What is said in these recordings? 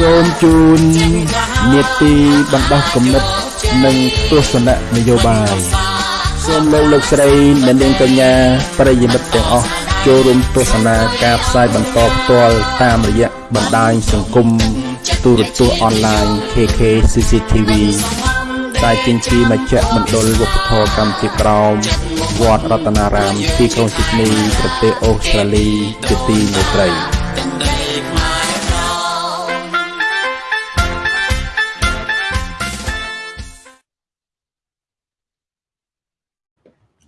សូមជូននេតិបណ្ដោះគំនិតនិងទស្សនៈនយោបាយសូមលោកលោកស្រីអ្នកនាងកញ្ញាប្រិយមិត្តទាំងអស់ចូលរួមទស្សនាការផ្សាយបន្តផ្ទាល់តាមរយៈបណ្ដាញសង្គមទូរទស្សន៍អនឡាញ KK CCTV ដែលចេញពីមជ្ឈមណ្ឌលវប្បធម៌កម្ពុជាក្រោមវត្តរតនារាមទីក្រុងស៊ីដនីប្រទេសអូស្ត្រាលីជាទីមេត្រី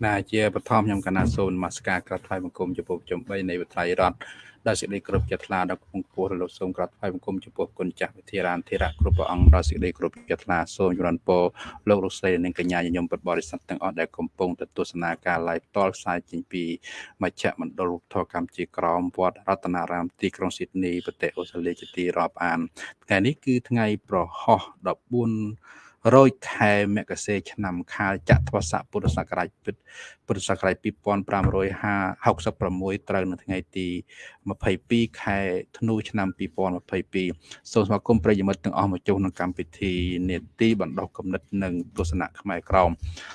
ណាជាបឋមខ្ញុំកណាសូននមស្ការក្រាបថ្វាយបង្គំចំពោះចំ3នៃវិទ្យារដ្ឋដោយសេចក្តីគោរពចិត្តថ្លាដល់គង់ពោះលោកសូមក្រាបថ្វាយបង្គំចំពោះគុណចាស់វិធារានធិរៈគ្រប់ព្រះអង្គដោយសេចក្តីគោរពចិត្តថ្លាសូមជម្រានពរលោកលោកស្រីនិងកញ្ញាញញឹមពុទ្ធបរិស័ទទាំងអស់ដែលកំពុងទៅទស្សនាការ live ផ្ទាល់ផ្សាយចេញពីមជ្ឈមណ្ឌលរូបធម៌កម្ពុជាក្រមវត្តរតនារាមទីក្រុងស៊ីដនីប្រទេសអូស្ត្រាលីជាទីរាប់អានថ្ងៃនេះគឺថ្ងៃប្រហោះ14 រោចខែមករាឆ្នាំខាលចត្វាស័កពុទ្ធសករាជពុទ្ធសករាជ2566ត្រូវនៅថ្ងៃទី22ខែធ្នូឆ្នាំ2022សូមស្វាគមន៍ប្រិយមិត្តទាំងអស់មកចូលក្នុងកម្មវិធីនេតិបណ្ដុះគំនិតនិងទស្សនៈខ្មែរក្រម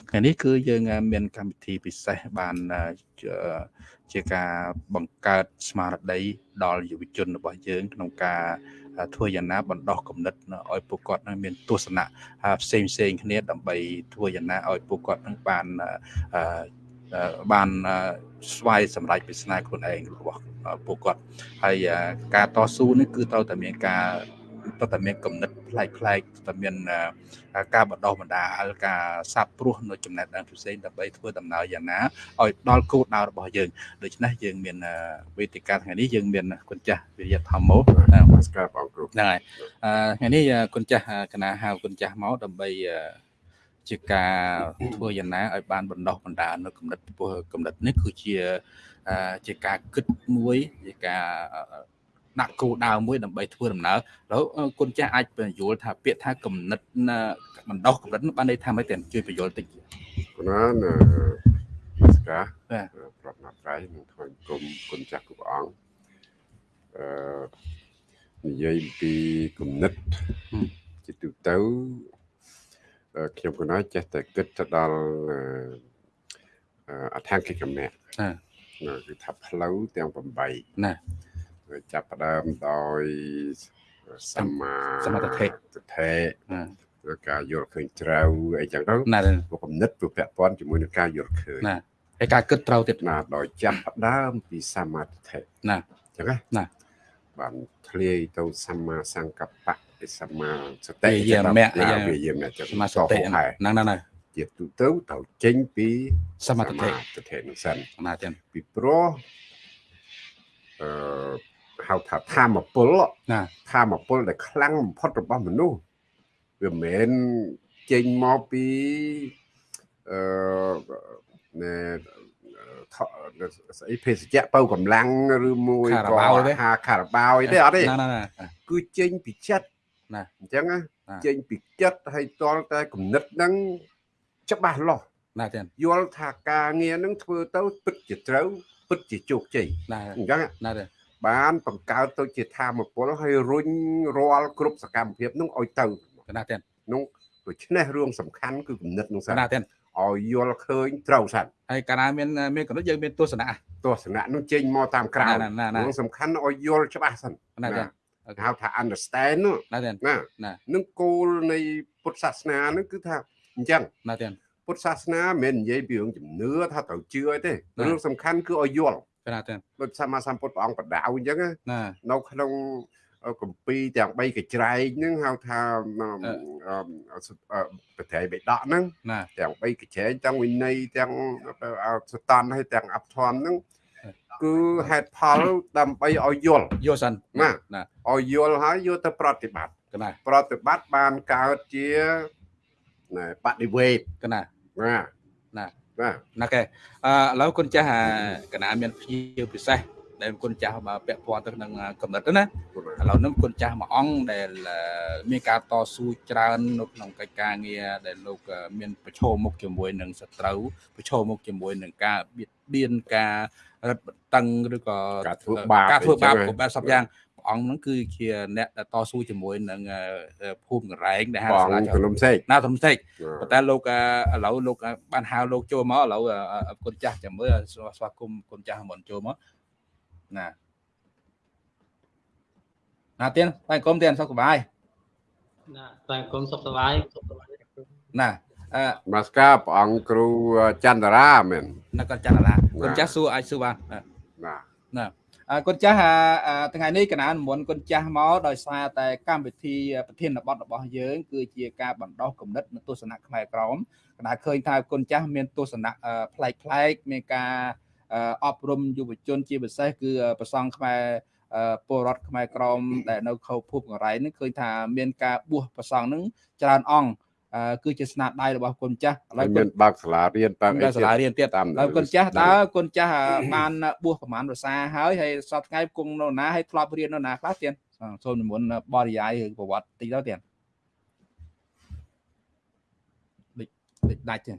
ថ្ងៃនេះគឺយើងមានកម្មវិធីពិសេសបានជាការបង្កើតស្មារតីដល់យុវជនរបស់យើងក្នុងការ ធ្វើយ៉ាងណាបណ្ដោះគំនិតឲ្យពួកគាត់នឹងមានទស្សនៈផ្សេងផ្សេងគ្នាដើម្បីធ្វើយ៉ាងណាឲ្យពួកគាត់នឹងបានបានស្វ័យសម្រេចវាសនាខ្លួនឯងរបស់ពួកគាត់ហើយការតស៊ូនេះគឺត្រូវតែមានការ តើតែមានគំនិតប្លែកប្លែកតើមានការបណ្ដោះបណ្ដាលការសាបព្រោះនៅចំណេះដឹងផ្សេងដើម្បីធ្វើដំណើរយ៉ាងណាឲ្យដល់គោលដៅរបស់យើងដូច្នេះយើងមានវេទិកាថ្ងៃនេះយើងមានគុណចាស់វិរិយធម្មោនមស្ការបងគ្រូហ្នឹងហើយថ្ងៃនេះគុណចាស់គណៈហៅគុណចាស់មកដើម្បីជាការធ្វើយ៉ាងណាឲ្យបានបណ្ដោះបណ្ដាលនៅគំនិតគំនិតនេះគឺជាជាការគិតមួយជាការ ដាក់គោលដៅមួយដើម្បីធ្វើដំណើរហើយគុណចាស់អាចបញ្យល់ថាពាក្យថាកំណត់បណ្ដោះកំណត់បានន័យថាម៉េចតែជួយបញ្យល់តិចគណាណាស្កាប្រណាត្រៃនឹងថ្វាយគុំគុណចាស់គ្រប់អង្គអឺនិយាយពីគណិតជាទូទៅខ្ញុំគណិតចេះតែគិតទៅដល់អថាគិកម្មៈណាគឺថាផ្លូវទាំង8ណា ចាប់ផ្ដើមដោយសម្មាសមាធិទិដ្ឋិការយល់ឃើញត្រូវអីចឹងទៅណាគំនិតវាពាក់ព័ន្ធជាមួយនឹងការយល់ឃើញណាហើយការគិតត្រូវទៀតណាដោយចាប់ផ្ដើមពីសមាធិណាចឹងណាបានធ្លាយទៅសម្មាសង្កប្បៈសម្មាសតិយាមៈវិយាមៈចឹងសមាសតិហ្នឹងហ្នឹងជាទូទៅត្រូវចេញពីសមាធិទិនឹងសិនណាចឹងពីព្រោះអឺ ហៅថាធម្មពលណាធម្មពលដែលខ្លាំងបំផុតរបស់មនុស្សវាមិនមែនចេញមកពីអឺណែស្អីភេសជ្ជៈបើកម្លាំងឬមួយក៏ហាខារបាវទេអត់ទេគឺចេញពីចិត្តណាអញ្ចឹងចេញពីចិត្តហើយតលតែគំនិតហ្នឹងច្បាស់លាស់ណាទេយល់ថាការងារហ្នឹងធ្វើទៅពិតជាត្រូវពិតជាជោគជ័យអញ្ចឹងណាទេ បានបង្កើតទៅជាធម៌ពលហើយរុញរាល់គ្រប់សកម្មភាពនោះឲ្យទៅណាទេនោះដូច្នេះរឿងសំខាន់គឺគំនិតនោះសិនណាទេឲ្យយល់ឃើញត្រូវសិនហើយកាលណាមានមានគំនិតយើងមានទស្សនៈទស្សនៈនោះចេញមកតាមក្រៅរឿងសំខាន់ឲ្យយល់ច្បាស់សិនណាទេហៅថា understand ណាទេណានឹងគោលនៃពុទ្ធសាសនានឹងគឺថាអញ្ចឹងណាទេពុទ្ធសាសនាមិនមែននិយាយពីរឿងជំនឿថាត្រូវជឿអីទេរឿងសំខាន់គឺឲ្យយល់ ណាទេដូចសម្មាសម្ពុទ្ធព្រះអង្គបដៅអញ្ចឹងណានៅក្នុងកម្ពីទាំង3កញ្ច្រែងហ្នឹងហៅថាប្រតិបិដកហ្នឹងទាំង3កញ្ច្រែងទាំងវិន័យទាំងសតនហើយទាំងអភធម្មហ្នឹងគឺហេតុផលដើម្បីឲ្យយល់យល់សិនណាឲ្យយល់ហើយយកទៅប្រតិបត្តិណាប្រតិបត្តិបានកើតជាបដិវេតណាណាណា បាទណាកែអឺឥឡូវគុណចាស់កណាមានភ្ញៀវពិសេសដែលគុណចាស់មកពាក់ព័ន្ធទៅនឹងកំណត់ទៅណាឥឡូវនេះគុណចាស់មួយអង្គដែលមានការតស៊ូច្រើននៅក្នុងកិច្ចការងាដែលលោកមានប្រឈមមុខជាមួយនឹងសត្រូវប្រឈមមុខជាមួយនឹងការបៀតបៀនការរឹតបន្តឹងឬក៏ការធ្វើបាបការធ្វើបាបគ្រប់បែបសពយ៉ាងព្រះ អង្គហ្នឹងគឺជាអ្នកតស៊ូជាមួយនឹងភូមិកន្លែងដែលហៅសាលាជំនុំសេកណាជំនុំសេកប៉ុន្តែលោកឥឡូវលោកបានហៅលោកចូលមកឥឡូវគុណចាស់ចាំមើលស្វាគមន៍គុណចាស់មុនចូលមកណាណាទៀនតែគុំទៀនសុខសប្បាយណាតែគុំសុខសប្បាយសុខសប្បាយណាអឺមកស្កាព្រះអង្គគ្រូចន្ទរាមែនណាគាត់ចន្ទរាគុណចាស់សួរអាចសួរបានណាណា គុណចាស់ថ្ងៃនេះកណានមុនគុណចាស់មកដោយសារតែកម្មវិធីប្រធានបទរបស់យើង គឺជាការបណ្ដោះគំនិតនៅទស្សនៈខ្មែរក្រមកណាឃើញថាគុណចាស់មានទស្សនៈប្លែកប្លែកមានការអប់រំយុវជនជាពិសេសគឺប្រសង់ខ្មែរពលរដ្ឋខ្មែរក្រមដែលនៅខោភពករ៉ៃនេះឃើញថាមានការបួសប្រសង់នឹងច្រើនអង្គ គឺជាស្នាដៃរបស់គុណចាស់ឥឡូវមានបើកសាលារៀនបើកសាលារៀនទៀតហើយគុណចាស់តើគុណចាស់បានបួសប្រហែលភាសាហើយហើយសប្តាហ៍ថ្ងៃគង់នៅណាហើយធ្លាប់រៀននៅណាខ្លះទៀតសូមនិមន្តបរិយាយឬប្រវត្តិតិចទៅទៀតដូចដាច់ទៀត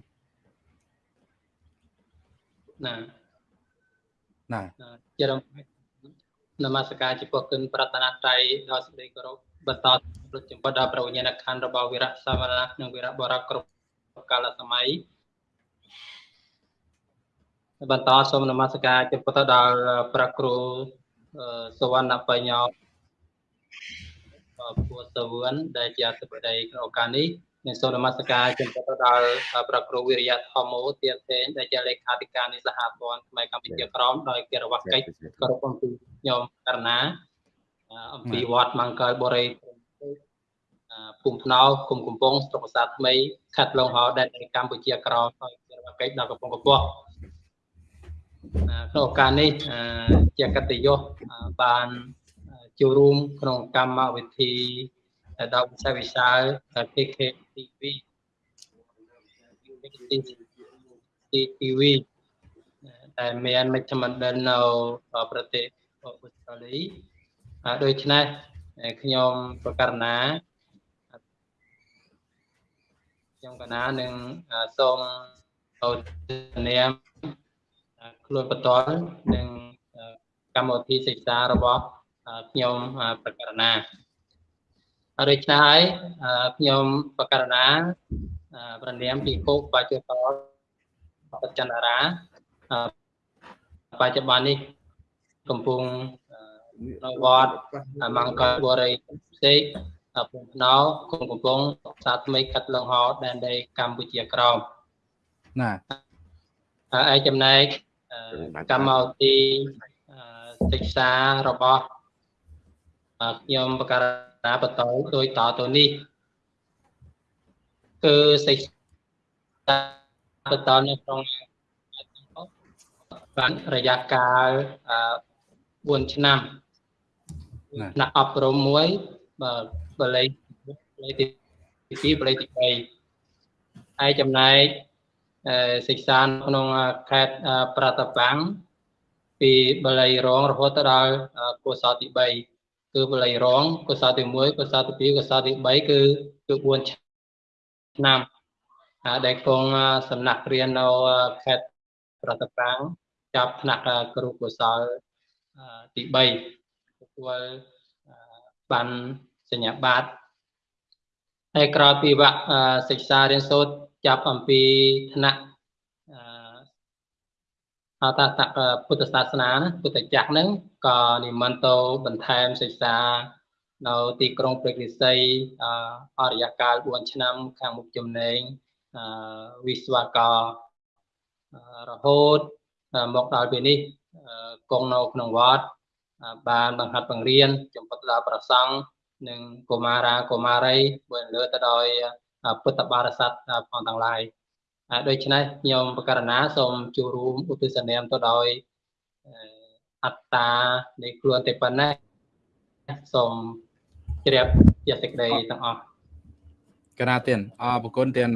ណាណាជារំនមស្ការចំពោះគុណប្រតនត្រ័យដល់សេចក្តីគោរព បន្តប្រចាំបដល់ប្រវញ្ញាណខណ្ឌរបស់វិរៈសមណៈនិងវិរៈបរៈគ្រប់កាលសម័យបន្តសូមនមស្ការចំពោះទៅដល់ព្រះគ្រូសវណ្ណបញ្ញោពូសវឿនដែលជាអធិបតីក្នុងឱកាសនេះនិងសូមនមស្ការចំពោះទៅដល់ព្រះគ្រូវិរិយធម្មោទាសេនដែលជាលេខាធិការនៃសហព័ន្ធខ្មែរកម្ពុជាក្រមដោយកិរវកិច្ចគោរពអំពីញោមករណា អំពីវត្តមង្គលបរិយភូមិភ្នោគុំកំពង់ស្រុកប្រាសាទថ្មីខេត្តឡុងហោដែនកម្ពុជាក្រោមហើយជារវកិច្ចដល់កំពង់កពស់ក្នុងឱកាសនេះជាកតយុបានចូលរួមក្នុងកម្មវិធីដល់វិស័យវិសាល KKTV TTV ដែលមានមជ្ឈមណ្ឌលនៅប្រទេសអូស្ត្រាលី ដូច្នេះខ្ញុំប្រកាសណាខ្ញុំកណានឹងសូមអូនាមខ្លួនបន្ទាល់នឹងកម្មវិធីសិក្សារបស់ខ្ញុំប្រកាសណាដូច្នេះហើយខ្ញុំប្រកាសណាប្រនាមពីគោបច្ចុប្បន្នបច្ចន្ទរាបច្ចុប្បន្ននេះកំពុង នៅវត្តមង្គលបរិយផ្សេងភូមិភ្នោគុំកំពង់សាថ្មីកាត់លងហោដែនដីកម្ពុជាក្រោមណាហើយចំណែកកម្មវិធីសិក្សារបស់ខ្ញុំបការាបន្តដោយតទៅនេះគឺសិក្សាបន្តនៅក្នុងបានរយៈកាល4ឆ្នាំ ថ្នាក់អប់រំមួយបាទបល័យបល័យទី2បល័យទី3ហើយចំណែកសិក្សាក្នុងខេត្តប្រតាបាំងពីបល័យរងរហូតដល់កុសលទី3គឺបល័យរងកុសលទី1កុសលទី2កុសលទី3គឺគឺ4ឆ្នាំដែលគង់សំណាក់រៀននៅខេត្តប្រតាបាំងចាប់ថ្នាក់គ្រូកុសលទី3ទទួ លបានសញ្ញាបត្រហើយក្រោយពីវគ្គសិក្សារៀនសូត្រចាប់អំពីថ្នាក់អតតពុទ្ធសាសនាពុទ្ធចក្រហ្នឹងក៏និមន្តទៅបន្ថែមសិក្សានៅទីក្រុងព្រែករិស័យអរិយកាល4ឆ្នាំខាងមុខចំណេញវិស្វកររហូតមកដល់ពេលនេះគង់នៅក្នុងវត្ត បានបង្ហាត់បង្រៀនចំពោះដល់ប្រសង់និងកុមារាកុមារីបើលើទៅដោយពុទ្ធបរិស័ទផងទាំងឡាយដូច្នេះខ្ញុំបករណាសូមចូលរួមឧទ្ទិសនាមទៅដោយអត្តានៃខ្លួនតែប៉ុណ្ណេះសូមជ្រាបជាសេចក្តីទាំងអស់កណាទៀនអរប្រគុណទៀន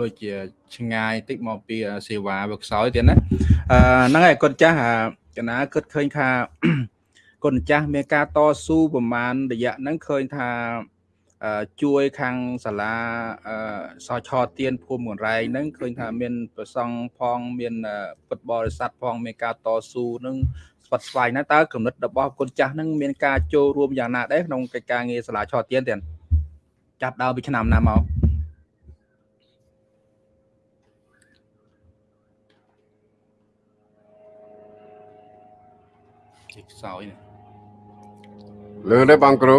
ដូចជាឆ្ងាយតិចមកពីសេវាវាខ្សោយទៀនណាអឺហ្នឹងហើយគាត់ចាស់ កណាគិតឃើញថាគុណចាស់មានការតស៊ូប្រមាណរយៈហ្នឹងឃើញថាជួយខាងសាលាសឆទៀនភូមិកនរែងហ្នឹងឃើញថាមានប្រសង់ផងមានពុទ្ធបរិស័ទផងមានការតស៊ូហ្នឹងស្វិតស្វាយណាតើកំណត់របស់គុណចាស់ហ្នឹងមានការចូលរួមយ៉ាងណាដែរក្នុងកិច្ចការងារសាលាឆទានទៀតចាប់ដើមពីឆ្នាំណាមក ខ្សោយនេះលើដែរបងគ្រូ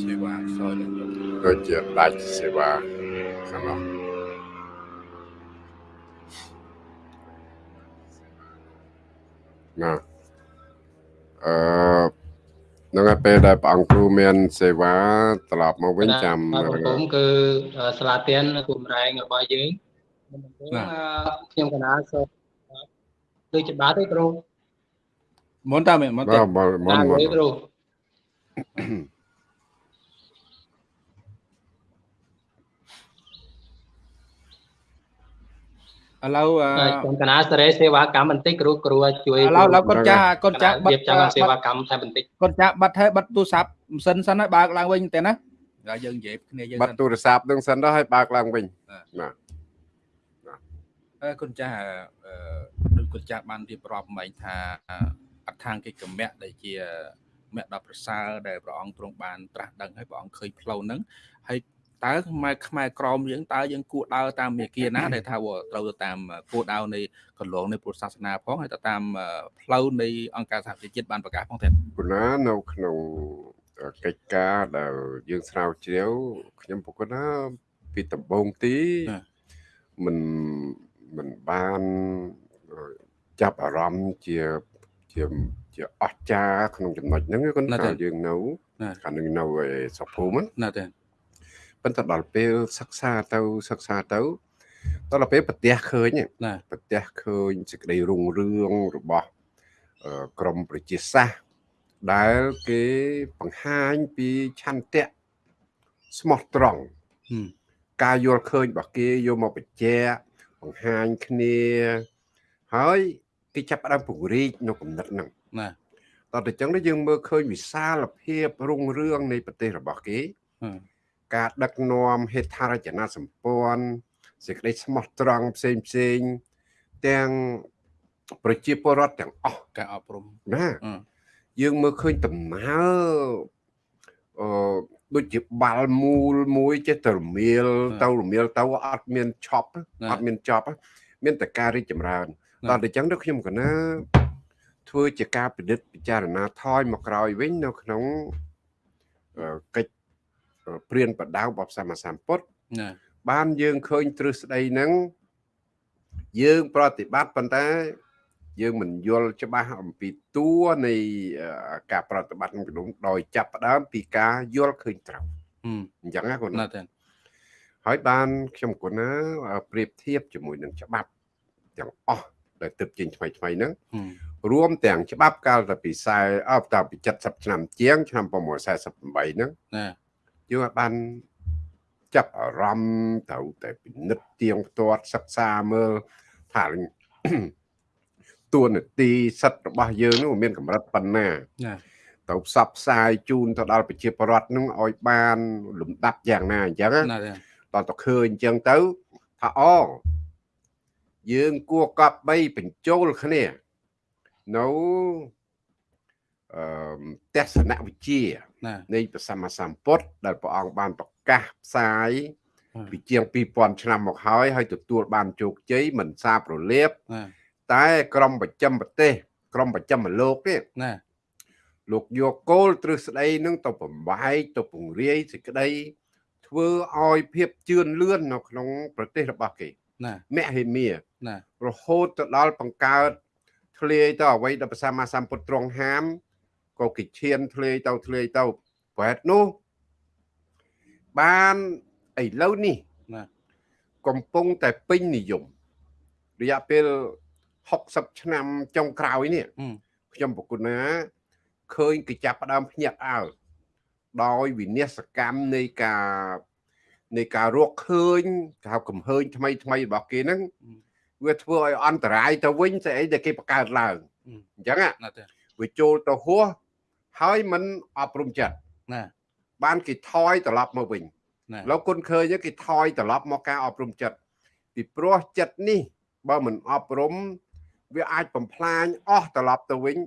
សេវាខ្សោយលើយកដូចជាដាច់សេវាខាងនោះណាអឺនឹងឯពេលដែលព្រះអង្គគ្រូមាន សេវាត្រឡប់មកវិញចាំបាទបងខ្ញុំគឺសាលាទៀនគូមរែងរបស់យើងមុនដំបូងអឺខ្ញុំកណាសូម ដូចច្បាស់ទេគ្រូមុនតើមែនមុនបតើមុនមុនតាមមុនទេគ្រូឥឡូវអឺខ្ញុំកណាសេរីសេវាកម្មបន្តិចគ្រូគ្រូជួយឥឡូវឥឡូវគាត់ចាស់គាត់ចាស់បិទរៀបចំសេវាកម្មតែបន្តិចគាត់ចាក់បាត់ហើយបាត់ទូរស័ព្ទម៉ាស៊ីនសិនហើយបើកឡើងវិញតែណាហើយយើងនិយាយគ្នាយើងបាត់ទូរស័ព្ទនឹងសិនទៅឲ្យបើកឡើងវិញណាអឺ គាត់ចាស់អឺដូចគាត់ចាស់បានរៀបរាប់មិញថាអត្ថាងកិច្ចកម្មៈដែលជាមគ្គដល់ប្រសើរដែលព្រះអង្គទ្រង់បានត្រាស់ដឹងហើយព្រះអង្គឃើញផ្លូវហ្នឹងហើយតើខ្មែរខ្មែរក្រមយើងតើយើងគួរដើរតាមមាគ៌ាណាដែលថាត្រូវទៅតាមគួរដើរនៃកន្លងនៃពុទ្ធសាសនាផងហើយទៅតាមផ្លូវនៃអង្គការសហប្រជាជាតិបានប្រកាសផងទេគុណានៅក្នុងកិច្ចការដែលយើងស្រាវជ្រាវខ្ញុំប្រកាសណាពីដំបូងទីមិន មិនបានចាប់អារម្មណ៍ជាជាជាអស្ចារ្យក្នុងចំណុចហ្នឹងគាត់ថាយើងនៅកាលនឹងនៅឯសុភូមិណាទេប៉ុន្តែដល់ពេលសិក្សាទៅសិក្សាទៅដល់ពេលប្រទះឃើញណាប្រទះឃើញសេចក្តីរុងរឿងរបស់ក្រមប្រជាសាស្ត្រដែលគេបង្ហាញពីឆន្ទៈស្មោះត្រង់ការយល់ឃើញរបស់គេយកមកបញ្ជាក់ បង្ហាញគ្នា ហើយគេចាប់ផ្ដើមពង្រីកនៅគំនិតហ្នឹងណាតោះតែចឹងយើងមើលឃើញវិសាលភាពរុងរឿងនៃប្រទេសរបស់គេការដឹកនាំហេដ្ឋារចនាសម្ព័ន្ធសេចក្តីស្មោះត្រង់ផ្សេងផ្សេងទាំងប្រជាពលរដ្ឋទាំងអស់ការអប់រំណាយើងមើលឃើញដំណើរអឺ ដូចជាបាល់មូលមួយចេះតែរមៀលទៅរមៀលទៅអត់មានឆប់អត់មានចប់មានតែការរីកចម្រើនតោះតែចឹងទៅខ្ញុំកណាធ្វើជាការពិនិត្យពិចារណាថយមកក្រោយវិញនៅក្នុងកិច្ចព្រានបដៅរបស់សម្មាសម្ពុទ្ធណាបានយើងឃើញទ្រឹស្ដីហ្នឹងយើងប្រតិបត្តិប៉ុន្តែ យើងមិនយល់ច្បាស់អំពីតួនៃការប្រតិបត្តិក្នុងដោយចាប់ផ្ដើមពីការយល់ឃើញត្រូវអញ្ចឹងណាគាត់ណាទេហើយបានខ្ញុំគាត់ណាប្រៀបធៀបជាមួយនឹងច្បាប់ទាំងអស់ដែលទើបចេញថ្មីថ្មីហ្នឹងរួមទាំងច្បាប់កាលតែពី40អបតាពី70ឆ្នាំជាង ឆ្នាំ648ហ្នឹងណាយើងបានចាប់អារម្មណ៍ត្រូវតែពិនិត្យទៀងផ្ទាត់សិក្សាមើលថា តួនាទីសិទ្ធិរបស់យើងនោះមានកម្រិតប៉ុណ្ណាណាទៅផ្សព្វផ្សាយជូនទៅដល់ប្រជាពលរដ្ឋនឹងឲ្យបាន លំដាប់យ៉ាងណាអញ្ចឹងណាទេតោះទៅឃើញអញ្ចឹងទៅថាអូយើងគួរកប់បីបញ្ចូលគ្នានៅអឺទស្សនវិជ្ជាណានៃព្រះសម្មាសម្ពុទ្ធដែលព្រះអង្គបានប្រកាសផ្សាយពីជាង2000ឆ្នាំមកហើយហើយទទួលបានជោគជ័យមិនសាបរលាបណា តែក្រមប្រចាំប្រទេស ក្រមប្រចាំលោកនេះណាលោកយកគោលទ្រឹស្ដីនឹងទៅបំបែកទៅពង្រាយសេចក្តីធ្វើឲ្យភាពជឿនលឿននៅក្នុង ប្រទេសរបស់គេណាមហិមាណារហូតទៅដល់បង្កើតធ្លាយទៅអ្វីដែលព្រះសម្មាសម្ពុទ្ធទ្រង់ហាមក៏គេឈានធ្លាយទៅធ្លាយទៅប្រហែលនោះបានឥឡូវនេះណាកំពុងតែពេញនិយមរយៈពេល 60ឆ្នាំចុងក្រោយនេះខ្ញុំប្រគុណណាឃើញគេចាប់ផ្ដើមភ្ញាក់អើលដោយវិនិស្សកម្មនៃការនៃការរកឃើញគេហៅកំហើញថ្មីថ្មីរបស់គេហ្នឹងវាធ្វើឲ្យអន្តរាយទៅវិញស្អីដែលគេបង្កើតឡើងអញ្ចឹងណាទេវាចូលទៅហួសហើយមិនអប់រំចិត្តណាបានគេថយត្រឡប់មកវិញណាលោកគុណឃើញគេថយត្រឡប់មកការអប់រំចិត្តពីព្រោះចិត្តនេះបើមិនអប់រំ វាអាចបំផ្លាញអស់ត្រឡប់ទៅវិញ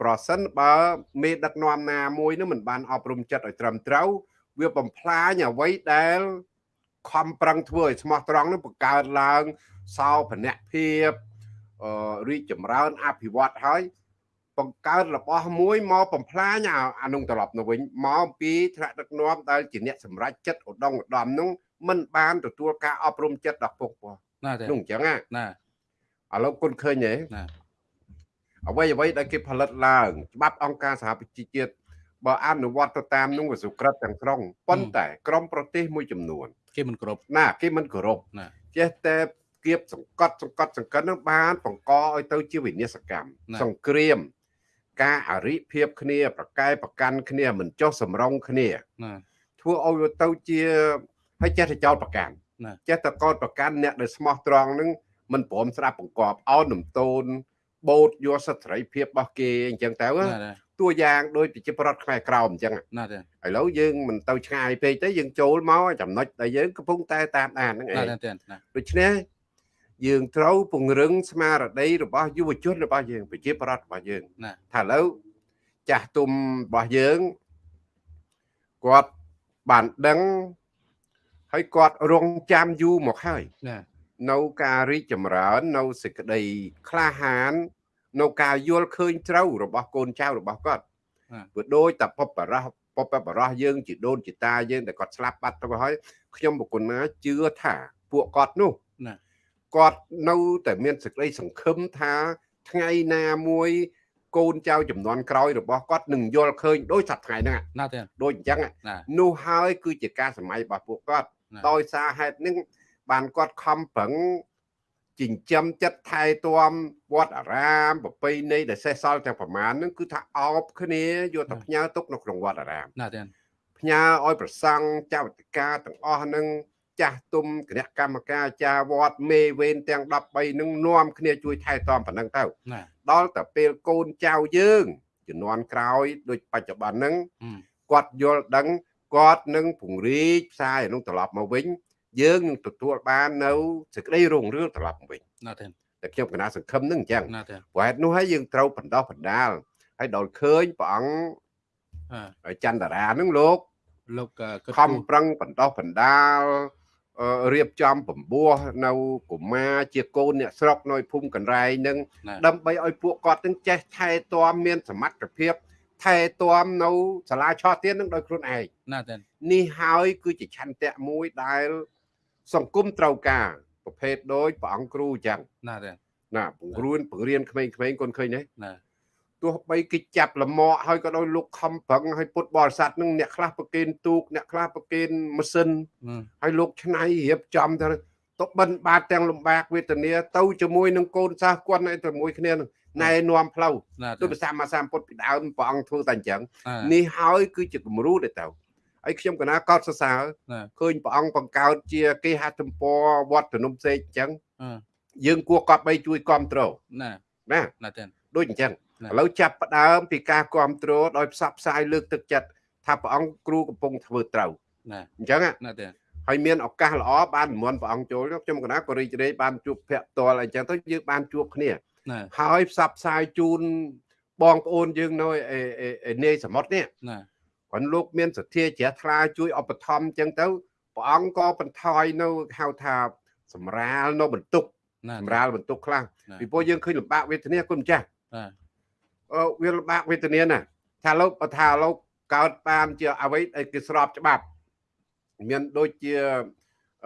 ប្រសិនបើមេដឹកនាំណាមួយនោះមិនបានអប់រំចិត្តឲ្យត្រឹមត្រូវវាបំផ្លាញអ្វីដែលខំប្រឹងធ្វើឲ្យស្មោះត្រង់នោះបង្កើតឡើងសោភនភាពអឺរីកចម្រើនអភិវឌ្ឍហើយបង្កើតរបស់មួយមកបំផ្លាញអានោះត្រឡប់ទៅវិញមកពីថ្នាក់ដឹកនាំដែលជាអ្នកសម្រេចចិត្តឧត្តមឧត្តមនោះមិនបានទទួលការអប់រំចិត្តដល់ពុកពោះណាទេនោះអញ្ចឹងណាណា ឥឡូវគុណឃើញទេណាអ្វីអ្វីដែលគេផលិតឡើងច្បាប់អង្គការសហប្រជាជាតិបើអនុវត្តទៅតាមនោះវាសុក្រិតទាំងស្រុងប៉ុន្តែក្រមប្រទេសមួយចំនួន គេមិនគ្រប់ណាគេមិនគោរពណាចេះតែគៀបសង្កត់សង្កត់សង្កិននឹងបានបង្កឲ្យទៅជាវិនាសកម្មសង្គ្រាម ការអរិភាពគ្នា ប្រកែប្រកាន់គ្នាមិនចុះសម្រងគ្នាណាធ្វើឲ្យទៅជាហើយចេះតែចោតប្រកាន់ចេះតែកោតប្រកាន់អ្នកដែលស្មោះត្រង់នឹង មិនព្រមស្ដាប់បង្គាប់អោននំតូនបូតយកសិទ្ធិសេរីភាពរបស់គេអញ្ចឹងទៅតួយ៉ាងដូចប្រជាប្រដ្ឋខ្មែរក្រោមអញ្ចឹងណាទេឥឡូវយើងមិនទៅឆ្ងាយពេកទេយើងចូលមកចំណុចដែលយើងកំពុងតែតាមដានហ្នឹងឯងដូច្នេះយើងត្រូវពង្រឹងស្មារតីរបស់យុវជនរបស់យើងប្រជាប្រដ្ឋរបស់យើងថាឥឡូវចាស់ទុំរបស់យើងគាត់បានដឹងហើយគាត់រងចាំយូរមកហើយ នៅការរីកចម្រើន នៅសេចក្តីក្លាហាន នៅការយល់ឃើញត្រូវរបស់កូនចៅរបស់គាត់ព្រោះដូចតែពបរោះពបបរោះយើងជាដូនជាតាយើងតែគាត់ស្លាប់បាត់ទៅហើយខ្ញុំបុគ្គលណាជឿថាពួកគាត់នោះគាត់នៅតែមានសេចក្តីសង្ឃឹមថាថ្ងៃណាមួយកូនចៅចំនួនក្រោយរបស់គាត់នឹងយល់ឃើញដូចសប្តាហ៍ថ្ងៃហ្នឹងណាទេដូចអញ្ចឹងនោះហើយគឺជាការសម័យរបស់ពួកគាត់ដោយសារហេតុនេះ បានគាត់ខំប្រឹងចិញ្ចឹមចិត្តថែទាំវត្តអារាមប្រពៃណីដែលសេះសល់ទាំងប្រមាណហ្នឹងគឺថាអោបគ្នាយកទៅផ្ញើទុកនៅក្នុងវត្តអារាមណាទេផ្ញើឲ្យប្រសង់ចៅតិកាទាំងអស់ហ្នឹងចាស់ទុំគណៈកម្មការអាចារ្យវត្តមេវេនទាំង13នឹងនាំគ្នាជួយថែទាំប៉ុណ្ណឹងទៅដល់តែពេលកូនចៅយើងជំនាន់ក្រោយដូចបច្ចុប្បន្នហ្នឹងគាត់យល់ដឹងគាត់នឹងពង្រីកផ្សាយនោះត្រឡប់មកវិញ យើងនឹងទទួលបាននៅសេចក្តីរុងរឿងត្រឡប់មកវិញណាទេតែខ្ញុំគណៈសង្ឃឹមនឹងអញ្ចឹងណាទេព្រោះហេតុនោះហើយយើងត្រូវបណ្ដោះបណ្ដាលហើយដល់ឃើញព្រះអង្គចន្ទរានឹងលោកលោកខំប្រឹងបណ្ដោះបណ្ដាលរៀបចំបំពោះនៅកុមារជាកូនអ្នកស្រុកនៅភូមិកន្រែងនឹងដើម្បីឲ្យពួកគាត់នឹងចេះថែទាំមានសមត្ថភាពថែទាំនៅសាលាឆោះទៀននឹងដោយខ្លួនឯងណាទេនេះហើយគឺជាឆន្ទៈមួយដែល សង្គមត្រូវការប្រភេទដូចព្រះអង្គគ្រូអញ្ចឹងណាទេណាពង្រួនបង្រៀនក្មេងៗកូនឃើញទេណាទោះបីគេចាប់លមកហើយក៏ដោយលោកខំប្រឹងហើយពុតបរិស័ទនឹងអ្នកខ្លះប្រគេនទូកអ្នកខ្លះប្រគេនម៉ាស៊ីនហើយលោកឆ្នៃរៀបចំទៅទៅបិណ្ឌបាតទាំងលំបាកវេទនាទៅជាមួយនឹងកូនសាសគាត់នៅជាមួយគ្នានឹងណែនាំផ្លូវដូចភាសាមាសាពុទ្ធពីដើមព្រះអង្គធ្វើតែអញ្ចឹងនេះហើយគឺជាគំរូទៅទៅ ហើយខ្ញុំកណាកោតសរសើរឃើញព្រះអង្គបង្កើតជាគេហទំព័រវត្តភ្នំសេកអញ្ចឹងយើងគួរកប់បីជួយគ្រប់គ្រងណាណាណាទេដូចអញ្ចឹងឥឡូវចាប់ផ្ដើមពីការគ្រប់គ្រងដោយផ្សព្វផ្សាយលើកទឹកចិត្តថាព្រះអង្គគ្រូកំពុងធ្វើត្រូវណាអញ្ចឹងណាទេហើយមានឱកាសល្អបាននិមន្តព្រះអង្គចូលខ្ញុំកណាក៏រីករាយបានជួបភ័ក្រផ្ទាល់អញ្ចឹងទៅយើងបានជួបគ្នាហើយផ្សព្វផ្សាយជូនបងប្អូនយើងនៅនាយសមុទ្រនេះណា គាត់លោកមានសទ្ធាជ្រះថ្លាជួយឧបត្ថម្ភអញ្ចឹងទៅព្រះអង្គក៏បន្ថយនៅហៅថាសម្រាលនៅបន្ទុកសម្រាលបន្ទុកខ្លះពីព្រោះយើងឃើញលំបាកវេទនាគុណម្ចាស់អឺវាលំបាកវេទនាណាថាលោកបើថាលោកកើតបានជាអ្វីដែលគេស្របច្បាប់មានដូចជា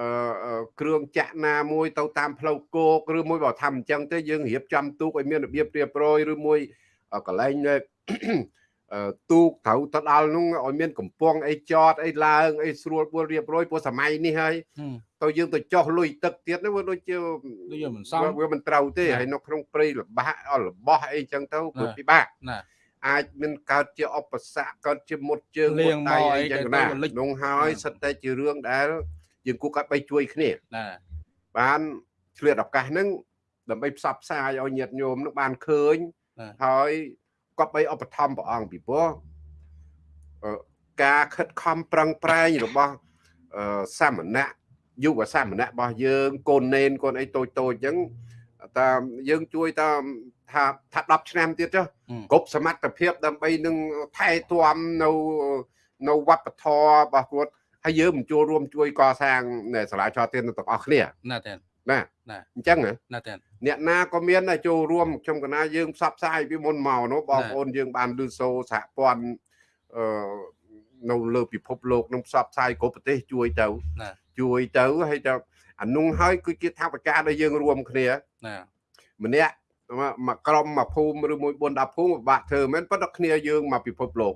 អឺគ្រឿងចាក់ណាមួយទៅតាមផ្លូវគោកឬមួយបើថាអញ្ចឹងទេយើងរៀបចំទូកឲ្យមានរបៀបរៀបរយឬមួយកន្លែង ទូកត្រូវទៅដល់នោះឲ្យមានកំពង់អីចតអីឡើងអីស្រួលពួលរៀបរយព្រោះសម័យនេះហើយទៅយើងទៅចោះលុយទឹកទៀតនោះវាដូចជាដូចមិនសមវាមិនត្រូវទេហើយនៅក្នុងព្រៃលបាក់របស់អីចឹងទៅវាពិបាកណាអាចមានកើតជាឧបសគ្គកើតជាមុតជើងមុតដៃអីចឹងណានោះហើយសិតតែជារឿងដែលយើងគួរកាត់បីជួយគ្នាណាបានឆ្លៀតឱកាសហ្នឹងដើម្បីផ្សព្វផ្សាយឲ្យញាតិញោមនឹងបានឃើញហើយ គាត់បីឧបត្ថម្ភព្រះអង្គពីព្រោះការខិតខំប្រឹងប្រែងរបស់សាមណៈយុវសាមណៈរបស់យើងកូននេនកូនអីតូចតូចអញ្ចឹងតាមយើងជួយតាមថាថា10ឆ្នាំទៀតចុះគ្រប់សមត្ថភាពដើម្បីនឹងថែទាំនៅនៅវប្បធម៌របស់គាត់ហើយយើងមិនចូលរួមជួយកសាងសាលាចោទៀនទាំងអស់គ្នាណាទេណាអញ្ចឹងណាទេ អ្នកណាក៏មានចូលរួមខ្ញុំកណាយើងផ្សព្វផ្សាយពីមុនមកនោះបងប្អូនយើងបានលឺសូសហព័ន្ធអឺនៅលើពិភពលោកនឹងផ្សព្វផ្សាយគ្រប់ប្រទេសជួយទៅជួយទៅហើយទៅអានោះហើយគឺជាថាវិការដែលយើងរួមគ្នាណាម្នាក់មកក្រុមមកភូមិឬមួយ4 10ភូមិបាក់ធ្វើមែនប៉ុន្តែគ្នាយើងមកពិភពលោក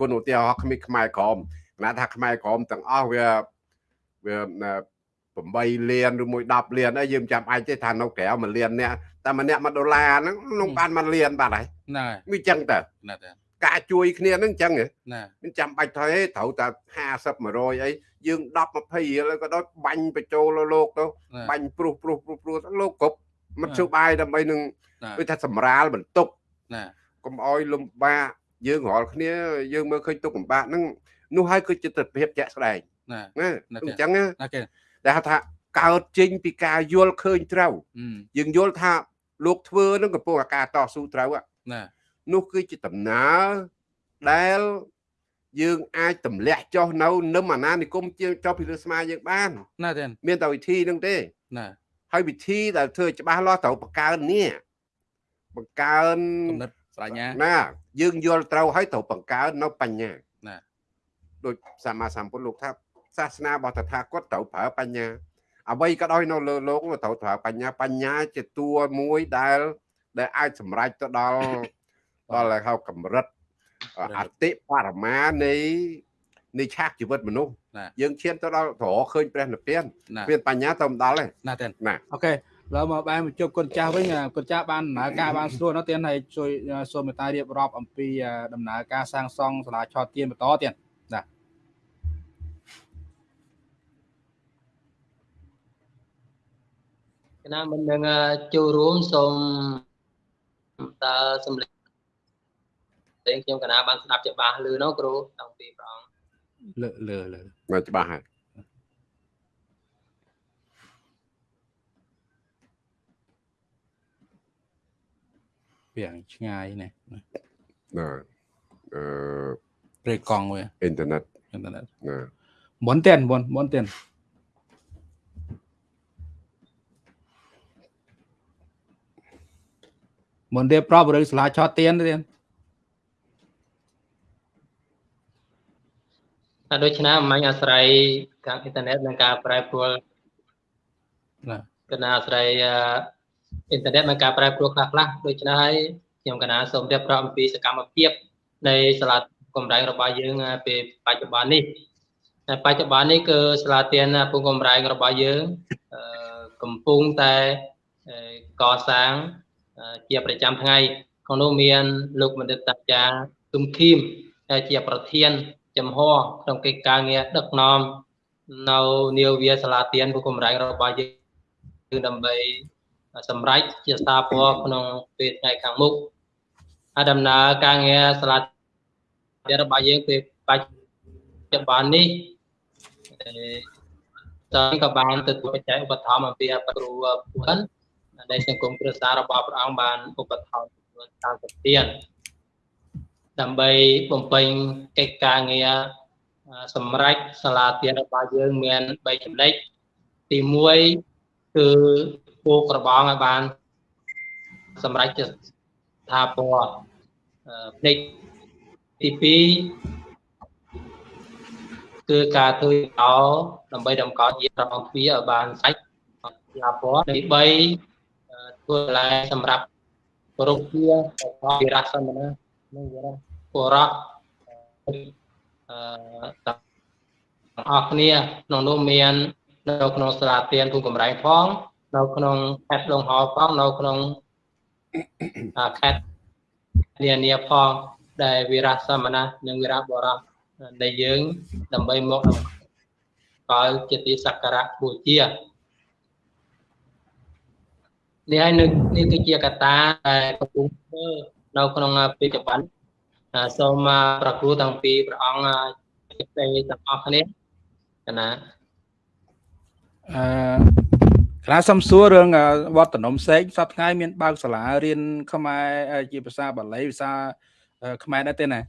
គុណឧទាហរណ៍ខ្មែរខ្មែរក្រមណាថាខ្មែរក្រមទាំងអស់វាវា 8លានឬមួយ10លានហើយយើងចាំអាចទេថានៅក្រៅ1លានអ្នកតែម្នាក់1ដុល្លារហ្នឹងក្នុងបាន1លានបាទហើយណាវាចឹងតើណាតើការជួយគ្នាហ្នឹងចឹងណាមិនចាំបាច់ថយទេត្រូវតែ50 100អីយើង10 20រៀលក៏ដោយបាញ់បញ្ចូលលោកទៅបាញ់ព្រុសព្រុសព្រុសព្រុសលោកគ្រប់មិនជុបាយដើម្បីនឹងដូចថាសម្រាលបន្ទុកណាកុំអោយលំបាកយើងរាល់គ្នាយើងមើលឃើញទុកលំបាកហ្នឹងនោះហើយគឺជាទស្សនវិជ្ជាជាក់ស្ដែងណាអញ្ចឹងណា គេតែថាកើតចេញពីការយល់ឃើញត្រូវយើងយល់ថាលោកធ្វើនឹងកំពុងអាការតស៊ូត្រូវណានោះគឺជាដំណើរដែលយើងអាចទម្លាក់ចុះនៅនឹមអាណានិគមជាចុះពីលើស្មាយើងបានណាទេមានតែវិធីហ្នឹងទេណាហើយវិធីដែលធ្វើច្បាស់លាស់ត្រូវបង្កើននេះបង្កើនគំនិតប្រាជ្ញាណាយើងយល់ត្រូវហើយត្រូវបង្កើននៅបញ្ញាណាដូចសម្មាសម្ពុទ្ធលោកថា សាសនារបស់តថាគតត្រូវប្រើបញ្ញាអ្វីក៏ដោយនៅលើលោកត្រូវប្រើបញ្ញាបញ្ញាជាតួមួយដែល ដែលអាចសម្រេចទៅដល់ដល់ហៅកម្រិតអតិបរមានៃនៃឆាកជីវិតមនុស្សយើងឈានទៅដល់ត្រឃើញព្រះនិព្វានមានបញ្ញាទៅដល់ទេណាទេណាអូខេឡើយមកបែរមកជប់គុណចាស់វិញគុណចាស់បានដំណើរការបានស្រួលនោះទៀតហើយជួយសូមមេត្តារៀបរាប់អំពីដំណើរការសាងសង់សាលាឆោតទៀនបន្តទៀតណា គណៈមិននឹងចូលរួមសូមតើសម្លេងតែខ្ញុំកណាបានស្ដាប់ច្បាស់លឺនោះគ្រូតាំងពីព្រះអង្គលើលើលើមកច្បាស់ហើយវាឆ្ងាយណាណាអឺព្រៃកង់វាអ៊ីនធឺណិតអ៊ីនធឺណិតណាមុនទៀតមុនមុនទៀត មុនទៀតប្របឬស្លាឆតទៀនទៀតដូច្នេះមិនអាស្រ័យខាងអ៊ីនធឺណិតនិងការប្រែប្រួលណាកណាអាស្រ័យអ៊ីនធឺណិតនិងការប្រែប្រួលខ្លះខ្លះដូច្នេះហើយខ្ញុំកណាសូមរៀបរាប់អំពីសកម្មភាពនៃសាលាកំរែងរបស់យើងពេលបច្ចុប្បន្ននេះតែបច្ចុប្បន្ននេះគឺសាលាទានពងកំរែងរបស់យើងកំពុងតែកសាង ជាប្រចាំថ្ងៃក្នុងនោះមានលោកបណ្ឌិតតាចាគឹមឃីមជាប្រធានចំហក្នុងកិច្ចការងារដឹកនាំនៅនាវាសាលាទៀនពុកម្រែងរបស់យើងដើម្បីសម្រេចជាស្ថាពរក្នុងពេលថ្ងៃខាងមុខហើយដំណើរការងារសាលាទៀនរបស់យើងពេលបច្ចុប្បន្ននេះតើក៏បានទទួលបច្ច័យឧបត្ថម្ភអំពីអបគ្រូពុន ដែលសង្គមគ្រួសាររបស់ព្រះអង្គបានឧបត្ថម្ភចំនួន30ទៀនដើម្បីបំពេញកិច្ចការងារសម្រាប់សាលាទានរបស់យើងមាន3ចំណុចទី1គឺពូក្របងឲ្យបានសម្រាប់ជាថាពណ៌ផ្នែកទី2គឺការធ្វើអោដើម្បីតម្កល់ជាប្រងទ្វារឲ្យបានសាច់ថាពណ៌ទី3 ធ្វើឡាយសម្រាប់រុក្ខាវិរៈសមណានិងវិរៈបរោះអឺទាំងអស់គ្នាក្នុងនោះមាននៅក្នុងសាលាទានភូមិកំរែងផងនៅក្នុងខេត្តដងហោផងនៅក្នុងខេត្តនានាផងដែលវិរៈសមណៈនិងវិរៈបរោះដែលយើង ដើម្បីមកកលជាទីសក្ការៈបូជា នេះហើយនេះគឺជាកត្តាដែលកំពុងធ្វើនៅក្នុងបច្ចុប្បន្នសូមប្រគ្រូតាំងពីព្រះអង្គជិតទាំងអស់គ្នាកណាអឺក្រាសំសួររឿងវត្តនំសេកសប្តាហ៍មានបើកសាលារៀនខ្មែរជាភាសាបាលីភាសាខ្មែរដែរទេណា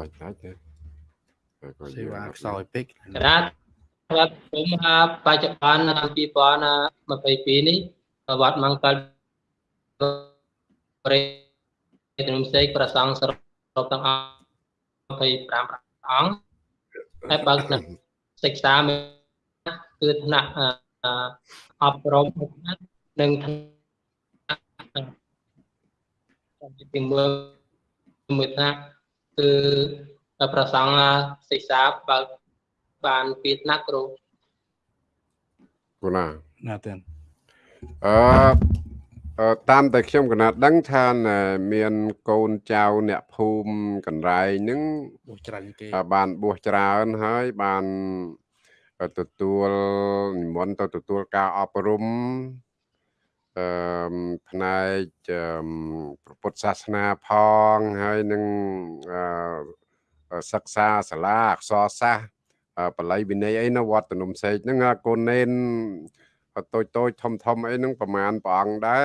បាច់ដាច់ទេសេវាខ្សោយពេកក្រាវត្តខ្ញុំបច្ចុប្បន្នឆ្នាំ2022នេះវត្តមង្គលប្រេទនំសេកប្រសង់សរុបទាំងអស់25អង្គហើយបើកថ្នាក់សិក្សាគឺថ្នាក់អប់រំនិងថ្នាក់ទីមើលមួយថ្នាក់ គឺប្រសង់សិក្សាបើកបានពីថ្នាក់គ្រូគូណាណាទេអឺតាមតែខ្ញុំកណាត់ដឹងថាមានកូនចៅអ្នកភូមិកន្លែងហ្នឹងបួសច្រើនគេបានបួសច្រើនហើយបានទទួលនិមន្តទៅទទួលការអប់រំ អឺផ្នែកពុទ្ធសាសនាផងហើយនឹងសិក្សាសាលាអក្សរសាស្ត្របល័យវិន័យអីនៅវត្តនំសេកហ្នឹងកូននេនតូចតូចធំធំអីហ្នឹងប្រហែលព្រះអង្គដែរ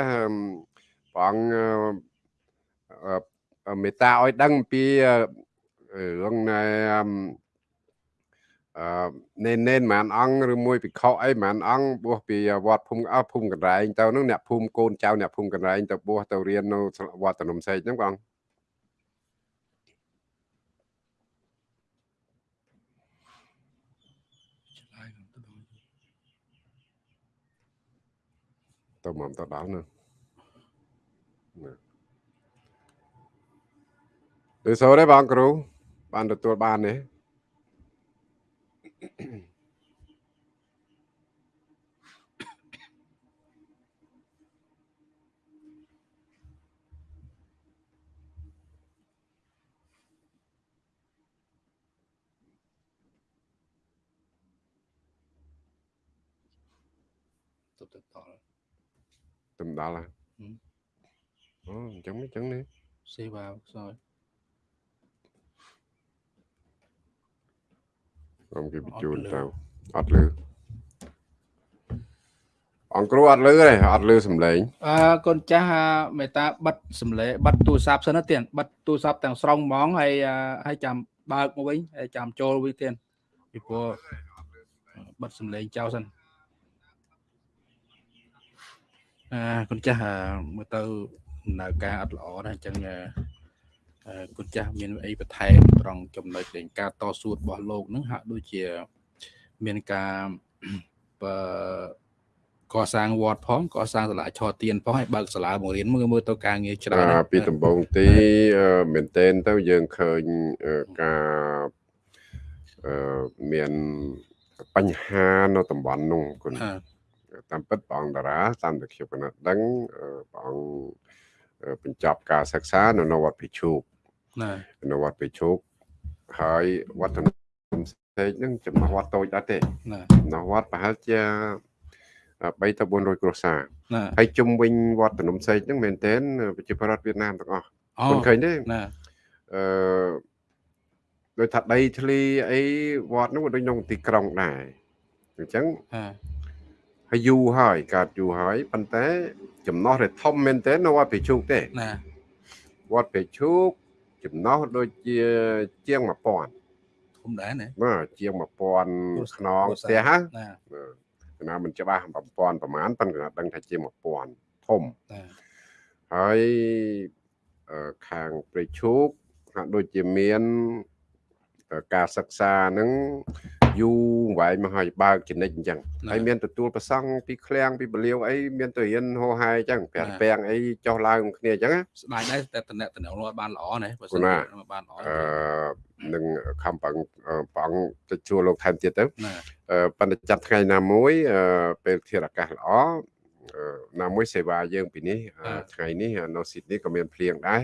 ព្រះអង្គមេត្តាឲ្យដឹងពីរឿងណែ អឺនេននេនមិនអង្គឬមួយពិខុអីមិនអង្គបួសពីវត្តភូមិអស់ភូមិកន្លែងទៅហ្នឹងអ្នកភូមិកូនចៅអ្នកភូមិកន្លែងទៅបួសទៅរៀននៅវត្តនំសេកហ្នឹងបងទៅមកទៅដល់ណាឬសូរទេបងគ្រូបានទទួលបានទេ ទៅទៅដល់ទៅដល់ហើយអូអញ្ចឹងអញ្ចឹងនេះសេវា ខ្សោយខ្ញុំគេបញ្ជូនទៅអត់លឺអង្គគ្រូអត់លឺទេអត់លឺសំឡេងអឺកូនចាស់មេតាបិទសំឡេងបិទទូរស័ព្ទសិនទៀតបិទទូរស័ព្ទទាំងស្រុងហ្មងហើយហើយចាំបើកមកវិញហើយចាំចូលវិញទៀតពីព្រោះបិទសំឡេងចោលសិនអឺគុណចាស់មើលទៅដំណើរការអត់ល្អណាស់អញ្ចឹង គុណចាស់មានអីបន្ថែមត្រង់ចំណុចនៃការតស៊ូរបស់លោកនឹងហាក់ដូចជាមានការបើកសាងវត្តផងកសាងសាលាឆោទៀនផងហើយបើកសាលាបង្រៀនមើលមើលទៅការងារច្រើនពីដំបូងទីមែនតែនទៅយើងឃើញការមានបញ្ហានៅតំបន់នោះគុណតាមពិតព្រះអង្គតារាតាមតែខ្ញុំកណាត់ដឹងព្រះអង្គបញ្ចប់ការសិក្សានៅនៅវត្តភិជូកណា នៅវត្តភិជូកហើយវត្តនំសេកហ្នឹងចំណោះវត្តតូចដែរទេណានៅវត្តប្រហែលជា3ទៅ400គ្រួសារណាហើយជុំវិញវត្តនំសេកហ្នឹងមែនទែនប្រជាប្រដ្ឋវៀតណាមទាំងអស់គុណឃើញទេណាអឺដោយថាដីធ្លីអីវត្តហ្នឹងក៏ដូចក្នុងទីក្រុងដែរអញ្ចឹងហើយយូរហើយកើតយូរហើយប៉ុន្តែចំណោះដែលធំមែនទែននៅវត្តពេជ្រូកទេណាវត្តពេជ្រូក ចំណោះដូចជាជាង1000ធំដែរណាបាទជាង1000ខ្នងផ្ទះណាណាមិនច្បាស់1000ប្រហែលប៉ុន្តែដឹងថាជាង1000ធំហើយខាងព្រៃឈូកហាក់ដូចជាមានការសិក្សានឹង យូរវែងមកហើយបើកចនិចអញ្ចឹងហើយមានទទួលប្រសង់ពីឃ្លាំងពីបលាវអីមានទៅរៀនហោហាយអញ្ចឹងប្រាំពាំងអីចុះឡើងគ្នាអញ្ចឹងស្ដាយដែរតែតំណែងតំណែងបានល្អណាបើសិនបានល្អអឺនឹងខំប្រឹងប្រឹងទៅជួលលោកថែមទៀតទៅប៉ុន្តែចាប់ថ្ងៃណាមួយពេលធាតុអាកាសល្អណាមួយសេវាយើងពីនេះថ្ងៃនេះនៅស៊ីដនីក៏មានភ្លៀងដែរ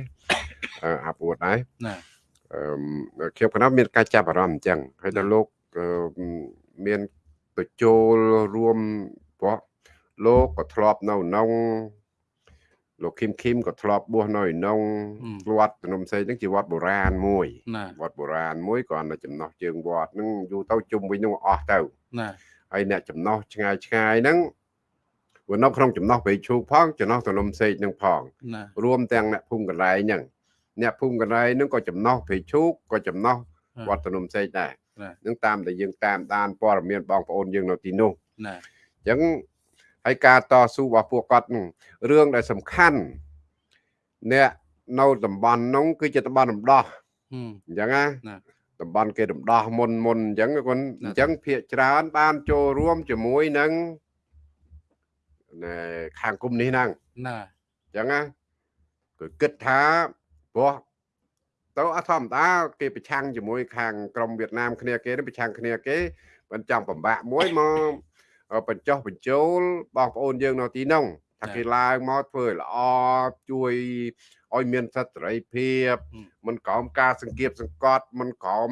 អាប់អួតដែរណាអឺខ្ញុំគណៈមានការចាប់អារម្មណ៍អញ្ចឹងហើយដល់លោក មានទៅចូលរួមព្រោះលោកក៏ធ្លាប់នៅក្នុងលោកឃឹមឃឹមក៏ធ្លាប់បួសនៅក្នុងវត្តភ្នំសេងហ្នឹងជាវត្តបុរាណមួយណាវត្តបុរាណមួយគ្រាន់តែចំណោះជើងវត្តហ្នឹងយូរទៅជុំវិញហ្នឹងអស់ទៅណាហើយអ្នកចំណោះឆ្ងាយឆ្ងាយហ្នឹងវានៅក្នុងចំណោះព្រៃឈូកផងចំណោះទនំសេកហ្នឹងផងណារួមទាំងអ្នកភូមិកន្លែងហ្នឹងអ្នកភូមិកន្លែងហ្នឹងក៏ចំណោះព្រៃឈូកក៏ចំណោះវត្តទនំសេកដែរ នឹងតាមដែលយើងតាមដានព័ត៌មានបងប្អូនយើងនៅទីនោះណាអញ្ចឹងហើយការតស៊ូរបស់ពួកគាត់ហ្នឹងរឿងដែលសំខាន់អ្នកនៅតំបន់នោះគឺជាតំបន់រំដោះហឹមអញ្ចឹងណាណាតំបន់គេរំដោះមុនមុនអញ្ចឹងគាត់ណាអញ្ចឹងភាកច្រើនបានចូលរួមជាមួយនឹងណែខាងគុំនេះហ្នឹងណាអញ្ចឹងណាគឺគិតថាព្រោះ ទៅអត់ធម្មតាគេប្រឆាំងជាមួយ ខាងក្រមវៀតណាមគ្នាគេនេះប្រឆាំងគ្នាគេមិនចង់ពិបាកមួយមកបញ្ចុះបញ្ចូលបងប្អូនយើងនៅទីនោះថាគេឡើងមកធ្វើឲ្យល្អជួយឲ្យមានសិទ្ធិសេរីភាពមិនក្រោមការសង្កៀបសង្កត់មិនក្រោម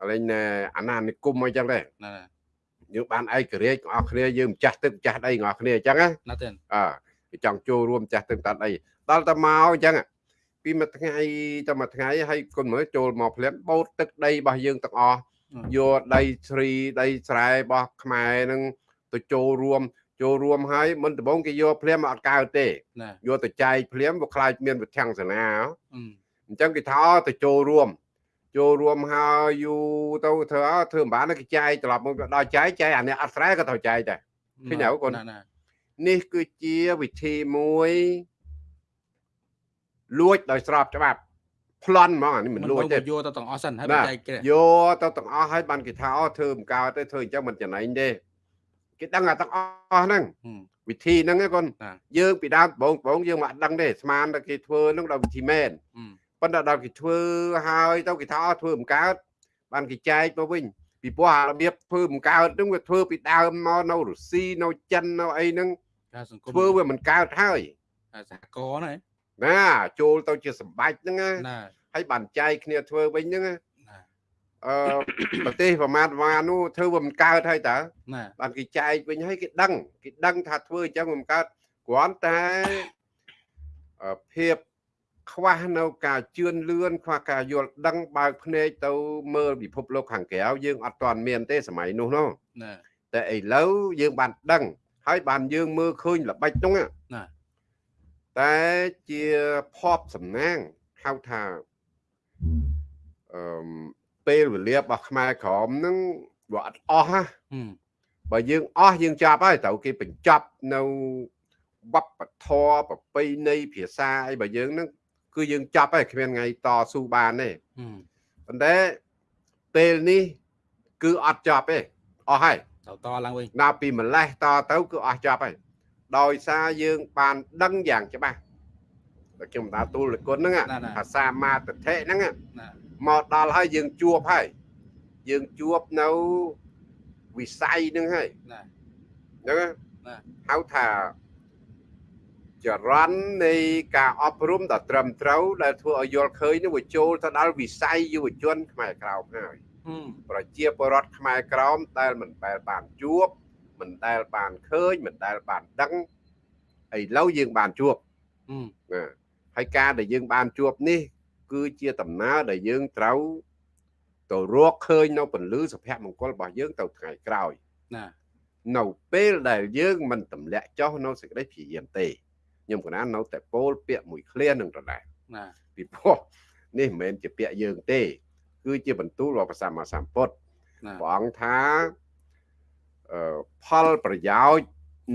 អលែងណែអាណានិគមអីចឹងទេណាយើងបានឯករាជ្យទាំងអស់គ្នាយើងម្ចាស់ទឹកម្ចាស់ដីទាំងអស់គ្នាអញ្ចឹងណាណាទេអើគេចង់ចូលរួមចាស់ទឹកតាត់អីដល់តែមកអញ្ចឹង ពីមួយថ្ងៃទៅមួយថ្ងៃឲ្យគុណមើលចូលមកភ្លាមបូតទឹកដីរបស់យើងទាំងអស់យកដីជ្រីដីស្រែរបស់ខ្មែរនឹងទៅចូលរួមចូលរួមហើយមិនដំបងគេយកភ្លាមអត់កើតទេណាយកទៅចែកភ្លាមវាខ្លាចមានវិធានសាសនាអឺអញ្ចឹងគេថាទៅចូលរួមចូលរួមហើយយូរទៅធ្វើអើធ្វើមិនបានគេចែកត្រឡប់មកដល់ចែកចែកអានេះអត់ស្រែក៏ត្រូវចែកដែរឃើញហើយកូនណាណានេះគឺជាវិធីមួយ លួចដោយស្របច្បាប់ប្លន់ហ្មងអានេះមិនលួចទេយកទៅទាំងអស់សិនហើយណាចែកគេយកទៅទាំងអស់ហើយបានគេថាអូធ្វើមិនកើតទេធ្វើអញ្ចឹងមិនចំណេញទេគេដឹងអាទាំងអស់ហ្នឹងហឹមវិធីហ្នឹងឯងកូនណាយើងពីដើមបងបងយើងមិនដឹងទេស្មានតែគេធ្វើហ្នឹងដល់វិធីមែនហឹមប៉ុន្តែដល់គេធ្វើហើយទៅគេថាអូធ្វើមិនកើតបានគេចែកមកវិញពីព្រោះអារបៀបធ្វើមិនកើតហ្នឹងវាធ្វើពីដើមមកនៅរុស្ស៊ីនៅចិននៅអីហ្នឹងការសង្គមធ្វើវាមិនកើតហើយសហគមន៍ណា ណាចូលទៅជាសម្បាច់ហ្នឹងណាណាហើយបានចែកគ្នាធ្វើវិញហ្នឹងណាណាអឺប្រទេសប្រមាណប្រមាណនោះធ្វើវាមិនកើតហើយតើណាបានគេចែកវិញហើយគេដឹងគេដឹងថាធ្វើអញ្ចឹងវាមិនកើតគ្រាន់តែអឺភាពខ្វះនៅការជឿនលឿនខ្វះការយល់ដឹងបើកភ្នែកទៅមើលពិភពលោកខាងក្រៅយើងអត់ទាន់មានទេសម័យនោះនោះណាតែឥឡូវយើងបានដឹងហើយបានយើងមើលឃើញល្បិចនោះណាណា តែជាភ័ព្វសំណាងហៅថាអឺមពេលវេលារបស់ខ្មែរក្រមហ្នឹងវាអត់អស់ណាហឹមបើយើងអស់យើងចាប់ហើយត្រូវគេបញ្ចប់នៅវប្បធម៌ប្រពៃណីភាសាអីបើយើងហ្នឹងគឺយើងចាប់ហើយគ្មានថ្ងៃតស៊ូបានទេហឹមប៉ុន្តែពេលនេះគឺអត់ចាប់ទេអស់ហើយទៅតឡើងវិញដល់ពីម្លេះតទៅគឺអស់ចាប់ហើយ ដោយសារយើងបានដឹងយ៉ាងច្បាស់តែខ្ញុំតាទូលគុណហ្នឹងភាសាមាតតិហ្នឹងណាមកដល់ហើយយើងជួបហើយយើងជួបនៅវិស័យហ្នឹងហើយណាអញ្ចឹងណាហៅថាចរន្តនៃការអប់រំដ៏ត្រឹមត្រូវដែលធ្វើឲ្យយល់ឃើញនឹងវាចូលទៅដល់វិស័យយុវជនខ្មែរក្រោមហើយហឹមប្រជាពលរដ្ឋខ្មែរក្រោមដែលមិនដែលបានជួប មិនដែលបានឃើញមិនដែលបានដឹងឥឡូវយើងបានជួបហឹមណាហើយការដែលយើងបានជួបនេះ គឺជាដំណើរដែលយើងត្រូវទៅរកឃើញនៅពន្លឺសុភមង្គលរបស់យើងទៅថ្ងៃក្រោយណានៅពេលដែលយើងមិនទម្លាក់ចុះនៅសេចក្តីព្យាយាមទេខ្ញុំកណានៅតែពោលពាក្យមួយឃ្លានឹងដដែលណាពីព្រោះនេះមិនមែនជាពាក្យយើងទេ គឺជាបន្ទូលរបស់ព្រះសម្មាសម្ពុទ្ធណាព្រះអង្គថាអឺ ផលប្រយោជន៍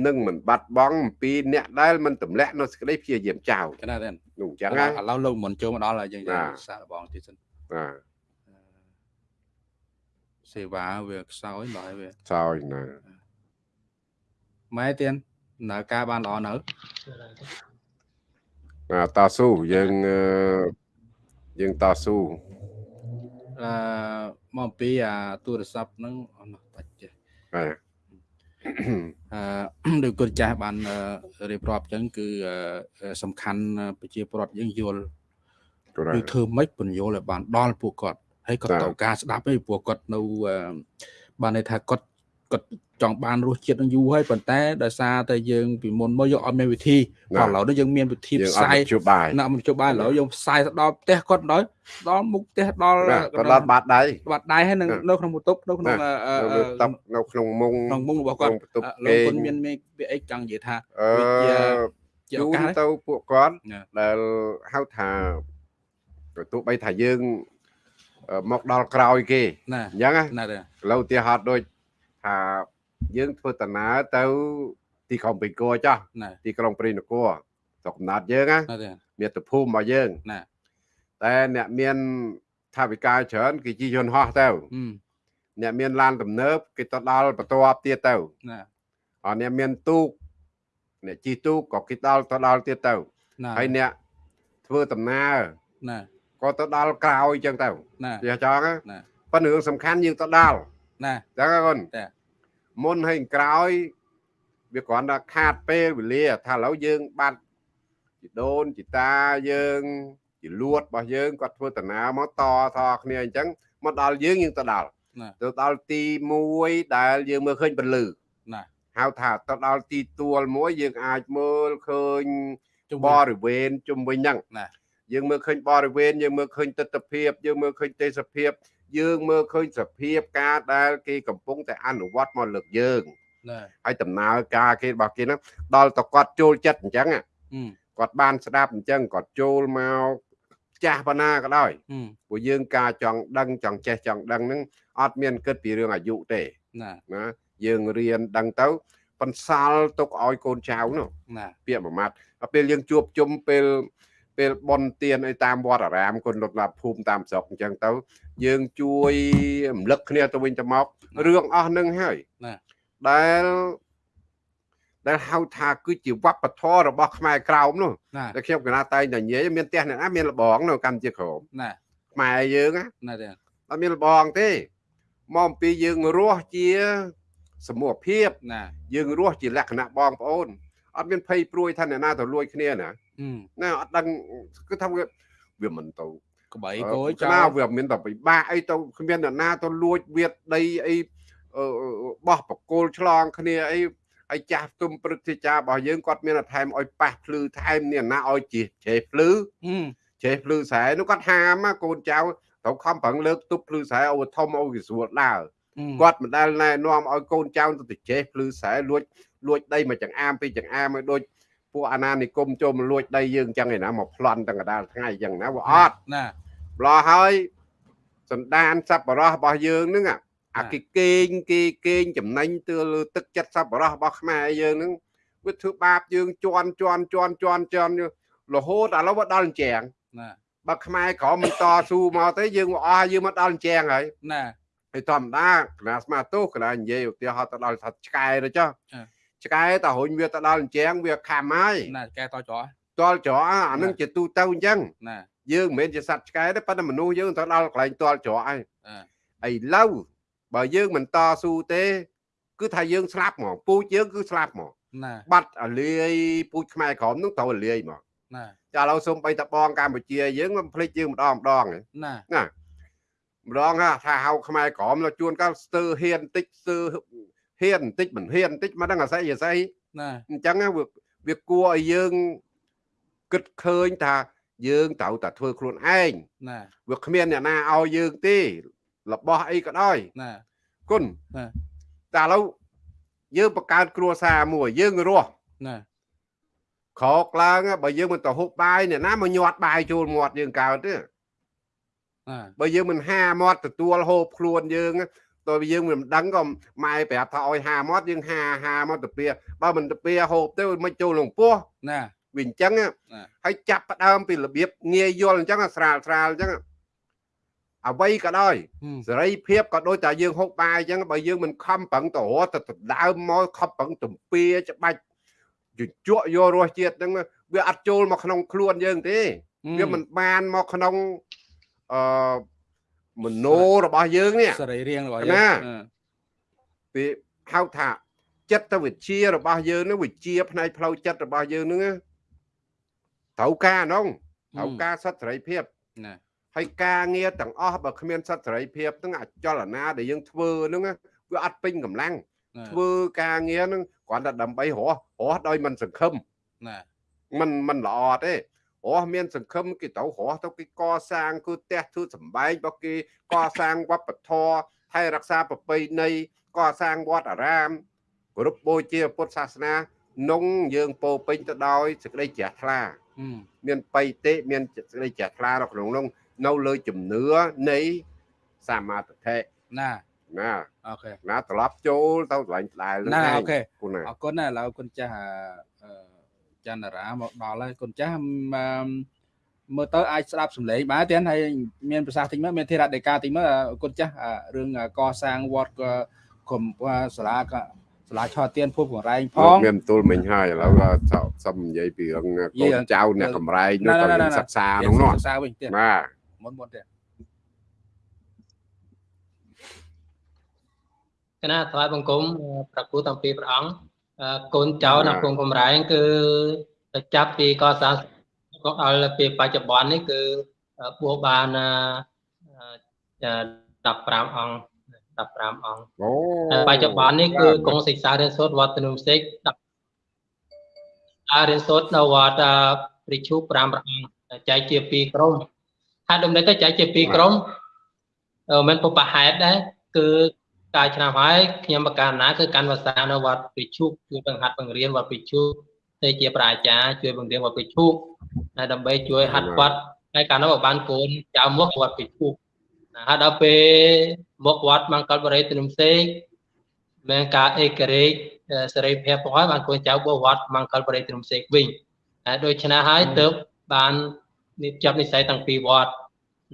នឹងមិនបាត់បង់អំពីអ្នកដែលមិនទម្លាក់នៅសេចក្តីព្យាយាមចោលកណាទេនោះអញ្ចឹងឥណាឡូវលោកមិនចូលមកដល់ហើយយើងណាសាកល្បងទៀតសិនណាសេវាវាខ្សោយដល់ហើយវាសោយណាម៉ែទៀតនៅការបានល្អនៅណាតស៊ូយើងអឺយើងតស៊ូអឺមកអំពីអាទូរស័ព្ទហ្នឹងអស់នោះ បាច់ចេះបាទអឺដោយគុណចាស់បានអឺរៀបរាប់អញ្ចឹងគឺអឺសំខាន់ប្រជាពលរដ្ឋយើងយល់ក៏ដែរគឺធ្វើម៉េចបញ្យល់ឲ្យបានដល់ពួកគាត់ហើយគាត់បាទត្រូវការស្ដាប់ឯងពួកគាត់នៅអឺបានន័យថាគាត់គាត់ ចង់បានរសជាតិនឹងយូរហើយប៉ុន្តែដោយសារតែយើងពីមុនមកយើងអត់មានវិធីណាឥឡូវនេះយើងមានវិធីយើងផ្អត់សាយជួបបាយណាមិនជួបបាយឥឡូវយើងផ្សាយទៅដល់ផ្ទះគាត់ដល់ដល់មុខផ្ទះដល់ណាក៏ដល់បាតដៃបាត់ដៃហើយនៅណានៅក្នុងបន្ទប់នៅក្នុងណាអឺអឺនៅលើតុនៅក្នុងមុងក្នុងមុខរបស់គាត់ក្នុងបន្ទប់អឺលោកគុណគេងមានមានវាអីចង់និយាយថាអឺវាជាជាជូឱនកាសទៅពួកគាត់ណាដែលហៅថាក៏ទោះបីថាយើងអឺមកដល់ក្រោយគេណាអញ្ចឹងណាណាទេឥឡូវឧទាហរណ៍ដូចថា យើងធ្វើដំណើរទៅ ទីក្រុងបេងកោចោះណាទីក្រុងព្រៃនគរស្រុកកំណើតយើងណាណាទេមាតុភូមិរបស់យើងណាតែអ្នកមានថាវិការច្រើនគេជិះយន្តហោះទៅហឹមអ្នកមានឡានទំនើបគេទៅដល់បន្ទាប់ទៀតទៅណាអរអ្នកមានទូកអ្នកជិះទូកក៏គេដល់ទៅដល់ទៀតទៅណាហើយអ្នកធ្វើដំណើរណាក៏ទៅដល់ក្រោយអញ្ចឹងទៅណាវាចង់ណាណាប៉ុន្តែរឿងសំខាន់យើងទៅដល់ណាអញ្ចឹងណាគុណចា មុនហើយក្រោយវាគ្រាន់តែខាតពេលវេលា ថាឥឡូវយើងបាត់ជីដូនជីតាយើងជីលួតរបស់យើងគាត់ធ្វើដំណើរមកតថគ្នាអញ្ចឹងមកដល់យើងយើងទៅដល់ណាទៅដល់ទី1ដែលយើងមើលឃើញពលឺណាហៅថាទៅដល់ទីទួលមួយយើងអាចមើលឃើញជុំបវិញរិវេណជុំវិញហ្នឹងណាយើងមើលឃើញបរិវេណយើងមើលឃើញទស្សនភាពយើងមើលឃើញទេសភាព យើងមើលឃើញសភាពការដែលគេកំពុងតែអនុវត្តមកលើកយើងណាហើយដំណើរការគេរបស់គេហ្នឹងដល់តគាត់ចូលចិត្តអញ្ចឹងហឹមគាត់បានស្ដាប់អញ្ចឹងគាត់ចូលមកចាស់ប៉ុណ្ណាក៏ដោយហឹមព្រោះយើងការចង់ដឹងចង់ចេះចង់ដឹងហ្នឹងអត់មានគិតពីរឿងអាយុទេណាណាយើងរៀនដឹងទៅបន្សល់ទុកឲ្យកូនចៅនោះណាពាក្យមួយម៉ាត់ដល់ពេលយើងជួបជុំពេល ពេលបន់ទៀនអីតាមវត្តអារាមគុណលត់ឡាភូមិតាមស្រុកអញ្ចឹងទៅ យើងជួយរំលឹកគ្នាទៅវិញទៅមករឿងអស់នឹងហើយណាដែលដែលហៅថាគឺជាវប្បធម៌របស់ខ្មែរក្រោមនោះណាតែខ្ញុំកណាតែងតែនិយាយមានផ្ទះអ្នកណាមានលបងនៅកម្ពុជាក្រោមណាខ្មែរយើងណាណាទេអត់មានលបងទេមកអំពីយើងរស់ជាសមូហភាពណាយើងរស់ជាលក្ខណៈបងប្អូន អត់មានភ័យព្រួយថាអ្នកណាទៅលួចគ្នាណាហឹមណាអត់ដឹងគឺថាវាវាមិនទៅក្បីអឺគោចណាោលវាមានតែពិបាកអីទៅគ្មានអ្នកណាទៅលួចវាដីអីអឺបោះបកគោលឆ្លងគ្នាអីហើយចាស់ទុំព្រឹទ្ធាចារ្យរបស់យើងគាត់មានតែថែមឲ្យប៉ះភ្លឺថែមនេះណាឲ្យជាជ្រេះភ្លឺហឹមជ្រេះភ្លឺស្រែនោះគាត់ហាមណាកូនចៅត្រូវខំប្រឹងលើកទប់ភ្លឺស្រែឲ្យធំឲ្យវាស្រួលដើរហឹមគាត់មិនដែលណែនាំឲ្យកូនចៅទៅចេះភ្លឺស្រែលួច លួចដីមកចង្អាមពីចង្អាមឲ្យដូចពួកអាណានិគមចូលមកលួចដីយើងអញ្ចឹងឯណាមកប្លន់ទាំងកដាលថ្ងៃអញ្ចឹងណាវាអត់ណាម្លោះហើយសន្តានសប្បុរសរបស់យើងហ្នឹងអាអាគេគេងគេគេងចំណេញទៅលើទឹកចិត្តសប្បុរសរបស់ខ្មែរយើងហ្នឹងវាធ្វើបាបយើងជន់ជន់ជន់ជន់ជន់រហូតឥឡូវវាដល់អញ្ចឹងណាបើខ្មែរក្រមមិនតស៊ូមកទេយើងអស់យើងមកដល់អញ្ចឹងហើយណាហើយធម្មតាគណៈស្មាទោសគណៈនិយាយឧទាហរណ៍ទៅដល់ថាឆ្កែទៅចុះចា ឆ្កែតរុញវាទៅដល់អញ្ចឹងវាខំហើយណាឆ្កែតច្រកតល់ច្រកអានឹងជាទូទៅអញ្ចឹងណាយើងមិនមែនជាសត្វឆ្កែទេប៉ុន្តែមនុស្សយើងទៅដល់កន្លែងតល់ច្រកហើយឥឡូវបើយើងមិនតស៊ូទេ គឺថាយើងស្លាប់ហ្មងពូជយើងគឺស្លាប់ហ្មងណាបាត់អលាយពូជខ្មែរក្រមនឹងត្រូវអលាយហ្មងណាចាឥឡូវសូមបីតបងកម្ពុជាយើងមិនភ្លេចយើងម្ដងម្ដងណាណាម្ដងថាហៅខ្មែរក្រមលោកជួនកាលស្ទើហ៊ានតិចស្ទើ ហ៊ានបន្តិចមិនហ៊ានបន្តិចមកដឹងអាស័យអាស័យណាអញ្ចឹងណាវាវាគួរឲ្យយើងគិតឃើញថាយើងត្រូវតែធ្វើខ្លួនឯងណាវាគ្មានអ្នកណាឲ្យយើងទេរបស់អីក៏ដោយណាគុណណាតែឥឡូវយើងបង្កើតគ្រួសារមួយយើងរស់ណាក្រោកឡើងបើយើងមិនទៅហូបបាយអ្នកណាមកញាត់បាយចូលមាត់យើងកើតទេណាបើយើងមិនហាមាត់ទទួលហូបខ្លួនយើង តើយើងមិនដឹងក៏ម៉ែប្រាប់ថាឲ្យហាមាត់យើងហាហាមកទៅពីបើមិនទៅពីហូបទៅមិនចូលក្នុងពោះណាវាអញ្ចឹងហើយចាប់ផ្ដើមពីរបៀបងាយយល់អញ្ចឹងស្រាលស្រាលអញ្ចឹងអ្វីក៏ដោយហឹមសេរីភាពក៏ដូចតែយើងហូបបាយអញ្ចឹងបើយើងមិនខំប្រឹងទៅរត់ទៅដណ្ដើមមកខំប្រឹងទំពាច្បាច់ជជក់យករសជាតិហ្នឹងវាអត់ចូលមកក្នុងខ្លួនយើងទេវាមិនបានមកក្នុងអឺ មโนរបស់យើងនេះ សរីរាង្គរបស់ ណា អឺ វាហៅថាចិត្តវិទ្យារបស់យើងនឹងវិជ្ជាផ្នែកផ្លូវចិត្តរបស់យើងនឹងត្រូវការហ្នឹងត្រូវការសិទ្ធិសេរីភាព ណា ហើយការងារទាំងអស់បើគ្មានសិទ្ធិសេរីភាពហ្នឹងអចលនាដែលយើងធ្វើហ្នឹងវាអត់ពេញកម្លាំង ធ្វើការងារហ្នឹងគ្រាន់តែដើម្បីរស់រស់ដោយមិនសង្ឃឹម ណា มันมันល្អទេ រស់មានសង្ឃឹមគេទៅរស់ទៅគេកសាងគឺផ្ទះទូសំបែងរបស់គេកសាងវប្បធម៌ថែរក្សាប្រពៃណីកសាងវត្តអារាមគោរពបូជាពុទ្ធសាសនានងយើងពោរពេញទៅដោយសេចក្តីជ្រះថ្លាហឹមមានបៃតេមានសេចក្តីជ្រះថ្លានៅក្នុងនោះនៅលើជំនឿនៃសមាធិណាណាអូខេណាត្រឡប់ចូលទៅកន្លែងដដែលណាឯងអូខេគុណណាអរគុណណាឥឡូវគុណចាស់អឺអឺ ចន្ទរាមកដល់ហើយគុណចាស់អឺមើលទៅអាចស្ដាប់សំឡេងបានទៀតហើយមានប្រសាសន៍តិចមើលមានធេរៈដេកាតិចមើលអឺគុណចាស់អឺរឿងកសាងវត្តក៏គុំសាលាក៏សាលាឆោទៀនភពកង្រែងផងមានបន្ទូលមិញហើយឥឡូវក៏សុំនិយាយពីរឿងកូនចៅអ្នកកំរែងនោះទៅយើងសិក្សានោះនោះសិក្សាវិញទៀតណាមុនមុនទៀតគណៈថ្វាយបង្គំប្រគូតាំងពីព្រះអង្គអឺ កូនចៅនៅភូមិកំរែងគឺទៅចាប់ពីកសាងក៏ដល់ពេលបច្ចុប្បន្ននេះគឺបួសបានអឺ15អង្គ15អង្គអូហើយបច្ចុប្បន្ននេះគឺគង់សិក្សារៀនសូត្រវត្តនុំសេក10អារៀនសូត្រនៅវត្តអឺព្រះឈូ5ព្រះអង្គចែកជា2ក្រុមហើយដំណេកទៅចែកជា2ក្រុមអឺមិនពុបហេតុដែរគឺ កាលឆ្នាំហើយខ្ញុំបកការណាគឺកាន់វសានៅវត្តព្រះឈូជួយបង្ហាត់បង្រៀនវត្តព្រះឈូទៅជាប្រាជ្ញាជួយបង្រៀនវត្តព្រះឈូហើយដើម្បីជួយហាត់វត្តហើយកាលនោះក៏បានកូនចៅមកវត្តព្រះឈូណាហើយដល់ពេលមកវត្តមង្គលបរិយទនុំសេកមានការអេករេកសេរីភាពផងហើយបានកូនចៅបោះវត្តមង្គលបរិយទនុំសេកវិញហើយដូច្នេះហើយទើបបាននេះចាប់និស័យតាំងពីវត្ត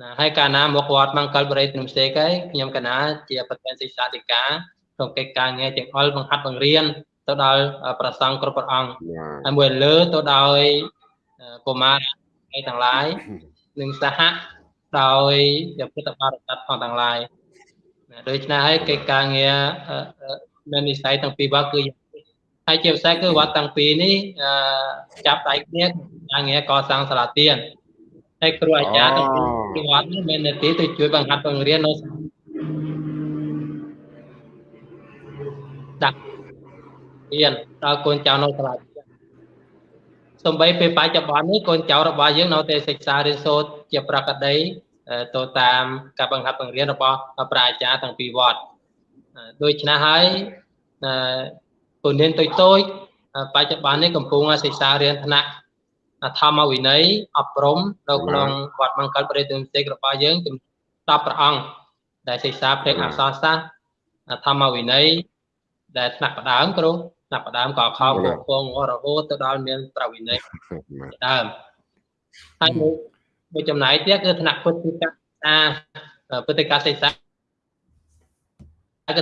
ណាហើយកាលណាមកវត្តមង្គលបរិយទនុំសេកហើយខ្ញុំកណាជាប្រធានសិក្សាធិការក្នុងកិច្ចការងារទាំងអល់បង្ហាត់បង្រៀនទៅដល់ប្រសង់គ្រប់ព្រះអង្គណាហើយមួយលើទៅដោយកុមារទាំងឡាយនិងសហដោយពុទ្ធបរិស័ទផងទាំងឡាយណាដូច្នេះហើយកិច្ចការងារអឺអឺមាននិស័យទាំងពីរវត្តគឺហើយជាពិសេសគឺវត្តទាំងពីរនេះអឺចាប់ដៃគ្នាការងារកសាងសាលាទៀន ហើយគ្រូអាចារ្យទាំងពីរពីវត្តនេះមាននាទីទៅជួយបង្ហាត់បង្រៀននៅដាក់ទៀនដល់កូនចៅនៅសាលាសំបីពេលបច្ចុប្បន្ននេះកូនចៅរបស់យើងនៅតែសិក្សារៀនសូត្រជាប្រកដីទៅតាមការបង្ហាត់បង្រៀនរបស់ប្រាជ្ញាទាំងពីរវត្តដូច្នេះហើយពូនេនតូចតូចបច្ចុប្បន្ននេះកំពុងសិក្សារៀនថ្នាក់ ធម្មវិន័យអប់រំនៅក្នុងវត្តមង្គលបរិទ្ធិសេករបស់យើងចំ10ព្រះអង្គដែលសិក្សាផ្នែកអក្សរសាស្ត្រធម្មវិន័យដែលថ្នាក់បដើមគ្រូថ្នាក់បដើមក៏ខោពពងរហូតទៅដល់មានប្រវិន័យដើមហើយមួយមួយចំណែកទៀតគឺថ្នាក់ពុទ្ធិកាសាពុទ្ធិកាសិក្សាគឺ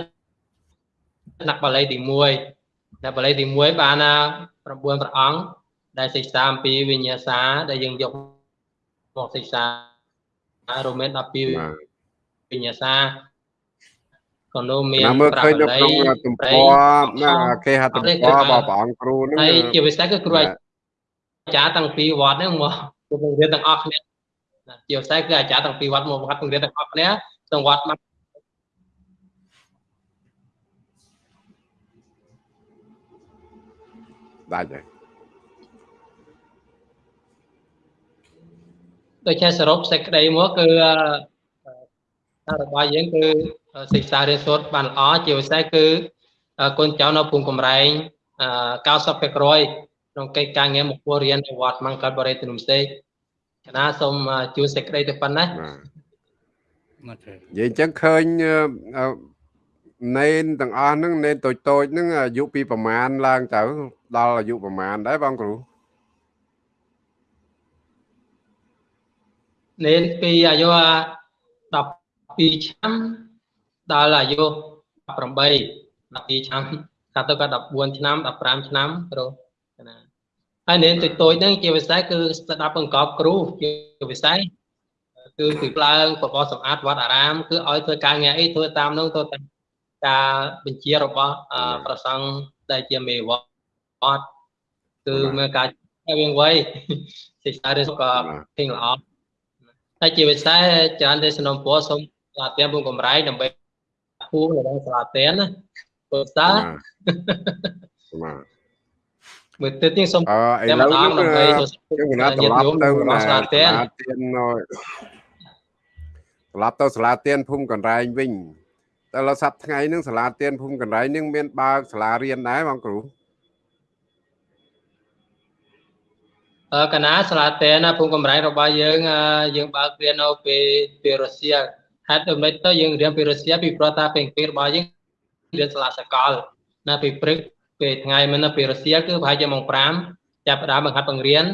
ថ្នាក់បាលីទី1ថ្នាក់បាលីទី1បាន9ព្រះអង្គ ដែលសិក្សាអំពីវិញ្ញាសាដែលយើងយកមកសិក្សារួមមាន12វិញ្ញាសាក៏នោះមានណាមើលឃើញនៅក្នុងទំព័រណាគេហៅទំព័ររបស់ព្រះអង្គគ្រូហ្នឹងហើយជាពិសេសគឺគ្រូអាចារ្យតាំងពីវត្តហ្នឹងមកគ្រូបង្រៀនទាំងអស់គ្នាជាពិសេសគឺអាចារ្យតាំងពីវត្តមកវត្តបង្រៀនទាំងអស់គ្នាទាំងវត្តមកដាច់ហើយ ដូចជាសរុបសេចក្តីមកគឺរបស់យើងគឺសិក្សារៀនសូត្របានល្អជាពិសេសគឺកូនចៅនៅភូមិកំរែង90%ក្នុងកិច្ចការងារមករៀននៅវត្តមង្គលបរិទ្ធនុំសេកកណាសូមជួនសេចក្តីទៅប៉ុណ្ណាអូខេនិយាយអញ្ចឹងឃើញនេនទាំងអស់ហ្នឹងនេនតូចតូចហ្នឹងអាយុពីប្រមាណឡើងទៅដល់អាយុប្រមាណដែរបងគ្រូ នេនពីអាយុ12ឆ្នាំដល់អាយុ18 12ឆ្នាំកាត់ទៅក៏14ឆ្នាំ15ឆ្នាំគ្រូណាហើយនេនតូចតូចហ្នឹងជាពិសេសគឺស្ដាប់បង្កប់គ្រូជាពិសេសគឺពីឡើងបបោសម្អាតវត្តអារាម គឺឲ្យធ្វើការងារអីធ្វើតាមនោះទៅតាមការបញ្ជារបស់ប្រសង់ដែលជាមេវត្តគឺមានការវាងវៃសិក្សារៀនក៏ពេញល្អ ហើយជាពិសេសច្រើនទេសំណពរសូមសាលាទៀនពុំកំរៃដើម្បីគូរបស់សាលាទៀនណាពើសាបាទបាទមើលទៅនេះសូមអឺឥតែឡូម្វដងនេះដើម្បីខ្ញុំកណាត្រឡប់ទៅសាសាលាទៀនទៀននៅត្រឡប់ទៅសាលាទៀនភូមិកណ្រែងវិញតែឡសប្តាហ៍ថ្ងៃហ្នឹងសាលាទៀនភូមិកណ្រែងហ្នឹងមានបើកសាលារៀនដែរបងគ្រូ កណាសាលាតេណាភូមិកំរៃរបស់យើងអឺយើងបើករៀននៅពេលពេលរុស្ស៊ីហេតុដូច្នេះទៅយើងរៀនពីរុស្ស៊ីពីព្រោះថាពេលពេលរបស់យើងរៀនសាលាសកលណាពីព្រឹកពេលថ្ងៃមិនណាពីរុស្ស៊ីគឺប្រហែលជាម៉ោង5ចាប់ផ្ដើមបង្ហាត់បង្រៀន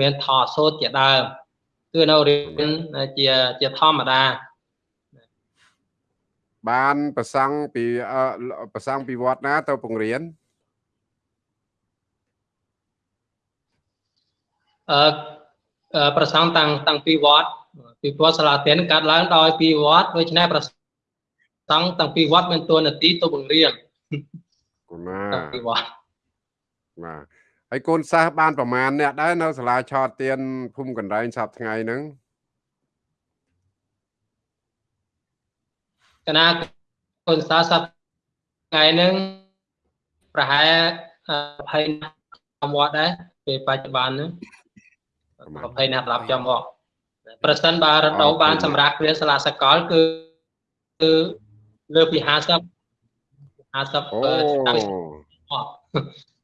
មានថតសូត្រជាដើមគឺនៅរៀនជាជាធម្មតាបានប្រសង់ពីអឺប្រសង់ពីវត្តណាទៅបង្រៀន អឺអឺប្រសងតាំងតាំងពីវត្តពីវត្តសាលាទៀនកាត់ឡើងដោយពីវត្តដូច្នេះប្រសងតាំងពីវត្តមានតួនាទីទៅបង្រៀនគូណាតាំងពីវត្តបាទហើយកូនសិស្សបានប្រមាណអ្នកដែរនៅសាលាឆោតទៀនភូមិកណ្រែងសប្តាហ៍ថ្ងៃហ្នឹងកណាកូនសាស័ព្ទថ្ងៃហ្នឹងប្រហែល20ណាស់វត្តដែរពេលបច្ចុប្បន្នហ្នឹង 20ណាស់ត្រឡប់ចាំមកប្រសិនបើរដូវបានសម្រាប់គ្រាសាលាសកលគឺគឺលើពី50 50អូតាំង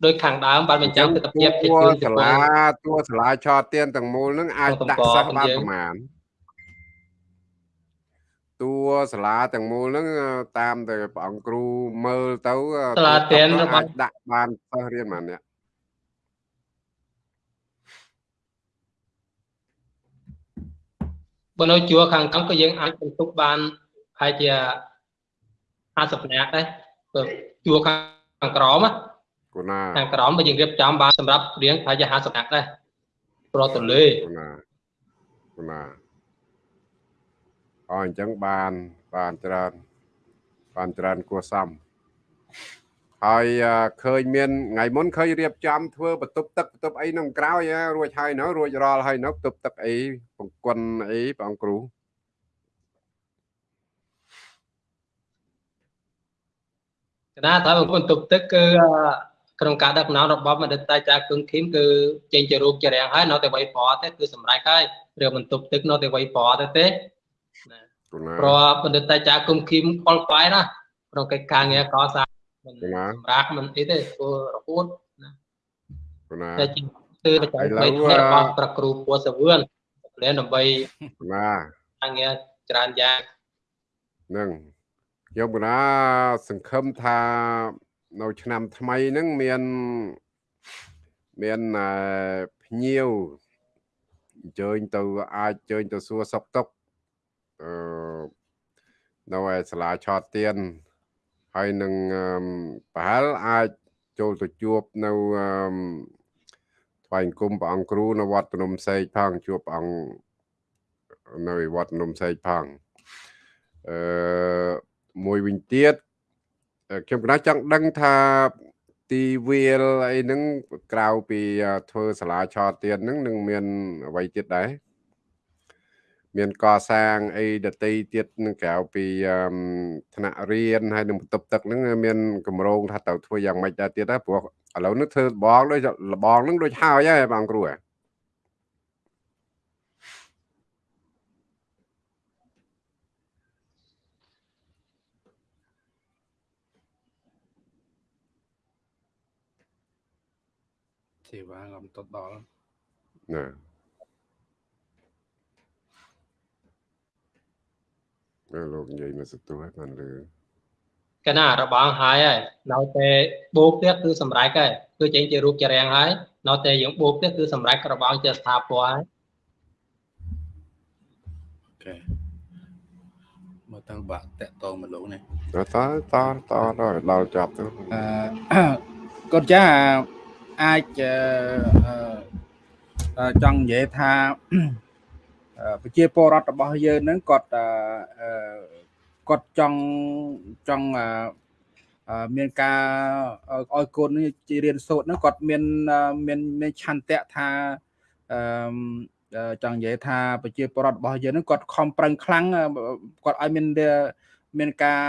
ដោយខាងដើមបានបញ្ចាំងទិដ្ឋភាពជាតួជឿនជាសាពងលាតួសាលាឆោតទៀនទាំងមូលហ្នឹងអាចក្នុងដាក់តំបន់សិស្សបានយើងប្រមាណតួសាលាទាំងមូលហ្នឹងតាមតែព្រះអង្គគ្រូមើលទៅសាលាទៀនរបស់អាចដាក់បានសិស្សរៀនប៉ុន្មានអ្នក បើនៅជួរខាងក្រោមក៏យើងអាចបន្ទុកបានប្រហែលជា50នាក់ដែរបើជួរខាងក្រោមណាគូណាខាងក្រោមបើយើងរៀបចំបានសម្រាប់រៀងប្រហែលជា50នាក់ដែរប្រទលេគូណាគូណាអអញ្ចឹងបានបានច្រើនបានច្រើនគួរសម ហើយអឺឃើញមានថ្ងៃមុនឃើញរៀបចំធ្វើបន្ទប់ទឹកបន្ទប់អីហ្នឹងក្រោយហ៎រួចហើយនៅរួចរាល់ហើយនៅបន្ទប់ទឹកអីបង្គន់អីព្រះអង្គគ្រូកណាថាបន្ទប់ទឹកគឺអឺក្នុងការដឹកនាំរបស់មនិតតាចាគឹងឃីមគឺចេញជារូបជារាងហើយនៅតែវៃប្រអទេគឺសម្រេចហើយរឿងបន្ទប់ទឹកនៅតែវៃប្រអទេទេគូណាព្រោះបណ្ឌិតតាចាគឹមឃីមខលផ្លាយណាក្នុងកិច្ចការងារកសាងមិន សម្រាប់មិនអីទេធ្វើរហូតគូណាតែជាគឺបច្ចេកវិទ្យារបស់ប្រគ្រូពូសវឿនលែនដើម្បីគូណាការងារច្រើនយ៉ាងហ្នឹងខ្ញុំគណាសង្ឃឹមថានៅឆ្នាំថ្មីហ្នឹងមានមានអឺភ្ញៀវអញ្ជើញទៅអាចអញ្ជើញទៅសួរសុខទុក្ខអឺនៅឯសាលាឆោតទៀន ហើយនឹងអឺប្រហែលអាចចូលទៅជួបនៅអឺថ្វាយអង្គមព្រះអង្គគ្រូនៅវត្តភ្នំសេកផងជួបព្រះអង្គនៅឯវត្តភ្នំសេកផងអឺមួយវិញទៀតអឺខ្ញុំកណាចង់ដឹងថាទីវាលអីហ្នឹងក្រៅពីអឺធ្វើសាលាឆោតទៀតហ្នឹងនឹងមានអ្វីទៀតដែរ មានកសាងអីដតីទៀតនឹងក្រៅពីអឺថ្នាក់រៀនហើយនឹងបន្ទប់ទឹកហ្នឹងមានកម្រងថាត្រូវធ្វើយ៉ាងម៉េចដែរទៀតដែរព្រោះឥឡូវនេះធ្វើលបងដូចលបងហ្នឹងដូចហើយហើយបងគ្រូហ៎សេវាងំទៅដល់ណា លោកនិយាយមកសទួយបានលឺកណារបងហើយហើយនៅតែបូកទៀតគឺសម្រេចហើយគឺចេញជារូបជារាងហើយនៅតែយើងបូកទៀតគឺសម្រេចរបងជាស្ថាពរហើយអូខេមកទៅបាក់តាក់តងមកលោកនេះតតតតដល់ដល់ចាប់ទៅអឺកូនចាអាចអឺអឺចង់និយាយថាអឺ ប្រជាពលរដ្ឋរបស់យើងហ្នឹងគាត់អឺអឺគាត់ចង់ចង់អឺអឺមានការឲ្យកូននេះជិះរៀនសូត្រហ្នឹងគាត់មានអឺមានមានឆន្ទៈថាអឺអឺចង់និយាយថាប្រជាពលរដ្ឋរបស់យើងហ្នឹងគាត់ខំប្រឹងខ្លាំងអឺគាត់ឲ្យមានមានការ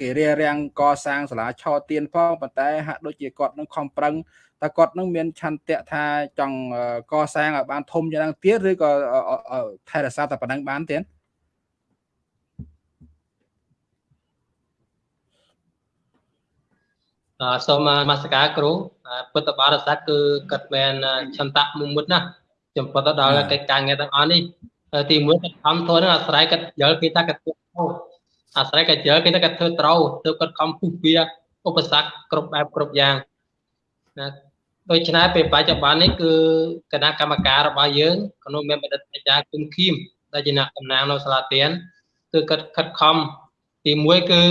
គេរារាំងកសាងសាលាឆោទៀនផងប៉ុន្តែហាក់ដូចជាគាត់នឹងខំប្រឹង តើគាត់នឹងមានឆន្ទៈថាចង់កសាងឲ្យបានធំយ៉ាងណាទៀតឬក៏ថែរក្សាតែប៉ុណ្ណឹងបានទៀតអសូមនមស្ការគ្រូពុទ្ធបរិស័ទគឺគាត់មានឆន្ទៈមុមុតណាចំពោះទៅដល់កិច្ចការងារទាំងអស់នេះទីមួយគាត់ខំធ្វើនឹងអាស្រ័យគាត់យល់គេថាគាត់ធ្វើអាស្រ័យគាត់យល់គេថាគាត់ធ្វើត្រូវទើបគាត់ខំពុះវាឧបសគ្គគ្រប់បែបគ្រប់យ៉ាងណា ដូច្នេះពេលបច្ចុប្បន្ននេះគឺគណៈកម្មការរបស់យើងក្នុងមានបណ្ឌិតអាចារ្យគុំខៀមដែលជាអ្នកតំណាងនៅសាលាទៀនគឺគាត់ខិតខំទី1គឺ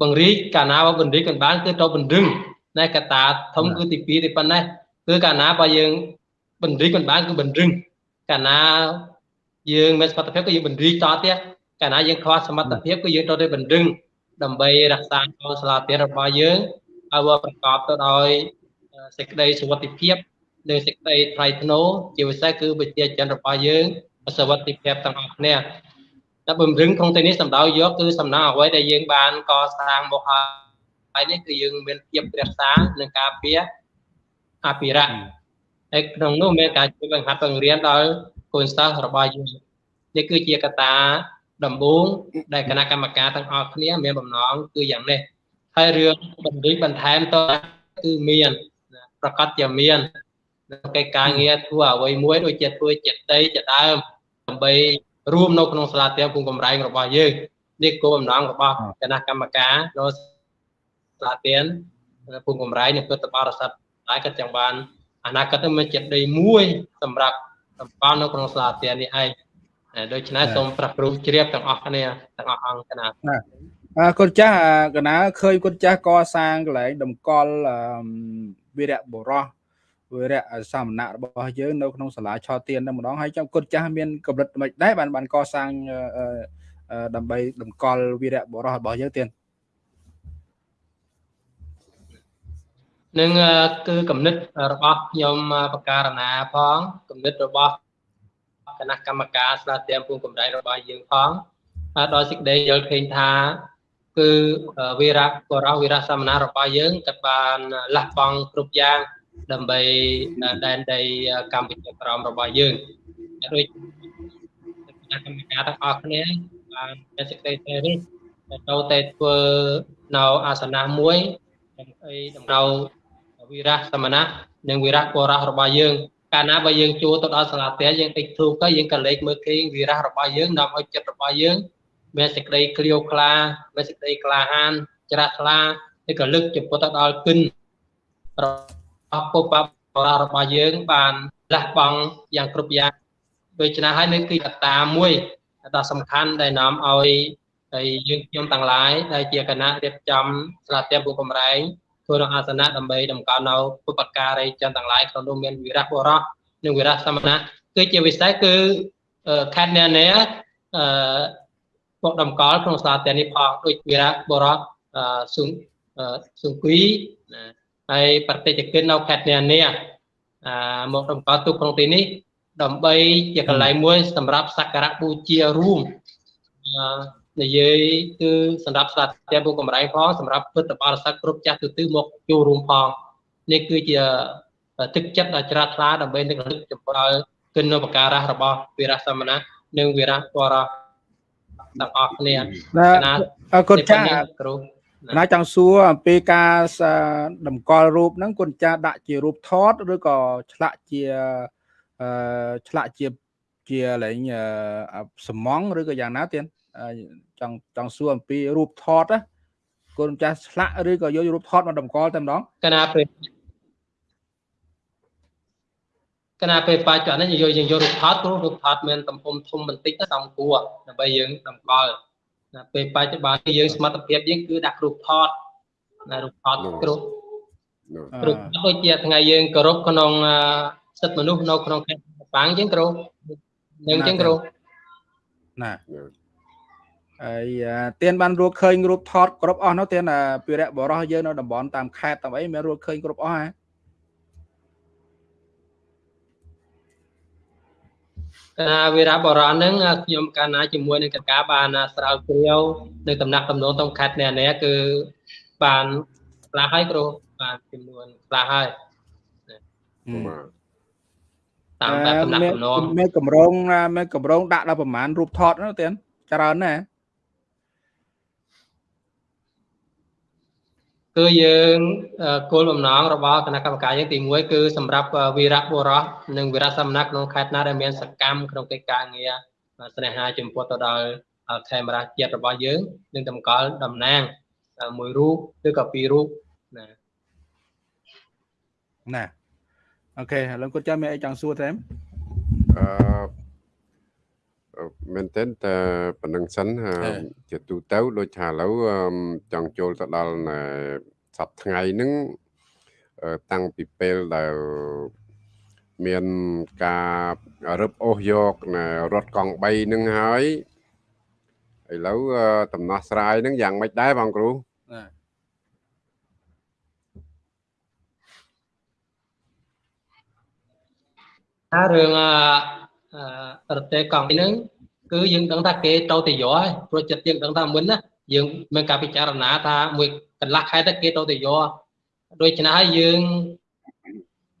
បង្រីកកាលណាបើបង្រីកមិនបានគឺទៅបណ្ដឹងណែកតាធំគឺទី2ទីប៉ុណ្ណេះគឺកាលណាបើយើងបណ្រីកមិនបានគឺបណ្ដឹងកាលណាយើងមានសមត្ថភាពគឺយើងបណ្រីកតទៀតកាលណាយើងខ្វះសមត្ថភាពគឺយើងទៅទៅបណ្ដឹងដើម្បីរក្សានៅសាលាទានរបស់យើង ឲ្យវាប្រកបទៅដោយសេចក្តីសុវត្ថិភាពនិងសេចក្តីថ្លៃថ្នូរជាពិសេសគឺវិជាចិនរបស់យើងសុវត្ថិភាពទាំងអស់គ្នាតែបំរឹងក្នុងទីនេះសំដៅយកគឺសំណងអ្វីដែលយើងបានកសាងមកហើយនេះគឺយើងមានភាពរក្សានិងការពារអភិរក្សហើយក្នុងនោះមានការជួយបង្ហាត់បង្រៀនដល់កូនសិស្សរបស់យើងនេះគឺជាកត្តាដំបូងដែលគណៈកម្មការទាំងអស់គ្នាមានបំណងគឺយ៉ាងនេះ ហើយរឿងបណ្ឌិតបន្ថែមតគឺមានប្រកាសជាមាននៅកិច្ចការងារធ្វើអ្វីមួយដូចជាធ្វើចិត្តដីជាដើមដើម្បីរួមនៅក្នុងសាលាទៀងភូមិកំរែងរបស់យើងនេះគោលបំណងរបស់គណៈកម្មការនៅសាលាទៀងភូមិកំរែងនិងពុទ្ធបរិស័ទហើយក៏ចាំបានអនាគតមានចិត្តដីមួយសម្រាប់សម្ព័ន្ធនៅក្នុងសាលាទៀងនេះឯងដូច្នេះសូមប្រព្រឹត្តជ្រាបទាំងអស់គ្នាទាំងអស់អង្គគណៈអើ គុណចាស់កណាឃើញគុណចាស់កសាងកន្លែងតម្កល់វីរៈបុរសវិរៈសមណៈរបស់យើងនៅក្នុងសាលាឆទានតែម្ដងហើយចាំគុណចាស់មានកម្រិតមិនដែរបានបានកសាងដើម្បីតម្កល់វីរៈបុរសរបស់យើងទៀតនឹងគឺគំនិតរបស់ខ្ញុំបការណាផងគំនិតរបស់គណៈកម្មការស្ដារទៀមពុំកម្រៃរបស់យើងផងដល់សេចក្តីយល់ឃើញថា គឺវីរៈបុរសវីរៈសមណៈរបស់យើងក៏បានលះបង់គ្រប់យ៉ាងដើម្បីដែនដីកម្ពុជាក្រមរបស់យើងដូចគណៈកម្មការទាំងអស់គ្នាបានមានសេចក្តីតែនេះទៅតែធ្វើនៅអាសនៈមួយដើម្បីដំណៅវិរៈសមណៈនិងវិរៈបរៈរបស់យើងកាលណាបើយើងជួទៅដល់សាលាផ្ទះយើងតិចធូបទៅយើងក៏លេចមើលឃើញវិរៈរបស់យើងនាំឲ្យចិត្តរបស់យើង មានសេចក្តីក្លៀវក្លាមានសេចក្តីក្លាហានច្រាស់ថ្លាឬក៏លឹកចំពោះទៅដល់គិនអពុបបររបស់យើង បានលះបង់យ៉ាងគ្រប់យ៉ាងដូច្នេះហើយនេះគឺកត្តាមួយដ៏សំខាន់ដែលនាំឲ្យហើយយើងខ្ញុំទាំងឡាយដែលជាគណៈរៀបចំស្លាទៀមពុកំរែងធ្វើរអាសនៈដើម្បីតម្កល់នៅពុបការីចិនទាំងឡាយក្នុងនោះមានវិរៈបុរសនិងវិរៈសមណៈគឺជាវិស័យគឺខេត្តនានាអឺ មកតម្កល់ក្នុងស្លាទៀមនេះផងដូចវិរៈបុរសសុងសុងគីណាហើយប្រតិជននៅខេត្តនានាអាមកតម្កល់ទុកក្នុងទីនេះដើម្បីជាកន្លែងមួយ សម្រាប់សក្ការៈបូជារួមនិយាយគឺសម្រាប់ស្លាតតែពុកកំរៃផងសម្រាប់ពុទ្ធបរិស័ទគ្រប់ចាស់ទទិមកចូលរួមផងនេះគឺជាទឹកចិត្តដ៏ជ្រះថ្លាដើម្បីនឹករលឹកចំពោះគុណឧបការៈរបស់វីរៈសមណៈនិងវីរៈបរៈ ទាំងអស់គ្នាណាអរគុណចាស់គ្រូណាចង់សួរអំពីការតម្កល់រូបហ្នឹងគុណចាស់ដាក់ជារូបថតឬក៏ឆ្លាក់ជាអឺឆ្លាក់ជាជាលែងសំងឬក៏យ៉ាងណាទៀតចង់ចង់សួរអំពីរូបថតណាគុណចាស់ឆ្លាក់ឬក៏យករូបថតមកតម្កល់តែម្ដងកណាពេល កណាពេលបច្ចុប្បន្ននេះយើងយករូបថតព្រោះរូបថតមានទំហំធំបន្តិចសំគួរដើម្បីយើងតម្កល់ណាពេលបច្ចុប្បន្នយើងសមត្ថភាពយើងគឺដាក់រូបថតណារូបថតគ្រប់រូបដូចជាថ្ងៃយើងគោរពក្នុងសិទ្ធិមនុស្សនៅក្នុងខេត្តបាងចឹងគ្រូនឹងចឹងគ្រូណាហើយទៀនបានរកឃើញរូបថតគ្រប់អស់នោះទៀនពីរៈបរោះយើងនៅតំបន់តាមខេត្តតាមអីមានរកឃើញគ្រប់អស់ហ៎ កាល វីរៈបរៈហ្នឹងខ្ញុំកាលណាជាមួយនឹងកកាបានស្រាវជ្រាវនៅតំណាក់តំណងក្នុងខេត្តនេះនេះគឺបានខ្លះហើយគ្រូបានចំនួនខ្លះហើយតាមបែបតំណាក់តំណងមានកម្រងមានកម្រងដាក់ដល់ប្រមាណរូបថតនោះទៀតច្រើនណាស់ គឺយើងគោលបំណងរបស់គណៈកម្មការយើងទី1គឺសម្រាប់វីរៈបុរសនិងវីរៈសមណៈក្នុងខេត្តណាដែលមានសកម្មក្នុងកិច្ចការងារស្នេហាចំពោះទៅដល់ខេមរាជាតិរបស់យើងនឹងតម្កល់តំណាងមួយរូបឬក៏ពីររូបណាណាអូខេឥឡូវគាត់ចាំមានអីចង់សួរទេអឺ មែនតើតែប៉ុណ្្នឹងសិនជាទូទៅដូចថាឥឡូវចង់ចូលទៅដល់សប្ថ្ងៃហ្នឹងតាំងពីពេលដែលមានការរឹបអូសយករថកង់3ហ្នឹងហើយឥឡូវដំណោះស្រាយហ្នឹងយ៉ាងម៉េចដែរបងគ្រូថារឿង រទេកង់ហ្នឹងគឺយើងដឹងថាគេទៅទៅយកហើយព្រោះចិត្តយើងដឹងថាមុនណាយើងមានការពិចារណាថាមួយកន្លះខែទៅគេទៅទៅយកដូច្នេះហើយយើង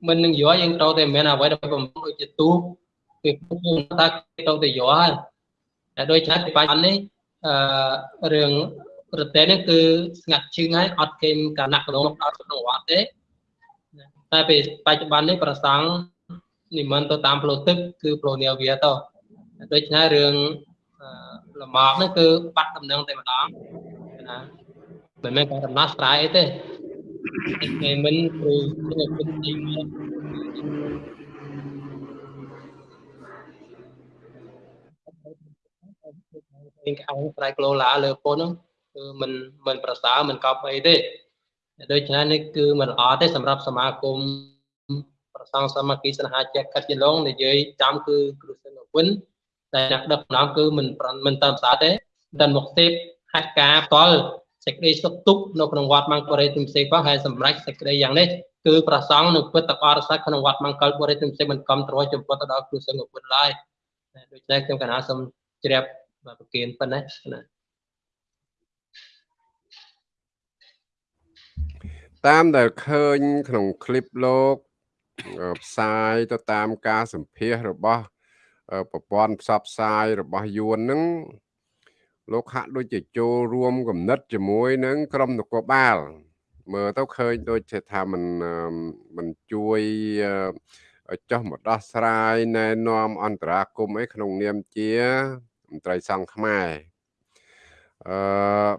មិននឹងយកយើងទៅតែមានអ្វីដែលបំពុះដូចជាទូគេពុកយើងថាគេទៅទៅយកហើយតែដូច្នេះបច្ចុប្បន្ននេះអឺរឿងប្រទេសនេះគឺស្ងាត់ជើងហើយអត់គេការណាក់ក្នុងដល់ក្នុងវត្តទេតែពេលបច្ចុប្បន្ននេះប្រសង់ និមន្តទៅតាមផ្លូវទឹកគឺផ្លូវនាវាទៅដូច្នេះរឿងលំមកនេះគឺបាត់ដំណឹងតែម្ដងណាមិនមែនការដំណោះស្រាយអីទេគេមិនព្រោះគេគិតទីមកពេញខំស្រែកក្លូឡាលើពុនហ្នឹងគឺមិនមិនប្រសើរមិនកប់អីទេដូច្នេះនេះគឺមិនល្អទេសម្រាប់សមាគម ប្រសងសមាគីស្នេហាចេះកាត់ជាឡងនិយាយចាំគឺគ្រូសិនវិនតែអ្នកដឹកនាំគឺមិនមិនតាមសាទេដល់មកទេពហេតុការផ្ទាល់សេចក្តីសុខទុក្ខនៅក្នុងវត្តមង្គលរិទ្ធផ្សេងផងហើយសម្រាប់សេចក្តីយ៉ាងនេះគឺប្រសងនឹងពុទ្ធបរិស័ទក្នុងវត្តមង្គលបរិទ្ធផ្សេងមិនកំត្រួយចំពោះទៅដល់គ្រូសង្ឃពុទ្ធឡើយដូច្នេះខ្ញុំកណាសូមជ្រាបប្រគិនប៉ុណ្ណេះណាតាមដែលឃើញក្នុងคลิปលោក ផ្សាយទៅតាមការសម្ភាសរបស់ប្រព័ន្ធផ្សព្វផ្សាយរបស់យួនហ្នឹងលោកហាក់ដូចជាចូលរួមគំនិតជាមួយនឹងក្រមនគរបាល មើលទៅឃើញដូចជាថាมันมันជួយចុះមកដោះស្រាយណែនាំអន្តរាគមអីក្នុងនាមជាមន្ត្រីសង្ឃខ្មែរអឺ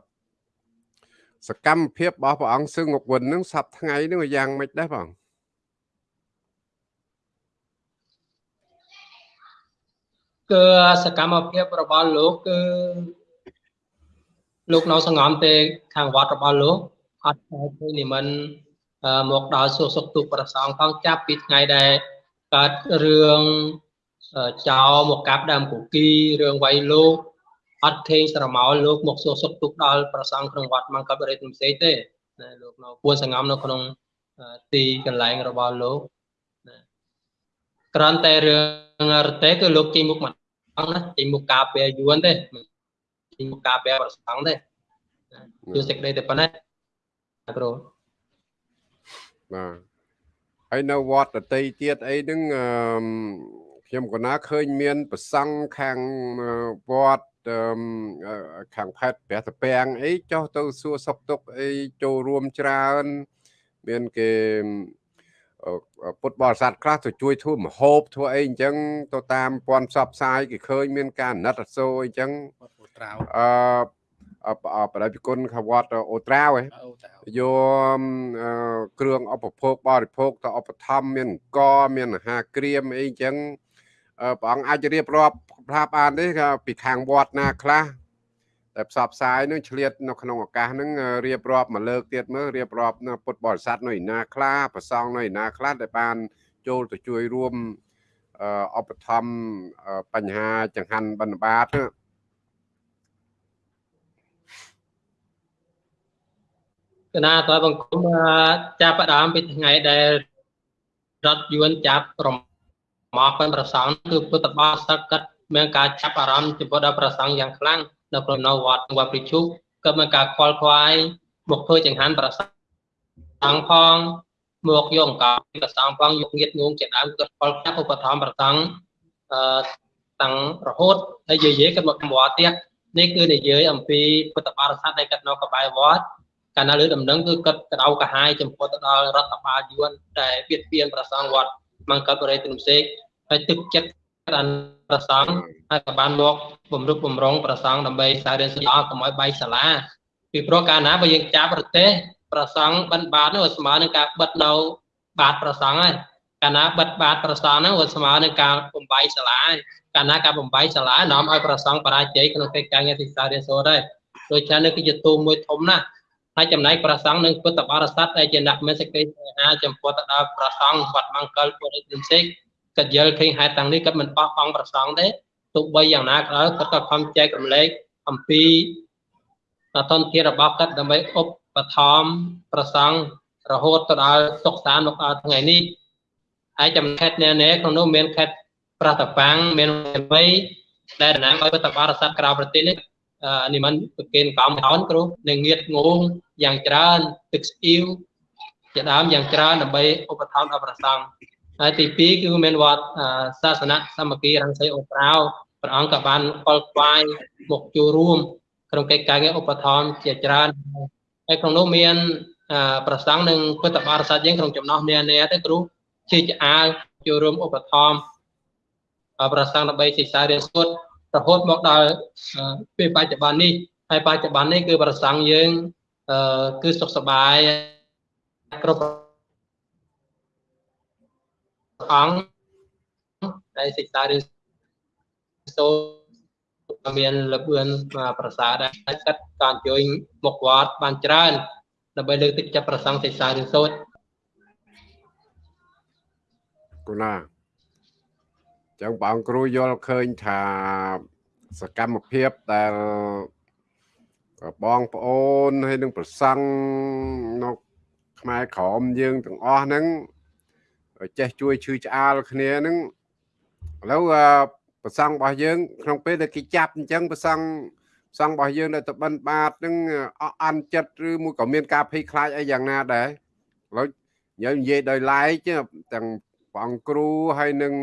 សកម្មភាពរបស់ព្រះអង្គសឹងងុកវិននឹងសប្ថ្ងៃនឹងយ៉ាងម៉េចដែរបង គឺសកម្មភាពរបស់លោកគឺលោកនៅសង្ងំទេខាងវត្តរបស់លោកអត់តែឃើញនិមន្តមកដល់សួរសុខទុក្ខប្រសងផងចាប់ពីថ្ងៃដែលកើតរឿងចោមកកាប់ដើមគគីរឿងវៃលោកអត់ឃើញស្រមោលលោកមកសួរសុខទុក្ខដល់ប្រសងក្នុងវត្តមង្គលបរិទ្ធផ្សេងទេណាលោកនៅពួនសង្ងំនៅក្នុងទីកន្លែងរបស់លោកណា ក្រាន់តែរឿងរទេគឺលោកជិះមុខមកណាជិះមុខការពារយួនទេជិះមុខការពារប្រសងទេជួយសេចក្តីតែប៉ុណ្ណេះគ្រូបាទហើយនៅវត្តដតីទៀតអីហ្នឹងខ្ញុំក៏ណាឃើញមានប្រសង់ខាងវត្តខាងខេត្តព្រះតាពាំងអីចុះទៅសួរសុខទុក្ខអីចូលរួមច្រើន មានគេ ពុទ្ធបរិស័ទខ្លះទៅជួយធ្វើមហូបធ្វើអីអញ្ចឹងទៅតាមពាន់ផ្សព្វផ្សាយគេឃើញមានការណិតអសូរអីចឹងអឺបដិគុណខាងវត្តអូត្រាវយកគ្រឿងឧបភោគបរិភោគទៅឧបត្ថម្ភមានអង្គមានអាហារក្រៀមអីចឹងព្រះអង្គអាចរៀបរាប់ប្រាប់បានទេពីខាងវត្តណាខ្លះ តែផ្សព្វផ្សាយនឹងឆ្លៀតនៅក្នុងឱកាសហ្នឹងរៀបរាប់មកលើកទៀតមើលរៀបរាប់នៅពុទ្ធបរិស័ទនៅឯណាខ្លះប្រសងនៅឯណាខ្លះដែលបានចូលទៅជួយរួមឧបត្ថម្ភបញ្ហាចង្ហាន់បណ្ឌបាតកណាតើបង្គំចាប់ផ្ដើមពីថ្ងៃដែលរដ្ឋយួនចាប់រំមកពេលប្រសងគឺពុទ្ធបរិស័ទគាត់មានការចាប់អារម្មណ៍ចំពោះដល់ប្រសងយ៉ាងខ្លាំង នៅក្នុងនៅវត្តវត្តព្រិជុក៏មានការខ្វល់ខ្វាយមកធ្វើចង្ហាន់ប្រសងផងមកយកអង្ករប្រសងផងយកងៀតងងជាដើមគាត់ខ្វល់ខ្វាយឧបត្ថម្ភប្រសងអឺតាំងរហូតហើយយាយយាយគាត់មកវត្តទៀតនេះគឺនិយាយអំពីពុទ្ធបរិស័ទដែលគាត់នៅក្បែរវត្តកាលណាលើដំណឹងគឺគាត់ក្តៅកាហាយចំពោះទៅដល់រដ្ឋបាលយួនដែលបៀតបៀនប្រសងវត្តមកកើតបរិយទនសេកហើយទឹកចិត្ត ក្តានប្រសងហើយក៏បានមកបំរុបបំរុងប្រសងដើម្បីសាររៀនសិល្បៈកុំឲ្យបែកសាលាពីព្រោះកាលណាបើយើងចាប់ប្រទេសប្រសងបិណ្ឌបាតនោះស្មើនឹងការបិទនៅបាតប្រសងហើយកាលណាបិទបាតប្រសងហ្នឹងវាស្មើនឹងការបំបែកសាលាហើយកាលណាការបំបែកសាលានាំឲ្យប្រសងបរាជ័យក្នុងកិច្ចការងារទីសារៀនសូត្រហើយដូច្នេះនេះគឺជាទូមួយធំណាស់ហើយចំណែកប្រសងនឹងពុទ្ធបរិស័ទដែលជាអ្នកមានសេចក្តីស្នេហាចំពោះទៅដល់ប្រសងវត្តមង្គលពុរិទ្ធនិសិក គាត់យល់ឃើញហេតុទាំងនេះគាត់មិនបោះបង់ប្រសងទេទោះបីយ៉ាងណាក៏ដោយគាត់ក៏ខំចែករំលែកអំពីអតន្ទារបស់គាត់ដើម្បីឧបត្ថម្ភប្រសងរហូតទៅដល់សុខសាន្តមកដល់ថ្ងៃនេះហើយចំណែកខេត្តនានាក្នុងនោះមានខេត្តប្រតបាំងមានមីដែលតំណាងឲ្យពុទ្ធបរិស័ទក្រៅប្រទេសនេះនិមន្តប្រគេនកំហោនគ្រូនឹងងៀតងងយ៉ាងច្រើនទឹកស្អ៊ីវជាដើមយ៉ាងច្រើនដើម្បីឧបត្ថម្ភដល់ប្រសង់ ហើយទី2គឺមានវត្តសាសនៈសាមគ្គីរង្សីអូប្រៅព្រះអង្គក៏បានកលខ្វាយមកចូលរួមក្នុងកិច្ចការងារឧបត្ថម្ភជាច្រើនហើយក្នុងនោះមានប្រសង់និងពុទ្ធបរិស័ទយើងក្នុងចំណោះនានាទៅគ្រូជាឆ្អាលចូលរួមឧបត្ថម្ភប្រសង់ដើម្បីសិក្សារៀនសូត្ររហូតមកដល់ពេលបច្ចុប្បន្ននេះហើយបច្ចុប្បន្ននេះគឺប្រសង់យើងគឺសុខសប្បាយគ្រប់ អង្គហើយសិក្សារៀនសូត្រមានលបឿនប្រសាដែរកាត់ការអញ្ជើញមកវត្តបានច្រើនដើម្បីលើកទឹកចិត្តប្រសង់សិក្សារៀនសូត្រគូណាចឹងបងគ្រូយល់ឃើញថាសកម្មភាពដែលបងប្អូនហើយនឹងប្រសង់នៅខ្មែរក្រមយើងទាំងអស់ហ្នឹង ចេះជួយឈឺឆ្អាលគ្នាហ្នឹងឥឡូវប្រសង់របស់យើង ក្នុងពេលដែលគេចាប់អញ្ចឹងប្រសង់សង្ឃរបស់យើងនៅតបិនបាតនឹងអអន់ចិត្តឬមួយក៏មានការភ័យខ្លាចអីយ៉ាងណាដែរឥឡូវយើងនិយាយដោយឡែកទាំងព្រះអង្គគ្រូហើយនឹង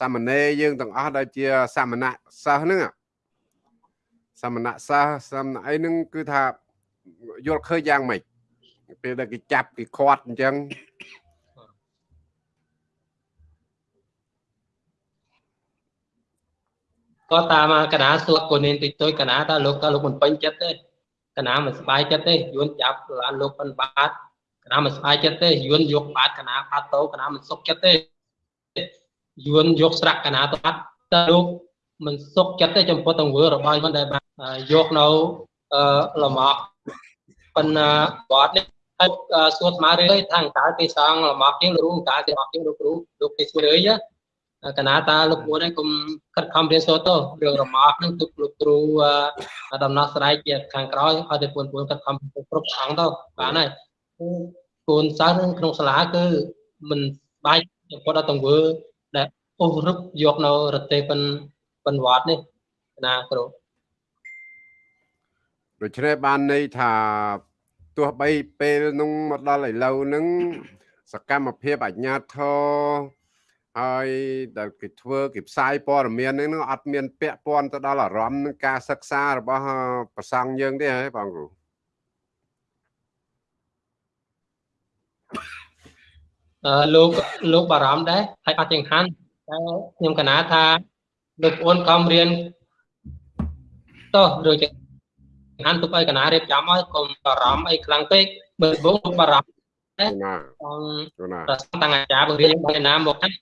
សាមណេរយើងទាំងអស់ដែលជាសាមណៈសិស្សហ្នឹងសាមណៈសិស្សសាមណអីហ្នឹងគឺថាយល់ឃើញយ៉ាងម៉េចពេលដែលគេចាប់គេខាត់អញ្ចឹង ក៏តាមកណាសួរកូននាងតិចតួចកណាតើលោកតើលោកមិនពេញចិត្តទេកណាមិនស្បាយចិត្តទេយួនចាប់ឡានលោកប៉ុនបាតកណាមិនស្បាយចិត្តទេយួនយកបាតកណាបាតតោកណាមិនសុខចិត្តទេយួនយកស្រាក់កណាទៅបាត់តើលោកមិនសុខចិត្តទេចំពោះទង្វើរបស់មិនដែលបានយកនៅអឺលំអប៉ុន្តែវត្តនេះហើយសួរស្មារតីថាតើគេសងលំអជាងលោកតើគេអត់ជាងលោកគ្រូលោកគេសួរអី កណាតាលោកពួនឯងកុំខិតខំរៀនសូត្រទៅរឿងរមាស់នឹងទុកលោកគ្រូដំណោះស្រាយជាខាងក្រោយឲ្យតែពួនពួនខិតខំគ្រប់អង្គទៅបានហើយគូនសិស្សនឹងក្នុងសាលាគឺមិនបាយគាត់ដល់ទង្វើដែលអូសរឹបយកនៅរទេពិនពិនវត្តនេះណាគ្រូដូច្នេះបានន័យថាទោះបីពេលនោះមកដល់ឥឡូវហ្នឹងសកម្មភាពអញ្ញាធរ ហើយដែលគេធ្វើគេផ្សាយព័ត៌មានហ្នឹងអត់មានពាក់ព័ន្ធទៅដល់អារម្មណ៍នឹងការសិក្សារបស់ប្រសង់យើងទេហ៎បងគ្រូអឺលោកលោកបារម្ភដែរហើយអត់ចង្ហាន់តែខ្ញុំកណាថាលោកប្អូនកំរៀនតោះឬចង្ហាន់ទុកឲ្យកណារៀបចំឲ្យកុំបារម្ភអីខ្លាំងពេកបើបងលោកបារម្ភដែរណាណាប្រសងតាំងអាចារ្យបង្រៀនបាយណាមកហ្នឹង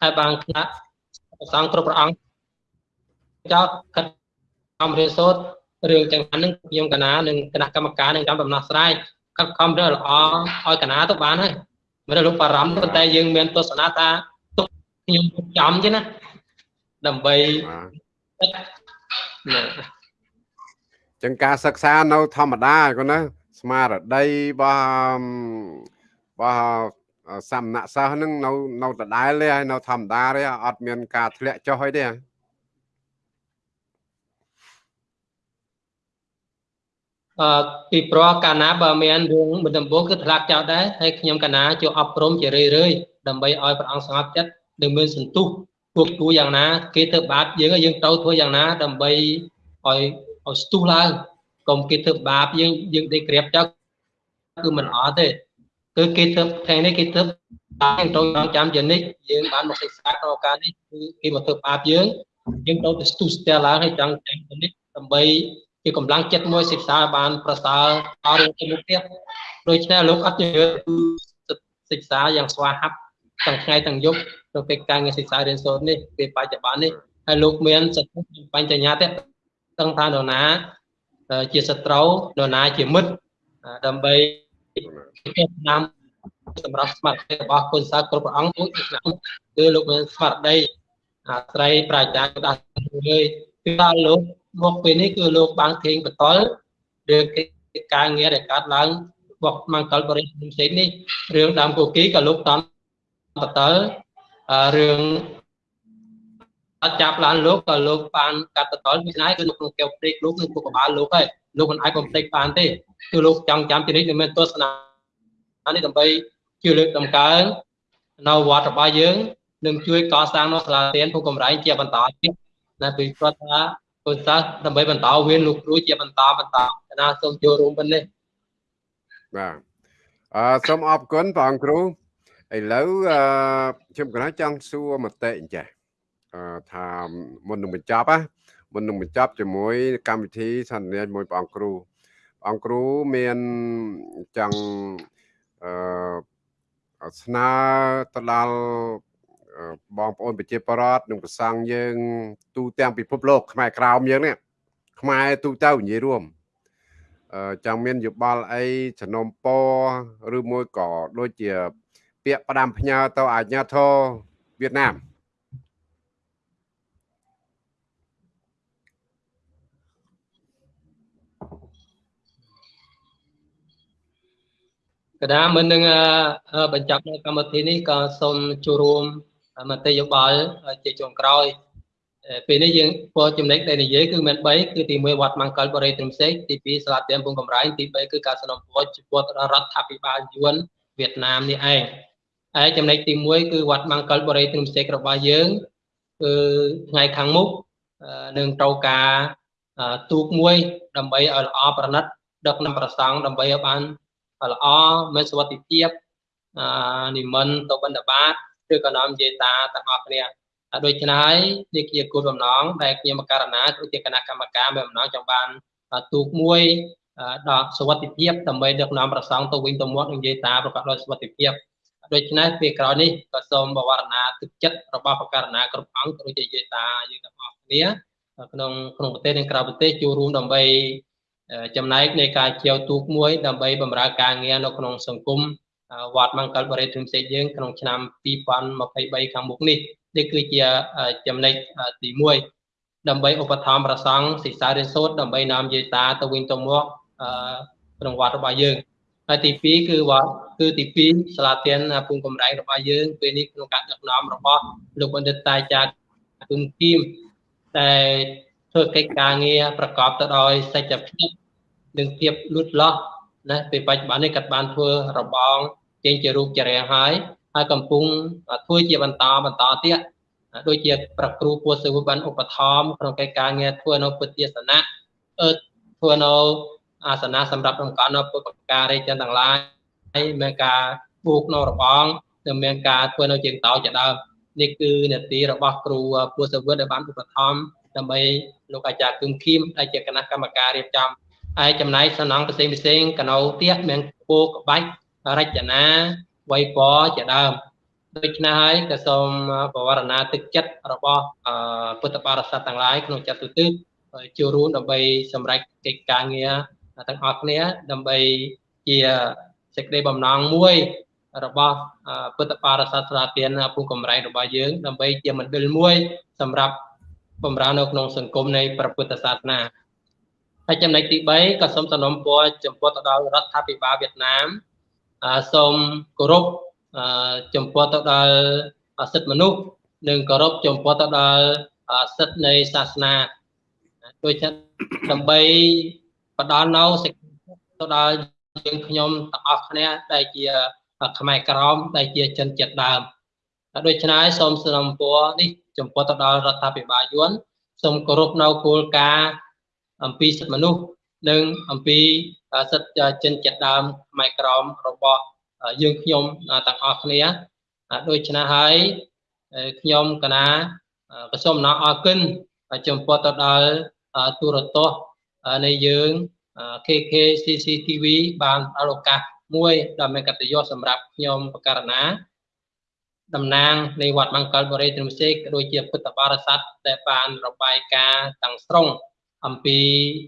ហើយបានខ្លះប្រសងគ្រប់ព្រះអង្គចោតកាត់អំរៀនសូត្ររឿងចឹងហ្នឹងខ្ញុំកណានឹងគណៈកម្មការនឹងចាំដំណោះស្រាយកាត់ខំរឿងល្អឲ្យកណាទៅបានហើយមិនលោកបារម្ភប៉ុន្តែយើងមានទស្សនៈថាទុកខ្ញុំចាំទេណាដើម្បីចឹងការសិក្សានៅធម្មតាគាត់ណាស្មារតីរបស់របស់ សំណាក់សិស្សហ្នឹងនៅនៅដដែលទេហើយនៅធម្មតាទេអត់មានការធ្លាក់ចុះអីទេអឺពីព្រោះកាលណាបើមានរឿងមិនដំបូងគឺធ្លាក់ចោលដែរហើយខ្ញុំកាលណាចូលអប់រំជារឿយរឿយដើម្បីឲ្យព្រះអង្គស្ងប់ចិត្តនិងមានសន្ទុះពួកគូយ៉ាងណា គេធ្វើបាបយើងយើងទៅធ្វើយ៉ាងណា ដើម្បីឲ្យឲ្យស្ទុះឡើងកុំគេធ្វើបាបយើងយើងដេកក្រាបចោលគឺមិនអត់ទេ គឺគេធ្វើថ្ងៃនេះគេធ្វើតាមទៅចងចាំយ៉ាងនេះយើងបានមកសិក្សាក្នុងឱកាសនេះគឺគេមកធ្វើបាបយើងយើងទៅទៅស្ទុះស្ទែឡើងឲ្យចង់ចាំយ៉ាងនេះដើម្បីជាកម្លាំងចិត្តមួយសិក្សាបានប្រសើរអរទៅមុខទៀតដូច្នេះលោកអត់ជឿសិក្សាយ៉ាងស្វាហាប់ទាំងថ្ងៃទាំងយប់ទៅពេលការងារសិក្សារៀនសូត្រនេះពេលបច្ចុប្បន្ននេះហើយលោកមានសតិបញ្ញត្តិទាំងថានរណាជាសត្រូវនរណាជាមិត្តដើម្បី គេតាមសម្រាប់ស្មារតីរបស់គុណសាស្ត្រគ្រប់ព្រះអង្គដូចឆ្នាំគឺលោកមានស្មារតីអាស្រ័យប្រាជ្ញាដាស់លើគឺថាលោកមកពេលនេះគឺលោកបានធេងបតលឬការងារដែលកើតឡើងរបស់មង្គលបរិយាផ្សេងនេះរឿងដើមគូគីក៏លោកតាមបតលរឿងអ ត់ចាប់ឡានលោកក៏លោកបានកាត់បតលពីណាគឺនៅក្នុងកែវព្រេកលោកនឹងពុកកបាលលោកហើយលោកមិនអាចបំភ្លេចបានទេគឺលោកចង់ចាំពីនេះមិនមែនទស្សនានេះដើម្បីជួយលើកតម្កើងនៅវត្តរបស់យើងនឹងជួយកសាងនៅសាលារៀនភូកំរៃជាបន្តទៀតណាពីគាត់ថាកូនសិស្សដើម្បីបន្តវេនលោកគ្រូជាបន្តបន្តណាសូមចូលរួមប៉ុណ្នេះបាទអឺសូមអរគុណព្រះអង្គគ្រូឥឡូវអឺខ្ញុំកណាចង់សួរមតិអញ្ចេះអឺ ថាមុននឹងបញ្ចប់ណាមុននឹងបញ្ចប់ជាមួយ កម្មវិធីសន្និដ្ឋានមួយព្រះអង្គគ្រូព្រះអង្គគ្រូមានចង់អឺស្នើទៅដល់បងប្អូនប្រជាពលរដ្ឋនិងប្រសង់យើង ទូទាំងពិភពលោកខ្មែរក្រោមយើងនេះខ្មែរទូទៅនិយាយរួមអឺចង់មានយោបល់អីចំណុំពរឬមួយក៏ដូចជា ពាក្យផ្ដាំផ្ញើទៅអាជ្ញាធរវៀតណាម កដាមុននឹងបញ្ចប់នៅកម្មវិធីនេះក៏សូមចូលរួមមតិយោបល់ជាចុងក្រោយពេលនេះយើងពោលចំណុចដែលនិយាយគឺមាន3គឺទី1វត្តមង្គលបរិយត្រឹមសេកទី2សាលាទៀមពងកំរៃទី3គឺការสนับสนุนចំពោះរដ្ឋាភិបាលយួនវៀតណាមនេះឯងហើយចំណុចទី1គឺវត្តមង្គលបរិយត្រឹមសេករបស់យើងគឺថ្ងៃខាងមុខនឹងត្រូវការទូកមួយដើម្បីឲ្យល្អប្រណិតដឹកនាំប្រសង់ដើម្បីឲ្យបាន ល្អមានសុវត្ថិភាពនិមន្តទៅបិណ្ឌបាតឬក៏នាំយាយតាទាំងអស់គ្នាដូច្នេះហើយនេះជាគោលបំណងដែលខ្ញុំករណាគឺជាគណៈកម្មការមានបំណងចង់បានទូកមួយដល់សុវត្ថិភាពដើម្បីដឹកនាំប្រសង់ទៅវិញទៅមកនឹងនិយាយតាប្រកបដោយសុវត្ថិភាពដូច្នេះពេលក្រោយនេះក៏សូមបវរណាទឹកចិត្តរបស់បកករណាគ្រប់អង្គក៏ដូចជាយាយតាយើងទាំងអស់គ្នាក្នុងក្នុងប្រទេសនិងក្រៅប្រទេសចូលរួមដើម្បី ចំណែកនៃការជាវទូកមួយដើម្បីបម្រើការងារនៅក្នុងសង្គមវត្តមង្គលបរិទ្ធផ្សេងយើងក្នុងឆ្នាំ2023ខាងមុខនេះនេះគឺជាចំណុចទី1ដើម្បីឧបត្ថម្ភប្រសង់សិក្សារៀនសូត្រដើម្បីនាំយាយតាទៅវិញទៅមកក្នុងវត្តរបស់យើងហើយទី2គឺវត្តគឺទី2សាលាទានពុំកំរៃរបស់យើងពេលនេះក្នុងការដឹកនាំរបស់លោកបណ្ឌិតតាចាគុំគីមតែ ធ្វើកិច្ចការងារប្រកបទៅដោយសច្ចភាពនិងភាពលូតលាស់ណាពេលបច្ចុប្បន្ននេះគាត់បានធ្វើរបងចេញជារូបជារាងហើយហើយកំពុងធ្វើជាបន្តបន្តទៀតដូចជាប្រគ្រូពួសសិវបានឧបត្ថម្ភក្នុងកិច្ចការងារធ្វើនៅពុទ្ធសាសនាអឺធ្វើនៅអាសនៈសម្រាប់តម្កល់នៅពុទ្ធការីចិនទាំងឡាយហើយមានការបូកនៅរបងនិងមានការធ្វើនៅជាងតោជាដើមនេះគឺនាទីរបស់គ្រូពួសសិវដែលបានឧបត្ថម្ភ ដើម្បីលោកអាចារ្យគឹមឃីមដែលជាគណៈកម្មការរៀបចំហើយចំណែកសំណង់ផ្សេងផ្សេងកណោទៀតមានគោក្បាច់រចនាវៃពរជាដើមដូច្នេះហើយក៏សូមបវរណាទឹកចិត្តរបស់ពុទ្ធបរិស័ទទាំងឡាយក្នុងចិត្តទូទៅចូលរួមដើម្បីសម្រេចកិច្ចការងារទាំងអស់គ្នាដើម្បីជាសេចក្តីបំណងមួយរបស់ពុទ្ធបរិស័ទស្រាទានពុកំរៃរបស់យើងដើម្បីជាមណ្ឌលមួយសម្រាប់ បំរើនៅក្នុងសង្គមនៃព្រះពុទ្ធសាសនាហើយចំណុចទី3ក៏សូមសំណូមពរចំពោះទៅដល់រដ្ឋាភិបាលវៀតណាមសូមគោរពចំពោះទៅដល់សិទ្ធិមនុស្សនិងគោរពចំពោះទៅដល់សិទ្ធិនៃសាសនាដូចជាដើម្បីផ្ដល់នៅសេចក្តីទៅដល់យើងខ្ញុំទាំងអស់គ្នាដែលជាខ្មែរក្រមដែលជាជនជាតិដើម ដូច្នេះសូមសំពោះនេះចំពោះទៅដល់រដ្ឋាភិបាលយួនសូមគោរពនៅគោលការណ៍អំពីសិទ្ធិមនុស្សនិងអំពីសិទ្ធិជនជាតិដើមខ្មែរក្រមរបស់យើងខ្ញុំទាំងអស់គ្នាដូច្នេះហើយខ្ញុំកណាក៏សូមណោអរគុណចំពោះទៅដល់ទូរទស្សន៍នៃយើង KK CCTV បានដល់ឱកាសមួយដ៏មានកតញ្ញូសម្រាប់ខ្ញុំបករណា តំណាងនៃវត្តមង្គលបរិយទ្រមសេកដូចជាពុទ្ធបរិស័ទដែលបានរបាយការណ៍ទាំងស្រុងអំពី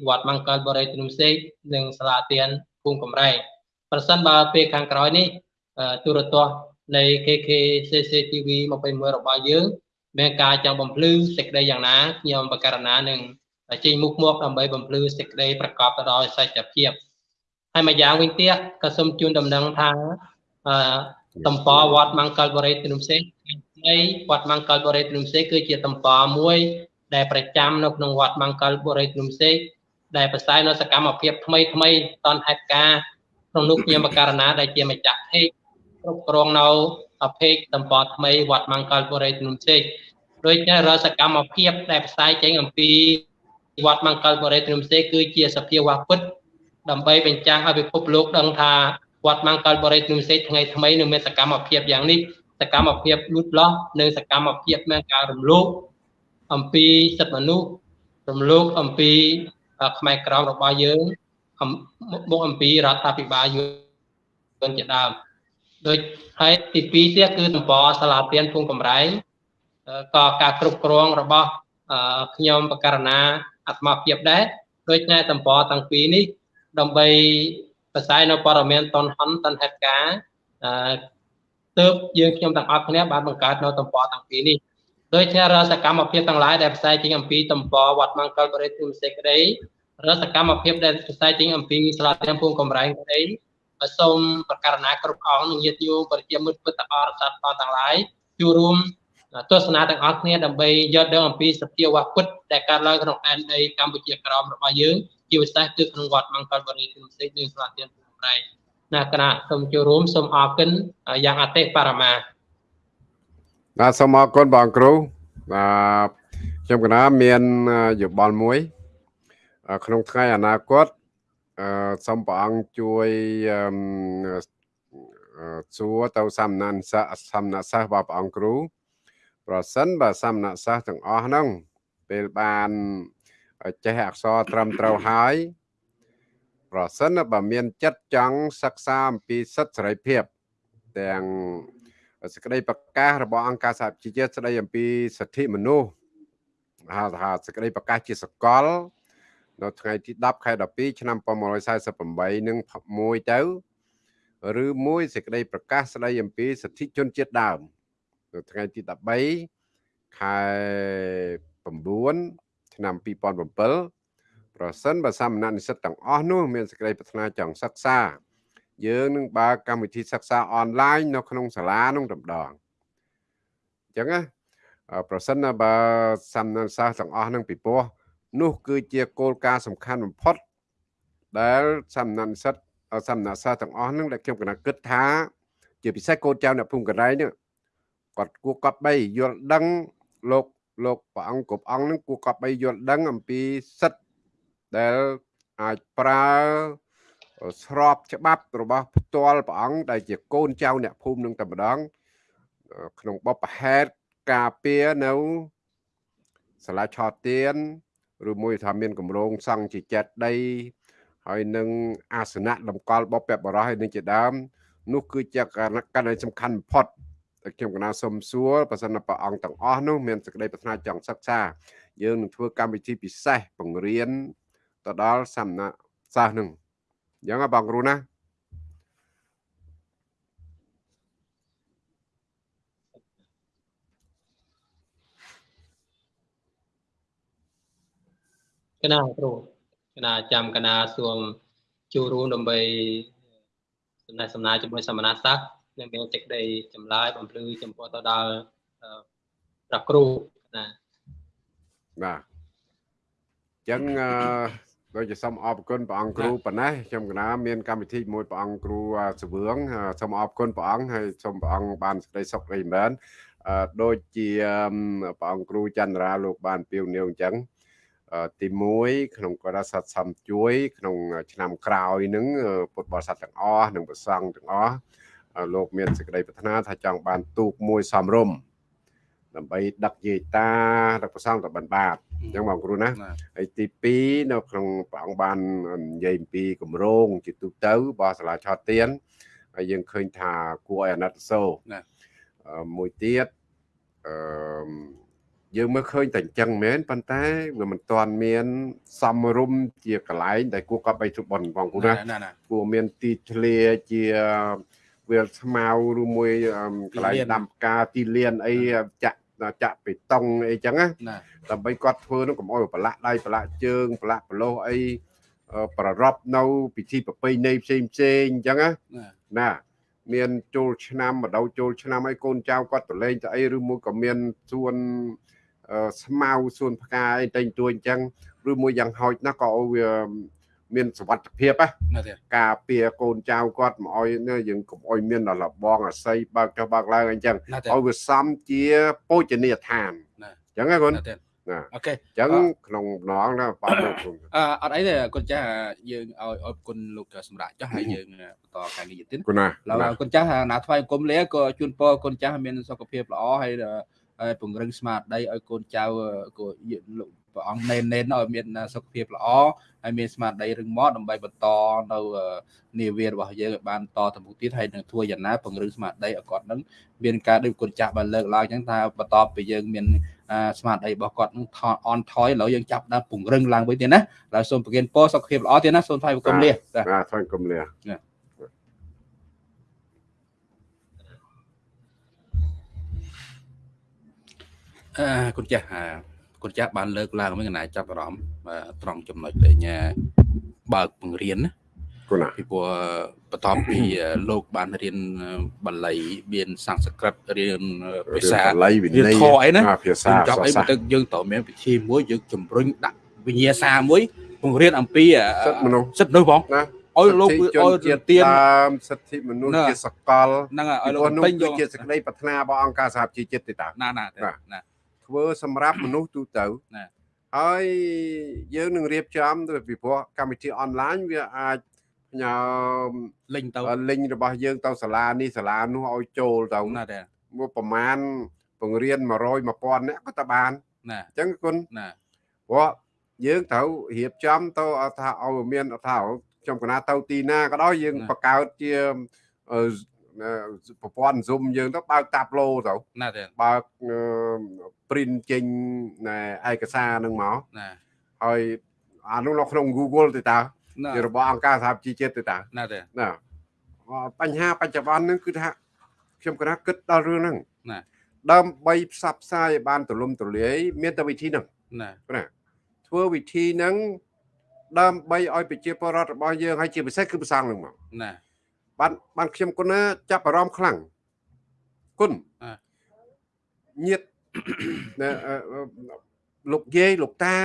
វត្តមង្គលបរិយទ្រមសេកនិងសាលាទានភូមិកំរែងប្រសិនបើពេលខាងក្រោយនេះទូរទស្សន៍នៃ KK CCTV 21របស់យើងមានការចង់បំភ្លឺសេចក្តីយ៉ាងណាខ្ញុំបករណានឹងចេញមុខមកដើម្បីបំភ្លឺសេចក្តីប្រកបទៅដោយសច្ចភាពហើយមួយយ៉ាងវិញទៀតក៏សូមជូនដំណឹងថាអឺ តំបវត្តមង្គលបរិយទ្រមសេនៃវត្តមង្គលបរិយទ្រមសេគឺជាតំបមួយ ដែលប្រចាំនៅក្នុងវត្តមង្គលបរិយទ្រមសេដែលផ្សាយនៅសកម្មភាពថ្មីថ្មីតនហេតុការក្នុងនោះខ្ញុំបករណាដែលជាម្ចាស់ភេកគ្រប់គ្រងនៅភេកតំបថ្មីវត្តមង្គលបរិយទ្រមសេដូចជារាល់សកម្មភាពដែលផ្សាយចេញអំពីវត្តមង្គលបរិយទ្រមសេគឺជាសភាវៈពុទ្ធដើម្បីបញ្ចាំងឲ្យពិភពលោកដឹងថា វត្តមង្គលបរិយទ្រមសេថ្ងៃថ្មីនឹងមានសកម្មភាពយ៉ាងនេះសកម្មភាពលូតលាស់និងសកម្មភាពមានការរំលោភអំពីសិទ្ធិមនុស្សរំលោភអំពីខ្មែរក្រមរបស់យើងមកអំពីរដ្ឋាភិបាលយើងជាដើមដូចហើយទី2ទៀតគឺតំបន់សាលារៀនភូមិកំរែងក៏ការគ្រប់គ្រងរបស់ខ្ញុំបករណាអាត្មាភាពដែរដូចណែតំបន់ទាំងពីរនេះដើម្បី ផ្សាយនៅព័ត៌មានតនហនតនហេតុការអឺទើបយើងខ្ញុំទាំងអស់គ្នាបានបង្កើតនៅតំបន់ទាំងពីរនេះដោយជារសកម្មភាពទាំងឡាយដែលផ្សាយចេញអំពីតំបន់វត្តមង្គលបរិទ្ធិសេចក្តីរសកម្មភាពដែលផ្សាយចេញអំពីសាលារៀនភូមិកំរែងក្តីសូមប្រកាសណាគ្រប់អង្គនិងញាតិញោមប្រជាមិត្តពុទ្ធបរិស័ទទាំងឡាយចូលរួមទស្សនាទាំងអស់គ្នាដើម្បីយល់ដឹងអំពីសភាវៈពុទ្ធដែលកើតឡើងក្នុងដែនដីកម្ពុជាក្រោមរបស់យើង ជាពិសេសគឺក្នុងវត្តមង្គលបរិយាផ្សេងនិងស្លាទានពុទ្ធប្រៃណាគណៈសូមចូលរួមសូមអរគុណយ៉ាងអតិបរមាបាទសូមអរគុណបងគ្រូបាទខ្ញុំគណៈមានយោបល់មួយ ក្នុងថ្ងៃអនាគតអឺសូមព្រះអង្គជួយសួរទៅសំណានសិស្សសំណាក់សិស្សរបស់ព្រះអង្គគ្រូ ប្រសិនបើសំណាក់សិស្សទាំងអស់ហ្នឹងពេលបាន ចេះអក្សរត្រឹមត្រូវហើយប្រសិនបើមានចិត្តចង់សិក្សាអំពីសិទ្ធិសេរីភាព ទាំងសេចក្តីប្រកាសរបស់អង្គការសហជីវជាតិស្តីអំពីសិទ្ធិមនុស្សហៅថាសេចក្តីប្រកាសជាសកល នៅថ្ងៃទី10ខែ12ឆ្នាំ1948នឹងមួយទៅឬមួយសេចក្តីប្រកាសស្តីអំពីសិទ្ធិជនជាតិដើមនៅថ្ងៃទី13ខែ9 ឆ្នាំ2007ប្រសិនបើសាមណនិស្សិតទាំងអស់នោះមានសេចក្តីប្រាថ្នាចង់សិក្សាយើងនឹងបើកកម្មវិធីសិក្សាអនឡាញនៅក្នុងសាលានោះតម្ដងអញ្ចឹងណាប្រសិនបើសាមណសិស្សទាំងអស់នឹងពីព្រោះនោះគឺជាគោលការណ៍សំខាន់បំផុត ដែលសាមណនិស្សិតសាមណសិស្សទាំងអស់នឹងដែលខ្ញុំកណាគិតថា ជាពិសេសកូនចៅអ្នកភូមិកណ្ដៃនេះគាត់គួរកត់បីយល់ដឹងលោក លោកព្រះអង្គគ្រប់អង្គនឹងគួរកត់បីយល់ដឹងអំពីសិទ្ធដែលអាចប្រើស្របច្បាប់របស់ផ្ទាល់ព្រះអង្គដែលជាកូនចៅអ្នកភូមិនឹងតែម្ដង ក្នុងបបហេតុការពារនៅសាលាឆោតទៀនឬមួយថាមានកម្រងសង់ជាចិត្តដីហើយនឹងអាសនៈតម្កល់បពពបរោះហើយនឹងជាដើមនោះគឺជាករណីសំខាន់បំផុតតែ ខ្ញុំកណាសុំសួរបើសិនព្រះអង្គទាំងអស់នោះមានសេចក្តីប្រាថ្នាចង់សិក្សា យើងនឹងធ្វើកម្មវិធីពិសេសបង្រៀនទៅដល់សំណាក់សិស្សនឹងអញ្ចឹងបងគ្រូណាកណាគ្រូកណាចាំកណាសួងចូលរួមដើម្បីសំណេះសំណាលជាមួយសមណសិស្ស នឹងមានសេចក្តីចម្លើយបំភ្លឺចំពោះទៅដល់អឺព្រះគ្រូណាបាទអញ្ចឹងអឺដូចជាសូមអរគុណព្រះអង្គគ្រូប៉ុណ្ណេះខ្ញុំកណាមានកម្មវិធីមួយព្រះអង្គគ្រូសវឿងសូមអរគុណព្រះអង្គហើយសូមព្រះអង្គបានសេចក្តីសុខរីមែនអឺដូចជាព្រះអង្គគ្រូចន្ទរាលោកបានពៀវនាវអញ្ចឹងទី1ក្នុងករាស័តសំជួយ ក្នុង ឆ្នាំក្រោយនឹងពុទ្ធបរិស័ទទាំងអស់និងព្រះសង្ឃទាំងអស់ លោកមានសេចក្តីប្រាថ្នាថាចង់បានទូកមួយសំរុំដើម្បីដឹកយាយតាដឹកប្រសងទៅបិណ្ឌបាតអញ្ចឹងបងគ្រូណាហើយទី2នៅក្នុងព្រះអង្គបាននិយាយអំពីគម្រោងជាទូទៅរបស់សាលាឆោតទៀនហើយយើងឃើញថាគួរឲ្យអាណិតសោណាមួយទៀតអឺយើងមើលឃើញតែអញ្ចឹងមែនប៉ុន្តែវាមិនទាន់មានសំរុំជាកន្លែងដែលគួរកប់បីទុបនបងគ្រូណាគួរមានទីធ្លាជា វាលស្មៅឬមួយកន្លែងដាំផ្កាទីលានអីចាក់ចាក់បេតុងអីចឹងណាដើម្បីគាត់ធ្វើនោះកុំអោយប្រឡាក់ដៃប្រឡាក់ជើងប្រឡាក់ប្រឡោះអីប្ររពនៅពិធីប្រពៃណីផ្សេងផ្សេងអញ្ចឹងណាណាមានចូលឆ្នាំម្ដៅចូលឆ្នាំឲ្យកូនចៅគាត់ប្រឡែងទៅអីឬមួយក៏មានសួនស្មៅសួនផ្កាអីតែងទួអញ្ចឹងឬមួយយ៉ាងហោចណាស់ក៏ឲ្យវា មានសវត្ថភាពណាការពារកូនចៅគាត់មកឲ្យយើងកុំឲ្យមានលបងអាស័យបើកចុះបើកឡើងអញ្ចឹងឲ្យវាសំជាពោជនីយដ្ឋានអញ្ចឹងណាគុណណាអូខេអញ្ចឹងក្នុងម្ដងណាបាទលោកអឺអត់អីទេគុណចាស់យើងឲ្យអរគុណលោកសម្រាប់ចុះហើយយើងបន្តការងារទៀតគុណណាឡើយគុណចាស់ណាថ្វាយគុំលាក៏ជូនពរគុណចាស់មានសុខភាពល្អហើយហើយពង្រឹងស្មារតីឲ្យកូនចៅក៏លោក ព្រះអង្គណែនណែនឲ្យមានសុខភាពល្អហើយមានស្មារតីរឹងមាំដើម្បីបន្តនៅនាវារបស់យើងឲ្យបានតទៅមុខទៀតហើយនឹងធ្វើយ៉ាងណាពង្រឹងស្មារតីឲ្យគាត់នឹងមានការដូចគុណចាស់បានលើកឡើងអញ្ចឹងថាបន្តពីយើងមានស្មារតីរបស់គាត់នឹងថនអនថយឥឡូវយើងចាប់ដើមពង្រឹងឡើងវិញទៀតណាហើយសូមប្រគិនពរសុខភាពល្អទៀតណាសូមថ្លែងគុំលាបាទថ្លែងគុំលាអឺគុណចាស់ គុណចាស់បានលើកឡើងមិនកណាចាប់អារម្មណ៍ត្រង់ចំណុចលេងបើកបង្រៀនណាគុណពីព្រោះបន្ទាប់ពីលោកបានរៀនបាលីមានសំស្ក្រឹតរៀនភាសាបាលីវិន័យធម៌អីណាភាសាចាប់អីបន្ទឹកយើងត្រូវមានពិធីមួយយើងជំរុញដាក់វិញ្ញាសាមួយបង្រៀនអំពីសិទ្ធិមនុស្សសិទ្ធិមនុស្សបងណាឲ្យលោកឲ្យជាទៀនតាមសិទ្ធិមនុស្សជាសកលហ្នឹងហើយឲ្យលោកពេញយកជាសេចក្តីប្រាថ្នារបស់អង្គការសហជីវជាតិទេតាណាណាណា ធ្វើសម្រាប់មនុស្សទូទៅណាហើយយើងនឹងរៀបចំទៅពីព្រោះកម្មវិធីអនឡាញវាអាចផ្ញើលិញទៅលិញរបស់យើងទៅសាលានេះសាលានោះឲ្យចូលទៅណាទេមកប្រមាណបង្រៀន100 1000នាក់ក៏តបានណាអញ្ចឹងគុណណាព្រោះយើងត្រូវរៀបចំទៅថាឲ្យមានថាខ្ញុំកណាទៅទីណាក៏ដោយយើងបង្កើតជា ប្រព័ន្ធ Zoom យើងទៅបើកតាប់ឡូទៅណាទេបើក print ចេញឯកសារនឹងមកណាហើយអានោះនៅក្នុង Google ទៅតើជារបស់អង្គការសហជីវជាតិទៅតើណាទេណាបញ្ហាបច្ចុប្បន្នហ្នឹងគឺថាខ្ញុំគិតថាគិតដល់រឿងហ្នឹងណាដើម្បីផ្សព្វផ្សាយឲ្យបានទូលំទូលាយមានតែវិធីហ្នឹងណាណាធ្វើវិធីហ្នឹងដើម្បីឲ្យប្រជាពលរដ្ឋរបស់យើងហើយជាពិសេសគឺប្រសងហ្នឹងមកណា បានបានខ្ញុំគុណណាចាប់អារម្មណ៍ខ្លាំងគុណញាតលោកយាយលោកតា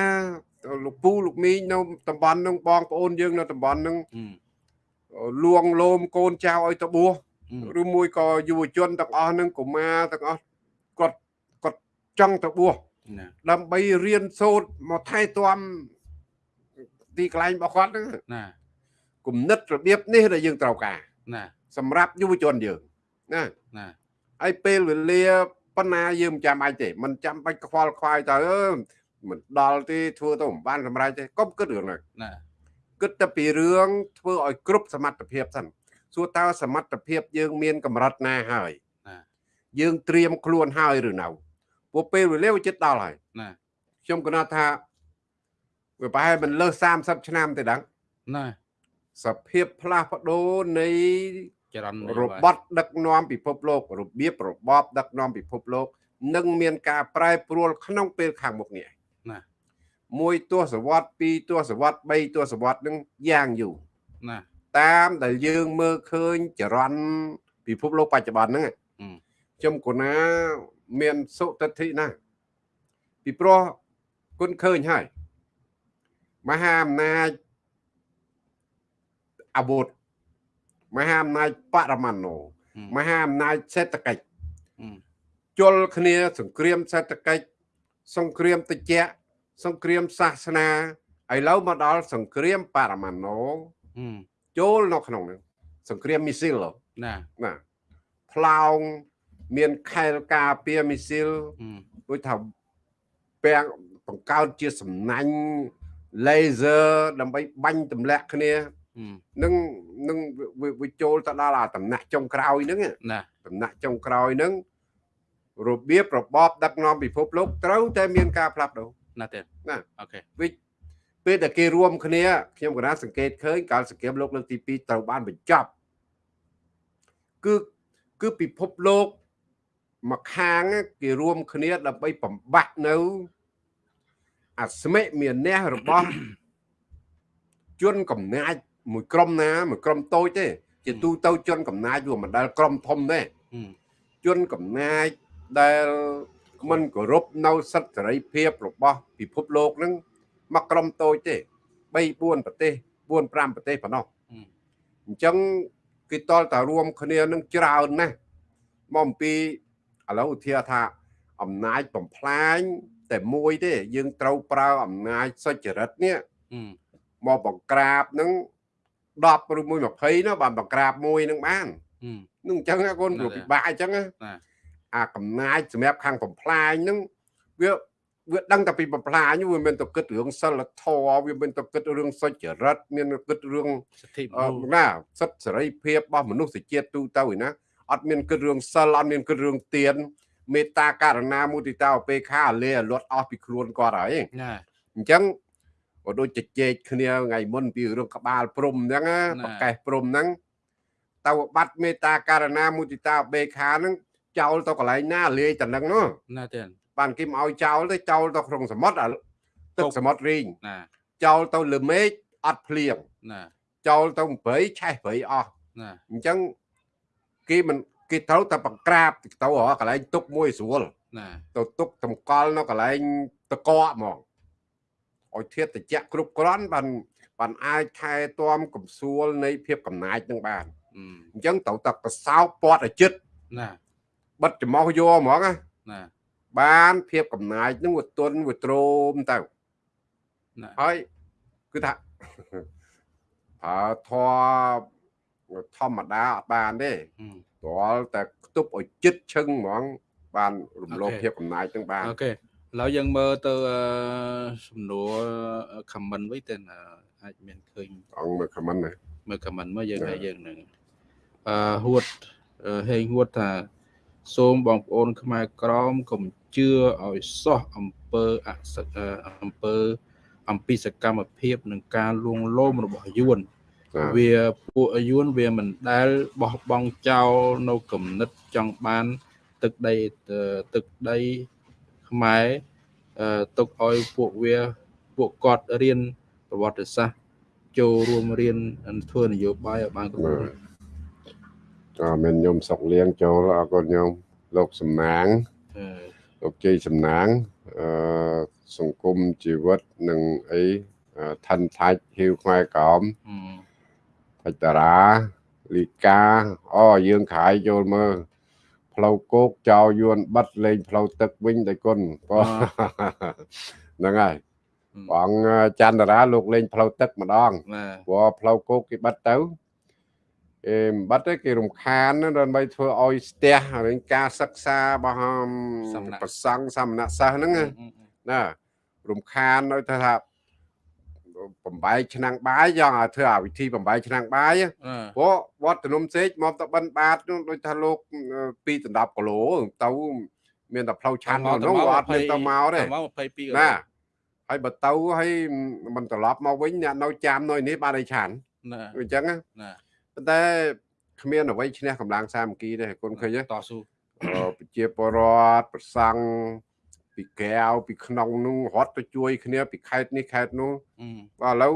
លោកពូលោកមីងនៅតំបន់នឹងបងប្អូនយើងនៅតំបន់នឹងលួងលោមកូនចៅឲ្យទៅបួសឬមួយក៏យុវជនទាំងអស់នឹងកុមារទាំងអស់គាត់គាត់ចង់ទៅបួសដើម្បីរៀនសូត្រមកថែទាំទីកន្លែងរបស់គាត់ហ្នឹងណាគំនិតរបៀបនេះដែលយើងត្រូវការ ណាសម្រាប់យុវជនយើងណាណាហើយពេលវេលាប៉ុណ្ណាយើងមិនចាំបាច់ទេមិនចាំបាច់ខ្វល់ខ្វាយទៅអឺមិនដល់ទេធ្វើទៅមិនបានសម្រេចទេកុំគិតរឿងហ្នឹងណាគិតតែពីរឿងធ្វើឲ្យគ្រប់សមត្ថភាពសិនសួរតើសមត្ថភាពយើងមានកម្រិតណាហើយណាយើងត្រៀមខ្លួនហើយឬនៅពួកពេលវេលាវាជិតដល់ហើយណាខ្ញុំគណថាវាប្រហែលមិនលើស30ឆ្នាំទេដឹងណា សភាពផ្លាស់ប្ដូរនៃចរន្តរបត់ដឹកនាំពិភពលោករបៀបរបបដឹកនាំពិភពលោកនឹងមានការប្រែប្រួលក្នុងពេលខាងមុខនេះណាមួយទសវត្សពីរទសវត្សបីទសវត្សនឹងយ៉ាងយូរណាតាមដែលយើងមើលឃើញចរន្តពិភពលោកបច្ចុប្បន្នហ្នឹងអឺខ្ញុំគណាមានសុទិដ្ឋិណាស់ពីព្រោះគុណឃើញហើយមហាអំណាច អាវុធមហាអំណាចបរមាណូអឺមហាអំណាចសេដ្ឋកិច្ចអឺជលគ្នាសង្គ្រាមសេដ្ឋកិច្ចសង្គ្រាមតិចសង្គ្រាមសាសនាឥឡូវមកដល់សង្គ្រាមបរមាណូអឺចូលនៅក្នុងហ្នឹងសង្គ្រាមមីស៊ីលណាណាផ្លោងមានខែលការពារមីស៊ីលអឺដូចថាពាំងបង្កើតជាសំណាញ់ laser ដើម្បីបាញ់ទម្លាក់គ្នាអឺ នឹងនឹងវាវាចូលទៅដល់អាតំណាក់ចុងក្រោយហ្នឹងណាតំណាក់ចុងក្រោយហ្នឹងរបៀបរបបដឹកនាំពិភពលោកត្រូវតែមានការផ្លាស់ប្ដូរណាទេណាអូខេវិពេលដែលគេរួមគ្នាខ្ញុំក៏ណាសង្កេតឃើញកាលសង្គ្រាមលោកលើកទី2ត្រូវបានបញ្ចប់គឺគឺពិភពលោកមកខាងគេរួមគ្នាដើម្បីបំបត្តិនៅអស្មិមានះរបស់ជនកំណាច មួយក្រុមណាមួយក្រុមតូចទេជាទូទៅជនកំណាចវាមិនដែលក្រុមធំទេអឺជនកំណាចដែលមិនគោរពនៅសិទ្ធិសេរីភាពរបស់ពិភពលោកហ្នឹងមកក្រុមតូចទេ3 4ប្រទេស4 5ប្រទេសប៉ុណ្ណោះអឺអញ្ចឹងគេតល់តែរួមគ្នានឹងច្រើនណាស់មកអំពីឥឡូវឧទាហរណ៍ថាអំណាចបំផ្លាញតែមួយទេ យើងត្រូវប្រើអំណាចសុចរិតនេះអឺមកបង្ក្រាបនឹង 10ឬមួយ20ណាបានបង្ក្រាបមួយនឹងបានអឺនឹងអញ្ចឹងណាកូនហ្នឹងព្រោះហើយពិបាកអញ្ចឹងណាណាអាកំណាចសម្រាប់ខាងបំផ្លាញហ្នឹងវាវាដឹងតែពីបំផ្លាញវាមានតែគិតរឿងសិលធម៌វាមានតែគិតរឿងសុចរិតមានតែគិតរឿងសិទ្ធិអឺមនុស្សណាសិទ្ធិសេរីភាពរបស់មនុស្សជាតិទូទៅឯណាអត់មានគិតរឿងសិលអត់មានគិតរឿងទៀនមេត្តាករណាមុទិតាឧបេក្ខាអលេអលត់អស់ពីខ្លួនគាត់ហើយណាអញ្ចឹង ក៏ដូចជជែកគ្នាថ្ងៃមុនពីរឿងក្បាលព្រំអញ្ចឹងណាណាប្រកេះព្រំហ្នឹងតើបាត់មេត្តាករណាមុទិតាឧបេក្ខាហ្នឹងចោលទៅកន្លែងណាលាយតែហ្នឹងនោះណាទេបានគេមកឲ្យចោលទៅចោលទៅក្នុងសមុទ្រអាទឹកសមុទ្ររីងណាចោលទៅលើមេឃអត់ភ្លៀងណាចោលទៅព្រៃឆេះព្រៃអស់ណាអញ្ចឹងគេមិនគេត្រូវតែបង្ក្រាបទៅរកកន្លែងទុកមួយស្រួលណាទៅទុកតម្កល់នៅកន្លែងតកកហ្មង ឲ្យធាតុត្រជាក់គ្រប់គ្រាន់បានបានអាចថែទាំកំសួលនៃភាពកំណាចនឹងបានអឺអញ្ចឹងត្រូវតែកសោបពាត់ឲ្យចិត្តណាបិទច្រមុះយកហ្មងណាណាបានភាពកំណាចនឹងវាទន់វាទ្រោមទៅណាហើយគឺថាប្រើធម៌ធម្មតាអត់បានទេអឺទាល់តែខ្ទប់ឲ្យចិត្តឈឹងហ្មងបានរំលោភអូខេភាពកំណាចនឹងបានអូខេ ឥឡូវយើងមើលទៅអឺសំណួរ comment វិញទៅអាចមានឃើញអង្គមើលខមមិនណាមើល comment មកយើងចា៎ឲ្យយើងនឹងអឺហួតអឺហេងហួតថាសូមបងប្អូន ខ្មែរក្រមកុំជឿឲ្យសោះអំពើអសអឺអំពើអំពីសកម្មភាពនិងការលួងលោមរបស់យួនចាវាពួកយួនវាមិនដែលបោះបង់ចោលនៅគំនិតចង់បាន ទឹកដីអឺទឹកដី ខ្មែរអឺទុកឲ្យពួកវាពួកគាត់រៀនប្រវត្តិសាស្ត្រចូលរួមរៀនធ្វើនយោបាយឲ្យបានគ្រប់គ្រាន់ក៏មានញោមសុកលៀងចូលអរគុណញោមលោកសំណាងអឺលោកជ័យសំណាងអឺសង្គមជីវិតនិងអីអឺឋានថាច់ហ៊ីវខ្មែរក្រមអឺថៃតារាលីកាអូយើងខាយចូលមើល ផ្លូវគោកចោលយួនបិទលេងផ្លូវទឹកវិញដោយគុណបងហ្នឹងហើយបងច័ន្ទរាលោកលេងផ្លូវទឹកម្ដងណាព្រោះផ្លូវគោកគេបិទទៅគេមិនបិទទេគេរំខានណាដើម្បីធ្វើឲ្យស្ទះរឿងការសិក្សារបស់ប្រសង់សមណសិស្សហ្នឹងណាណារំខាននៅទៅថា បំបែកឆ្នាំងបាយយ៉ាងឲ្យធ្វើអាវិធីបំបែកឆ្នាំងបាយអឺព្រោះវត្តនំសេកមកទៅបិណ្ឌបាតនោះដូចថាលោកពីដណ្ដប់គីឡូទៅមានតែផ្លូវឆាន់នោះនោះអត់មានទៅមកទេមក22ណាហើយបើទៅហើយមិនត្រឡប់មកវិញអ្នកនៅចាំនៅនេះបានឲ្យឆាន់ណាអញ្ចឹងណាណាប៉ុន្តែគ្មានអ្វីឈ្នះកម្លាំងសាមគ្គីទេគុណឃើញទេតស៊ូអឺប្រជាពលរដ្ឋប្រសង់ ពីក្រៅពីក្នុងនោះរត់ទៅជួយ គ្នា ពីខេត្តនេះខេត្តនោះអឺបាទឥឡូវ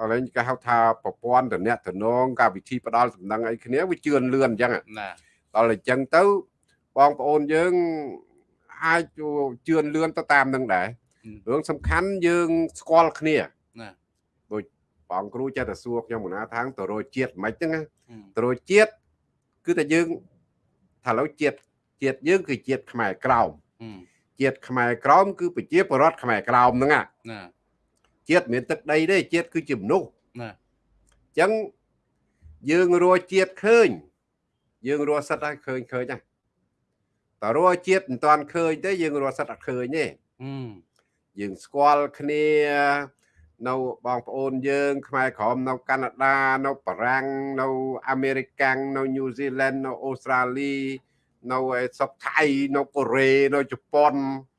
ឥឡូវគេហៅថាប្រព័ន្ធតំណែងតំណងការវិធីផ្ដាល់សំណឹងអីគ្នាវាជឿនលឿនអញ្ចឹងណាដល់អញ្ចឹងទៅបងប្អូនយើងអាចជឿនលឿនទៅតាមនឹងដែររឿងសំខាន់យើងស្គាល់គ្នាណាដូចបងគ្រូចេះតែសួរខ្ញុំមុនណាថាងទៅរយជាតិមិនហ្នឹងណាអឺទៅរយជាតិគឺតែយើងថាឥឡូវជាតិជាតិយើងគឺជាតិខ្មែរក្រោមអឺ ជាតិខ្មែរក្រោមគឺប្រជាពលរដ្ឋខ្មែរក្រោមហ្នឹងណាណាជាតិមានទឹកដីទេជាតិគឺជាមនុស្សណាអញ្ចឹងយើងរស់ជាតិឃើញ យើងរស់សិតហើយឃើញឃើញណាតើរស់ជាតិមិនតាន់ឃើញទេយើងរស់សិតអត់ឃើញទេអឺយើងស្គាល់គ្នានៅបងប្អូនយើង ខ្មែរក្រមនៅកាណាដានៅបារាំងនៅអាមេរិកកាំងនៅញូហ្សេឡង់នៅអូស្ត្រាលី នៅឯស្រុកថៃនៅកូរ៉េនៅជប៉ុន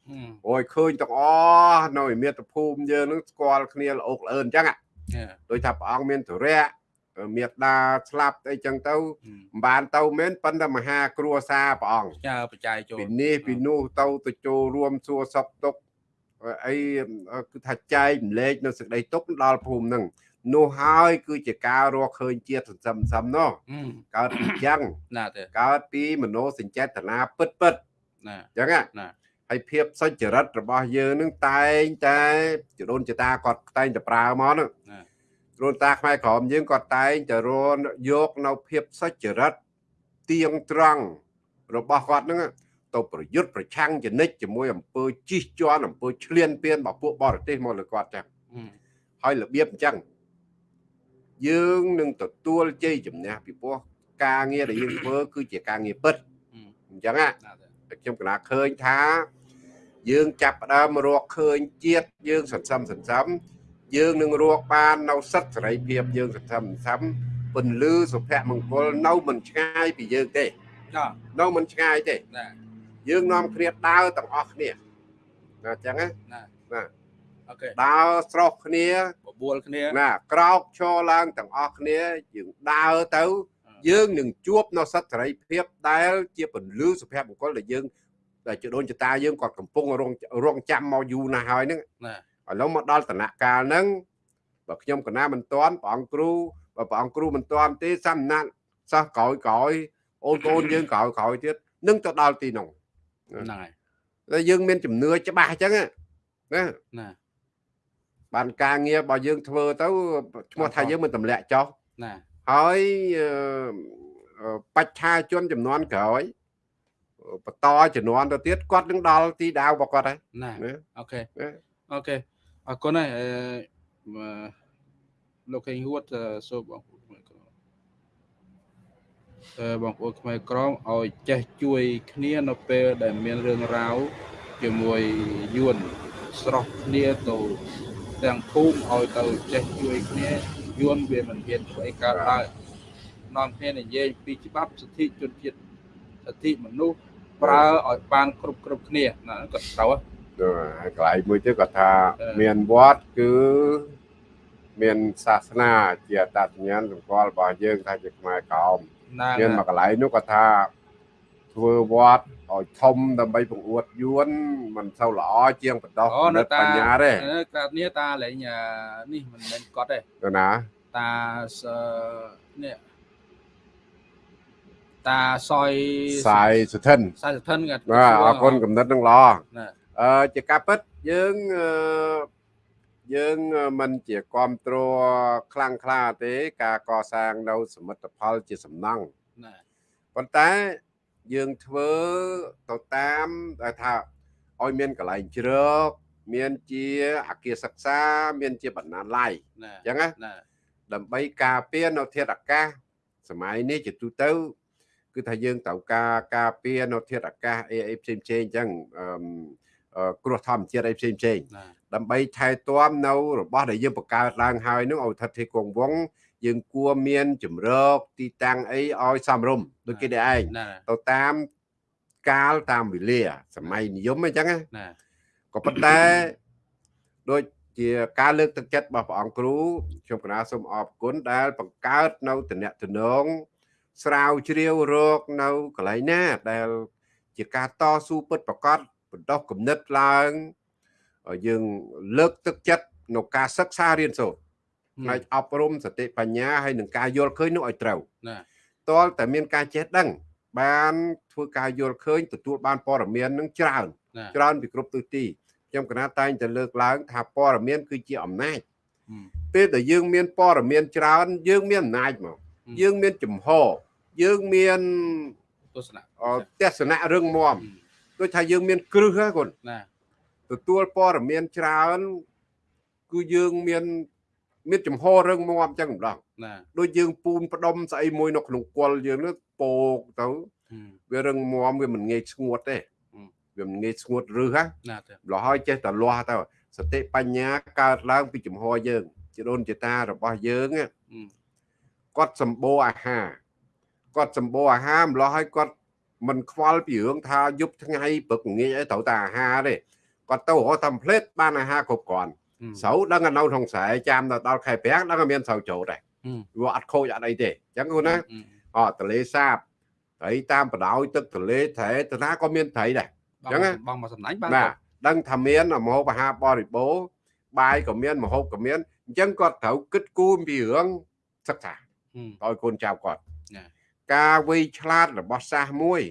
អឺអូយឃើញទាំងអស់នៅឯមាតុភូមិយើងនឹងស្គាល់គ្នាល្អកល្អឿនអញ្ចឹងណាដូចថាព្រះអង្គមានធរៈមេត្តាស្លាប់អីចឹងទៅអឺមិនបានទៅមែនប៉ុន្តែមហាគ្រួសារព្រះអង្គចើបច្ច័យចូលពីនេះពីនោះទៅទៅចូលរួមសួរសុខទុក្ខអីគឺថាចែកម្លែកនៅសេចក្តីទុក្ខដល់ភូមិហ្នឹង នោះហើយគឺជាការរកឃើញជាតិសន្សំសំណោះអឺកើតពីចឹងណាទេកើតពីមโนសញ្ចេតនាពិតពិតណាចឹងណាណាហើយភាពសុចរិតរបស់យើងនឹងតែងតែចដូនចតាគាត់តែងតែប្រើមកហ្នឹងណាគ្រូតាខ្មែរក្រមយើងគាត់តែងតែរនយកនៅភាពសុចរិតទៀងត្រង់របស់គាត់ហ្នឹងទៅប្រយុទ្ធប្រឆាំងចនិចជាមួយអំពើជិះជាន់អំពើឈ្លានពានរបស់ពួកបរទេសមកលើគាត់ចឹងអឺហើយរបៀបអញ្ចឹង យើងនឹងទទួលជ័យជំនះពីព្រោះការងារដែលយើងធ្វើគឺជាការងារពិតអឺអញ្ចឹងណាណាទេតែខ្ញុំកណាឃើញថា យើងចាប់ផ្ដើមរកឃើញជាតិយើងសន្សំសន្សំយើងនឹងរកបាននៅសិទ្ធិសេរីភាពយើងសន្សំសន្សំពន្លឺសុភមង្គលនៅមិនឆ្ងាយពីយើងទេចានៅមិនឆ្ងាយទេណាយើងនាំគ្នាដើរទាំងអស់គ្នាណាអញ្ចឹងណាណាណាអូខេដើរស្រស់គ្នា បបួលគ្នាណាក្រោកឈរឡើងទាំងអស់គ្នាយើងដើរទៅ យើងនឹងជួបនៅសិទ្ធិសេរីភាពដែល ជាពន្លឺសុភមង្គលដែលយើងដែលជាដូនចតាយើងគាត់កំពុងរងរងចាំមកយូរណាស់ហើយហ្នឹងណាឥឡូវមកដល់ដំណាក់កាលហ្នឹងបើខ្ញុំកណាមិនតាន់ព្រះអង្គគ្រូបើព្រះអង្គគ្រូមិនតាន់ទេសំណាក់សិស្សក្រោយក្រោយអូនកូនយើងក្រោយក្រោយទៀតនឹងទៅដល់ទីនោះហ្នឹងហើយតែយើងមានជំនឿច្បាស់អញ្ចឹងណាណា បានការងាររបស់យើងធ្វើទៅឈ្មោះថាយើងមិនទម្លាក់ចោលណាហើយអឺអឺបច្ឆាជនចំនួនក្រោយបន្តជំនាន់ទៅទៀតគាត់នឹងដល់ទីដៅរបស់គាត់ហើយណាណាអូខេណាអូខេអរគុណហើយអឺអឺលោកខេងហួតអឺសូមបងប្អូនខ្មែរក្រមអឺបងប្អូនខ្មែរក្រមឲ្យចេះជួយគ្នានៅពេលដែលមានរឿងរ៉ាវជាមួយយួនស្រស់គ្នាទៅ ទាំងភូមិឲ្យទៅចេះជួយគ្នាយួនវាមិនហ៊ានធ្វើអីកើតឡើយនាំគ្នានិយាយពីច្បាប់សិទ្ធិជនជាតិសិទ្ធិមនុស្សប្រើឲ្យបានគ្រប់គ្រប់គ្នាណាក៏ត្រូវហ៎ហើយកន្លែងមួយទៀតគាត់ថាអឺមានវត្តគឺមានសាសនាជាអត្តសញ្ញាណសម្គាល់របស់យើងថាជាខ្មែរក្រោមណាមានមកកន្លែងនោះគាត់ថា ធ្វើវត្តឲ្យធំដើម្បីបង្អួតយួនមិនសូវល្អជាងបន្តោះអូនៅតាបញ្ញាទេកាលនេះតាលេងអានេះមិនមែនគាត់ទេទៅណាតាសនេះតាសយសាយសុធិនសាយសធិនគាត់បាទអរគុណកំណត់នឹងល្អណាអឺជាការពិតយើងអឺយើងមិនជាគ្រប់គ្រងខ្លាំងក្លាទេ ការកសាងនៅសមិទ្ធផលជាសំណង់ណាប៉ុន្តែ យើងធ្វើទៅតាមដែលថាឲ្យមានកន្លែងជ្រកមានជាអគារសិក្សា មានជាបណ្ណាល័យណាអញ្ចឹងណាណាដើម្បីការពារនៅធាតុអាកាសសម័យនេះជាទូទៅ គឺថាយើងត្រូវការការពារនៅធាតុអាកាសអីអីផ្សេងផ្សេងអញ្ចឹងអឺមអឺគ្រោះធម្មជាតិអីផ្សេងផ្សេងណាដើម្បីថែទាំនៅរបស់ដែលយើងបង្កើតឡើងហើយនោះឲ្យស្ថិតភាពគង់វង្ស យើងគួរមានជំរកទីតាំងអីឲ្យសមរម្យដូចគេដែរឯងណាទៅតាមកាលតាមវេលា សម័យនិយមអញ្ចឹងណាណាក៏ប៉ុន្តែដូចជាការលើកទឹកចិត្តរបស់ព្រះអង្គគ្រូខ្ញុំកណាសូមអរគុណដែល បង្កើតនៅតំណែងស្រាវជ្រាវរកនៅកន្លែងណា ដែល ជាការតស៊ូពិតប្រកបបណ្ដោះគំនិតឡើងយើងលើកទឹកចិត្តនៅការសិក្សារៀនសូត្រ ផ្នែកអប់រំសតិបញ្ញាហើយនឹងការយល់ឃើញនោះឲ្យត្រូវណាតលតែមានការចេះដឹង បានធ្វើការយល់ឃើញទទួលបានព័ត៌មាននឹងច្រើនណាច្រើនពីគ្រប់ទិសទីខ្ញុំកណាតែងតែលើកឡើង ថាព័ត៌មានគឺជាអំណាចហឹមពេលដែលយើងមានព័ត៌មានច្រើន យើងមានអំណាចមកហឹមយើងមានចំហយើងមានទស្សនៈអទស្សនៈរឹងមាំហឹមដូចថាយើងមានគ្រឹះហ្នឹងគុណណាទទួលព័ត៌មានច្រើនគឺយើងមាន មានចំហរឹងមាំអញ្ចឹងម្ដងណាដូចយើងពូនផ្ដុំស្អីមួយនៅក្នុងគល់យើងនោះពោកទៅហឹមវារឹងមាំវាមិនងាយស្ងួតទេហឹមវាមិនងាយស្ងួតរឹសណាណាទៅលហើយចេះតែលាស់ទៅសតិបញ្ញាកើតឡើងពីចំហយើងជាដូនជាតារបស់យើងណាហឹមគាត់សម្បូរអាហារគាត់សម្បូរអាហារម្លោះហើយគាត់មិនខ្វល់ពីរឿងថាយប់ថ្ងៃព្រឹកងាយអីត្រូវតែអាហារទេគាត់ទៅរកតាមផ្លេតបានអាហារគ្រប់គ្រាន់ហឹម ស្រូវដឹងតែនៅក្នុងស្រែចាំទៅដល់ខែប្រាំងដឹងតែមានស្រូវចូលដែរហឹមវាអត់ខូចអត់អីទេអញ្ចឹងគូណាហឹមអទលេសាបត្រីតាមបដោយទឹកទលេត្រែតាណាក៏មានត្រីដែរបងចឹងណាបងមកសំណាញ់បានបាទដឹងថាមានមហូបអាហារបរិបូរណ៍បាយក៏មានមហូបក៏មានអញ្ចឹងគាត់ត្រូវគិតគូរពីរឿងសិក្សាហឹមឲ្យកូនចៅគាត់ណាការវៃឆ្លាតរបស់សាសមួយ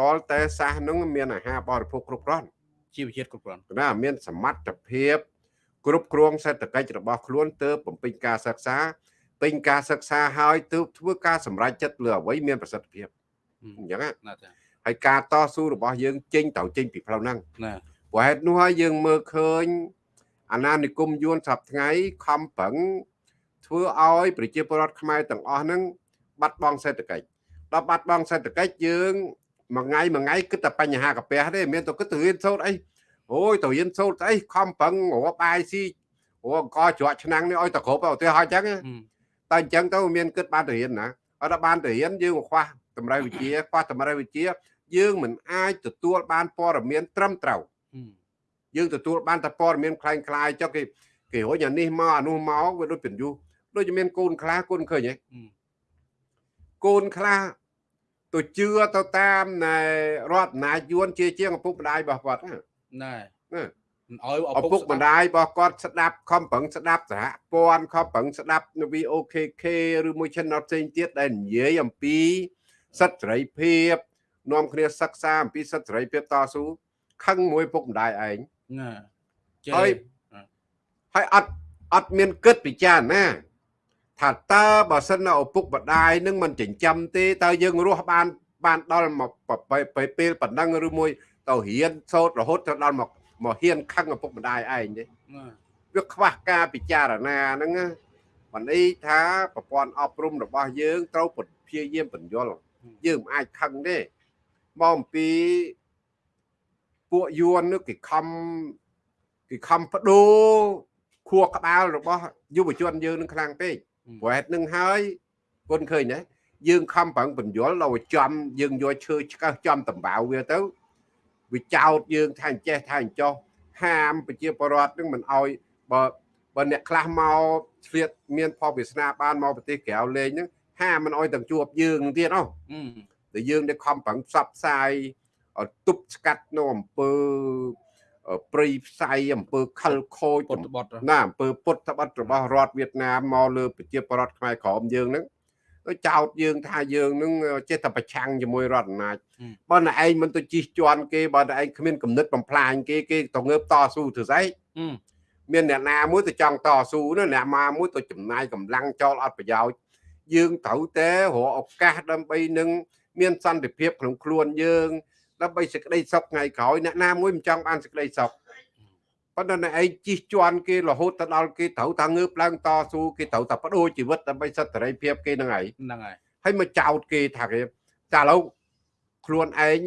តលតែសាសនឹងមានអាហារបរិភោគគ្រប់គ្រាន់ជីវជាតិគ្រប់គ្រាន់ណាមានសមត្ថភាព គ្រប់គ្រងសេដ្ឋកិច្ចរបស់ខ្លួនទើបបំពេញការសិក្សាពេញការសិក្សាហើយទើបធ្វើការសម្រេចចិត្តលើអ្វីមានប្រសិទ្ធភាពហឹមអញ្ចឹងណាណាទៅហើយការតស៊ូរបស់យើងចេញត្រូវចេញពីផ្លូវហ្នឹងណាព្រោះហេតុនោះហើយយើងមើលឃើញអាណានិគមយួនសប្តាហ៍ថ្ងៃខំប្រឹងធ្វើឲ្យប្រជាពលរដ្ឋខ្មែរទាំងអស់ហ្នឹងបាត់បង់សេដ្ឋកិច្ចដល់បាត់បង់សេដ្ឋកិច្ចយើងមួយថ្ងៃមួយថ្ងៃគិតតែបញ្ហាកាពះទេមានតែគិតទៅរៀនសូត្រអី អូយទៅរៀនសូត្រស្អីខំប្រឹងរកបាយស៊ីរកអង្គច្រកឆ្នាំងនេះឲ្យតែគ្រប់ទៅឧទាហរណ៍អញ្ចឹងណា ហឹម តែអញ្ចឹងទៅមានគិតបានទៅរៀនណាអត់ដល់បានទៅរៀនយើងខ្វះតម្រូវវិជ្ជាខ្វះតម្រូវវិជ្ជា យើងមិនអាចទទួលបានព័ត៌មានត្រឹមត្រូវ ហឹម យើងទទួលបានតែព័ត៌មានคล้ายคล้ายៗចុះគេគេរុញអានេះមកអានោះមកវាដូចពន្យុះដូចជាមានកូនខ្លះកូនឃើញហ៎ ហឹម កូនខ្លះទៅជឿទៅតាមណែរដ្ឋអំណាចយួនជាជាងឪពុកម្ដាយរបស់គាត់ណា ណែណាមិនអោយឪពុកម្ដាយរបស់គាត់ស្ដាប់ខំប្រឹងស្ដាប់សហព័ន្ធខំប្រឹងស្ដាប់នៅ VOKK ឬមួយ channel ផ្សេងទៀតដែលនិយាយអំពីសិទ្ធិសេរីភាពនាំគ្នាសិក្សាអំពីសិទ្ធិសេរីភាពតស៊ូខឹងមួយឪពុកម្ដាយឯងណាចេះហើយហើយអត់អត់មានគិតពិចារណាថាតើបើសិននៅឪពុកម្ដាយនឹងមិនចិញ្ចឹមទេតើយើងរស់បានបានដល់មកពេលពេលប៉ុណ្ណឹងឬមួយ ទៅរៀនសូត្ររហូតទៅដល់មកមកហ៊ានខឹងឪពុកម្ដាយឯងទេណាវាខ្វះការពិចារណាហ្នឹងណាបានន័យថាប្រព័ន្ធអប់រំរបស់យើងត្រូវព្យាយាមបញ្យល់យើងមិនអាចខឹងទេមកអំពីពួកយួននោះគេខំគេខំបដូរខួរក្បាលរបស់យុវជនយើងនឹងខ្លាំងពេកព្រោះហេតុនឹងហើយគុនឃើញណាយើងខំប្រឹងបញ្យល់ដល់ចំយើងយកឈើឆ្កឹះចំតំបៅវាទៅ វាចោតយើងថាអញ្ចេះថាអញ្ចោះហាមប្រជាពលរដ្ឋនឹងមិនអោយបើបើអ្នកខ្លះមកឆ្លៀតមានផលវាសនាបានមកប្រទេសក្រៅលេងហ្នឹងហាមមិនអោយទាំងជួបយើងនឹងទៀតអោះហឹមដែលយើងได้ខំប្រឹងផ្សព្វផ្សាយឲ្យទប់ស្កាត់នៅអំពើអឺព្រៃផ្សៃអំពើខលខូចពុតបត់ណាអំពើពុតត្បិតរបស់រដ្ឋវៀតណាមមកលើប្រជាពលរដ្ឋខ្មែរក្រមយើងហ្នឹងទៅ ចោតយើងថាយើងហ្នឹងចេះតែប្រឆាំងជាមួយរដ្ឋអំណាចបើណែឯងមិនទៅជិះជាន់គេបើណែឯងគ្មានគំនិតបំផ្លាញគេគេទៅងើបតស៊ូធ្វើស្អីហឹមមានអ្នកណាមួយទៅចង់តស៊ូណាអ្នកណាមួយទៅចំណាយកម្លាំងចោលអត់ប្រយោជន៍យើងត្រូវតែរកឱកាសដើម្បីនឹងមានសន្តិភាពក្នុងខ្លួនយើងដើម្បីសេចក្តីសុខថ្ងៃក្រោយអ្នកណាមួយមិនចង់បានសេចក្តីសុខ ប៉ុន្តែអ្នកឯងជិះជាន់គេរហូតទៅដល់គេត្រូវតែងើបឡើងតស៊ូគេត្រូវតែបដូរជីវិតដើម្បីសិទ្ធិសេរីភាពគេហ្នឹងហើយហ្នឹងហើយហើយមកចោតគេថាគេតែឥឡូវខ្លួនឯង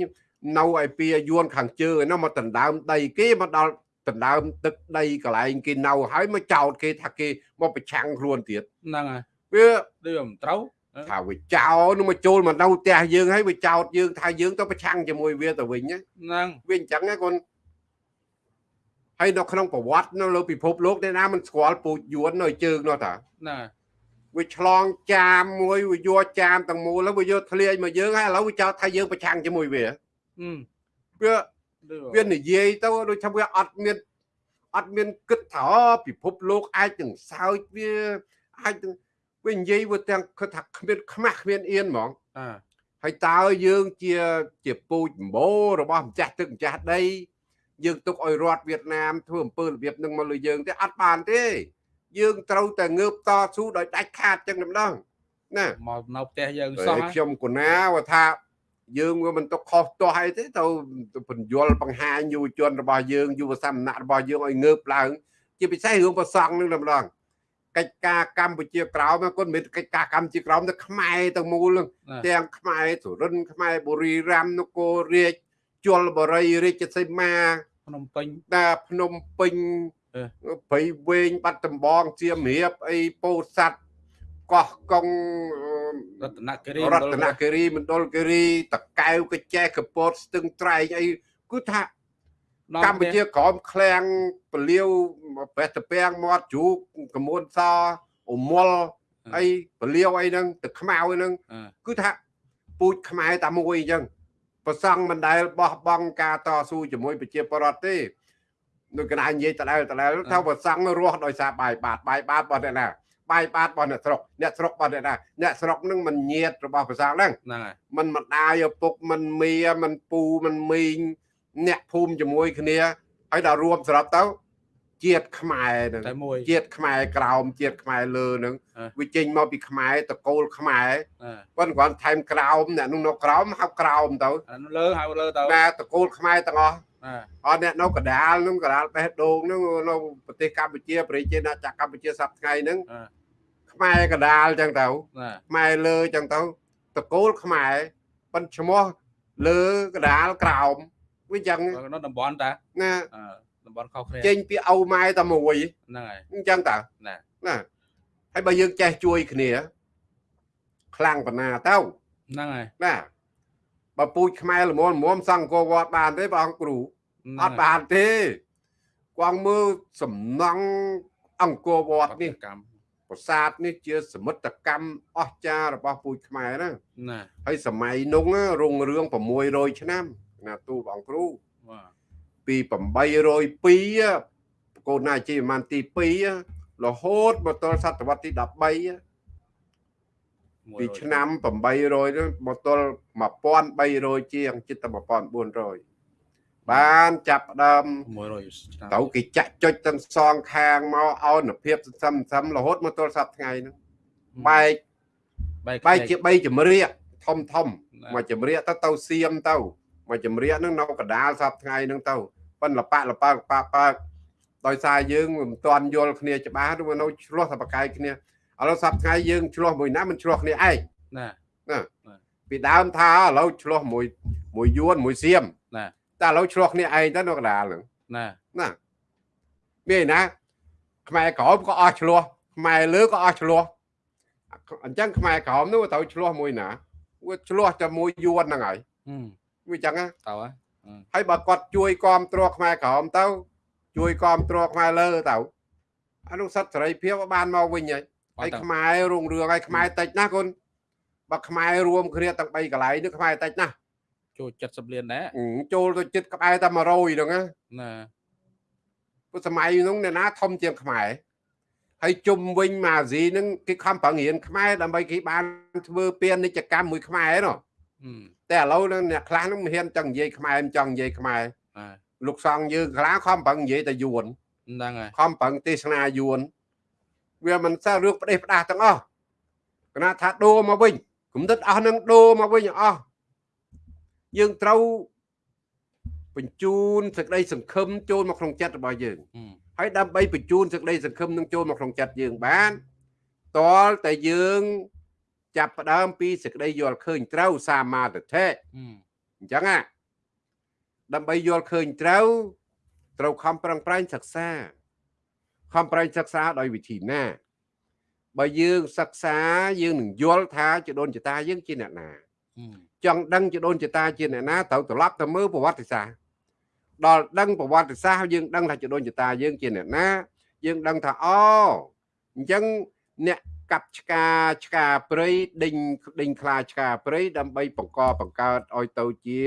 នៅឯពីយួនខាងជើងឯនោះមកដណ្ដើមដីគេមកដល់ដណ្ដើមទឹកដីកន្លែងគេនៅហើយមកចោតគេថាគេមកប្រឆាំងខ្លួនទៀតហ្នឹងហើយវាដូចមិនត្រូវថាវាចោលនោះមកចូលមកនៅផ្ទះយើងហើយវាចោតយើងថាយើងទៅប្រឆាំងជាមួយវាទៅវិញណាហ្នឹងវាអញ្ចឹងណាកូន ហើយនៅក្នុងប្រវត្តិនៅលើពិភពលោកអ្នកណាមិនស្គាល់ពូជយួននៅជើងនោះតាណាវាឆ្លងចាមមួយវាយកចាមទាំងមូលហើយវាយកធ្លាយមកយើងហើយឥឡូវវាចោទថាយើងប្រឆាំងជាមួយវាហឹមវាវានិយាយទៅដូចថាវាអត់មានអត់មានគិតថាពិភពលោកអាចនឹងសើចវាអាចនឹងវានិយាយវាទាំងគិតថាគ្មានខ្មាស់គ្មានអៀនហ្មងអើហើយតើយើងជាជាពូជម្បូររបស់ម្ចាស់ទឹកម្ចាស់ដី យើងទុកឲ្យរដ្ឋវៀតណាមធ្វើអំពើរបៀបនឹងមកលើយើងទេអត់បានទេ យើងត្រូវតែងើបតស៊ូដោយដាច់ខាតចឹងម្ដងណាមកនៅផ្ទះយើងសោះខ្ញុំគណាว่าថាយើងវាមិនទុកខុសទាស់អីទេទៅបញ្យលបង្ហាញយុវជនរបស់យើងយុវសមណៈរបស់យើងឲ្យងើបឡើង ជាពិសេសរឿងប្រសង់នឹងម្ដងកិច្ចការកម្ពុជាក្រោមគាត់មិនកិច្ចការកម្ពុជាក្រោមទៅខ្មែរទាំងមូលទាំងខ្មែរសុរិនខ្មែរបុរីរាមនគររាជជលបរិយរាជសីមា ភ្នំពេញតាភ្នំពេញព្រៃវែងបាត់ដំបងជាមរៀបអីពោធិ៍សាត់កោះកុងរតនគិរីរតនគិរីមណ្ឌលគិរីតកែវកចេះកពតស្ទឹងត្រែងអីគឺថាកម្ពុជាក្រមឃ្លាំងពលាវបេះតពាំងមាត់ជ្រូកកមួនសអមលអីពលាវអីហ្នឹងទឹកខ្មៅហ្នឹងគឺថាពូជខ្មែរតែមួយអញ្ចឹង ប្រសង់មិនដែលបោះបង់ការតស៊ូជាមួយប្រជាពលរដ្ឋទេនៅកណ្ដាលនិយាយដដែលដដែលថាប្រសង់រស់ដោយសារបាយបាតបាយបាតរបស់អ្នកណាបាយបាតរបស់អ្នកស្រុកអ្នកស្រុករបស់អ្នកណាអ្នកស្រុកនឹងមិនញៀតរបស់ប្រសង់ហ្នឹងហ្នឹងហើយមិនម្ដាយឪពុកមិនមីមិនពូមិនមីងអ្នកភូមិជាមួយគ្នាហើយដល់រួមសរុបទៅ ជាតិខ្មែរនឹងជាតិខ្មែរក្រោមជាតិខ្មែរលើនឹងវាចេញមកពីខ្មែរតកូលខ្មែរប៉ុន្តែគាត់ថែមក្រោមអ្នកនោះនៅក្រោមហៅក្រោមទៅលើហៅលើទៅតែតកូលខ្មែរទាំងអស់អត់អ្នកនៅកដាលនឹងកដាលបេះដូងនឹងនៅប្រទេសកម្ពុជាប្រជាណាចក្រកម្ពុជាសប្តាហ៍ថ្ងៃនឹងខ្មែរកដាលចឹងទៅខ្មែរលើចឹងទៅតកូលខ្មែរប៉ុនឈ្មោះលើកដាលក្រោមវាចឹងនៅតំបន់តាណា តំបន់ខុសគ្នាចេញពីឪម៉ែតែមួយហ្នឹងហើយអញ្ចឹងតើណាណាហើយបើយើងចេះជួយគ្នា ខ្លាំងប៉ុណ្ណាទៅហ្នឹងហើយណាបើពូជខ្មែរល្មមល្មមសង្គមវត្តបានទេបងគ្រូអត់បានទេគង់មើលសំណង់អង្គរវត្តនេះកម្មប្រាសាទនេះជាសមិទ្ធកម្មអស្ចារ្យរបស់ពូជខ្មែរណាណាហើយសម័យនោះរុងរឿង600ឆ្នាំណាទូបងគ្រូ ពី802កូនណាជីប្រហែលទី2រហូតមកដល់សតវត្សទី13ពីឆ្នាំ800មកដល់1300ជាងជិតតែ1400បានចាប់ដើម100ទៅគេចាក់ចុចទាំងសងខាងមកអោនភាពសន្សំសន្សំរហូតមកទល់សប្តាហ៍ថ្ងៃហ្នឹងបែកបែកជា3ចម្រៀកធំធំមួយចម្រៀកទៅទៅសៀមទៅ មួយចម្រៀកហ្នឹងនៅកដាលសប្តាហ៍ថ្ងៃហ្នឹងទៅប៉ុន្តែលប៉លប៉លប៉ប៉ដោយសារយើងមិនទាន់យល់គ្នាច្បាស់ឬនៅឆ្លោះតែបកាយគ្នាឥឡូវសប្តាហ៍ថ្ងៃយើងឆ្លោះមួយណាមិនឆ្លោះគ្នាឯងណាណាពីដើមថាឥឡូវឆ្លោះមួយមួយយួនមួយសៀមណាតែឥឡូវឆ្លោះគ្នាឯងទៅនៅកដាលហ្នឹងណាណាមានណាខ្មែរក្រមក៏អស់ឆ្លោះខ្មែរលើក៏អស់ឆ្លោះអញ្ចឹងខ្មែរក្រមនោះទៅឆ្លោះមួយណាវាឆ្លោះតែមួយយួនហ្នឹងហើយ វាអញ្ចឹងទៅហើយបើគាត់ជួយគ្រប់គ្រងខ្មែរក្រមទៅ ជួយគ្រប់គ្រងខ្មែរលើទៅអានោះសិទ្ធិសេរីភាពបានមកវិញហើយហើយខ្មែររុងរឿងហើយខ្មែរតិចណាស់គុណបើខ្មែររួមគ្នាទាំង3កន្លែងនេះខ្មែរតិចណាស់ចូល70លានដែរចូលទៅចិត្តក្បែរតែ100ហ្នឹងណាណាព្រោះសម័យហ្នឹងអ្នកណាធំជាងខ្មែរហើយជុំវិញម៉ាស៊ីហ្នឹងគេខំប្រឹងរៀនខ្មែរដើម្បីគេបានធ្វើពាណិជ្ជកម្មមួយខ្មែរណោះ តែឥឡូវនឹងអ្នកខ្លះនឹងមិនហ៊ានចង់និយាយខ្មែរមិនចង់និយាយខ្មែរលោកសង្ឃយើងខ្លះខំប្រឹងនិយាយតែយួនហ្នឹងហើយខំប្រឹងទេសនាយួនវាមិនសើរឿងផ្ដេសផ្ដាស់ទាំងអស់គណៈថាដូរមកវិញគំនិតអស់នឹងដូរមកវិញអស់យើងត្រូវបញ្ជូនសេចក្តីសង្ឃឹមចូលមកក្នុងចិត្តរបស់យើងហើយដើម្បីបញ្ជូនសេចក្តីសង្ឃឹមនឹងចូលមកក្នុងចិត្តយើងបានតលតែយើង ចាប់ផ្ដើមពីសេចក្តីយល់ឃើញត្រូវសាមាទិដ្ឋិអញ្ចឹងណាដើម្បីយល់ឃើញត្រូវត្រូវខំប្រឹងប្រែងសិក្សាខំប្រែងសិក្សាដោយវិធីណាបើយើងសិក្សាយើងនឹងយល់ថាចដូនចតាយើងជាអ្នកណាចង់ដឹងចដូនចតាជាអ្នកណាត្រូវត្រឡប់ទៅមើលប្រវត្តិសាស្ត្រដល់ដឹងប្រវត្តិសាស្ត្រយើងដឹងថាចដូនចតាយើងជាអ្នកណា យើងដឹងថាអូអញ្ចឹងអ្នក កាប់ឆ្កាឆ្កាព្រៃដេញដេញខ្លាឆ្កាព្រៃដើម្បីបង្កបង្កើតឲ្យទៅជា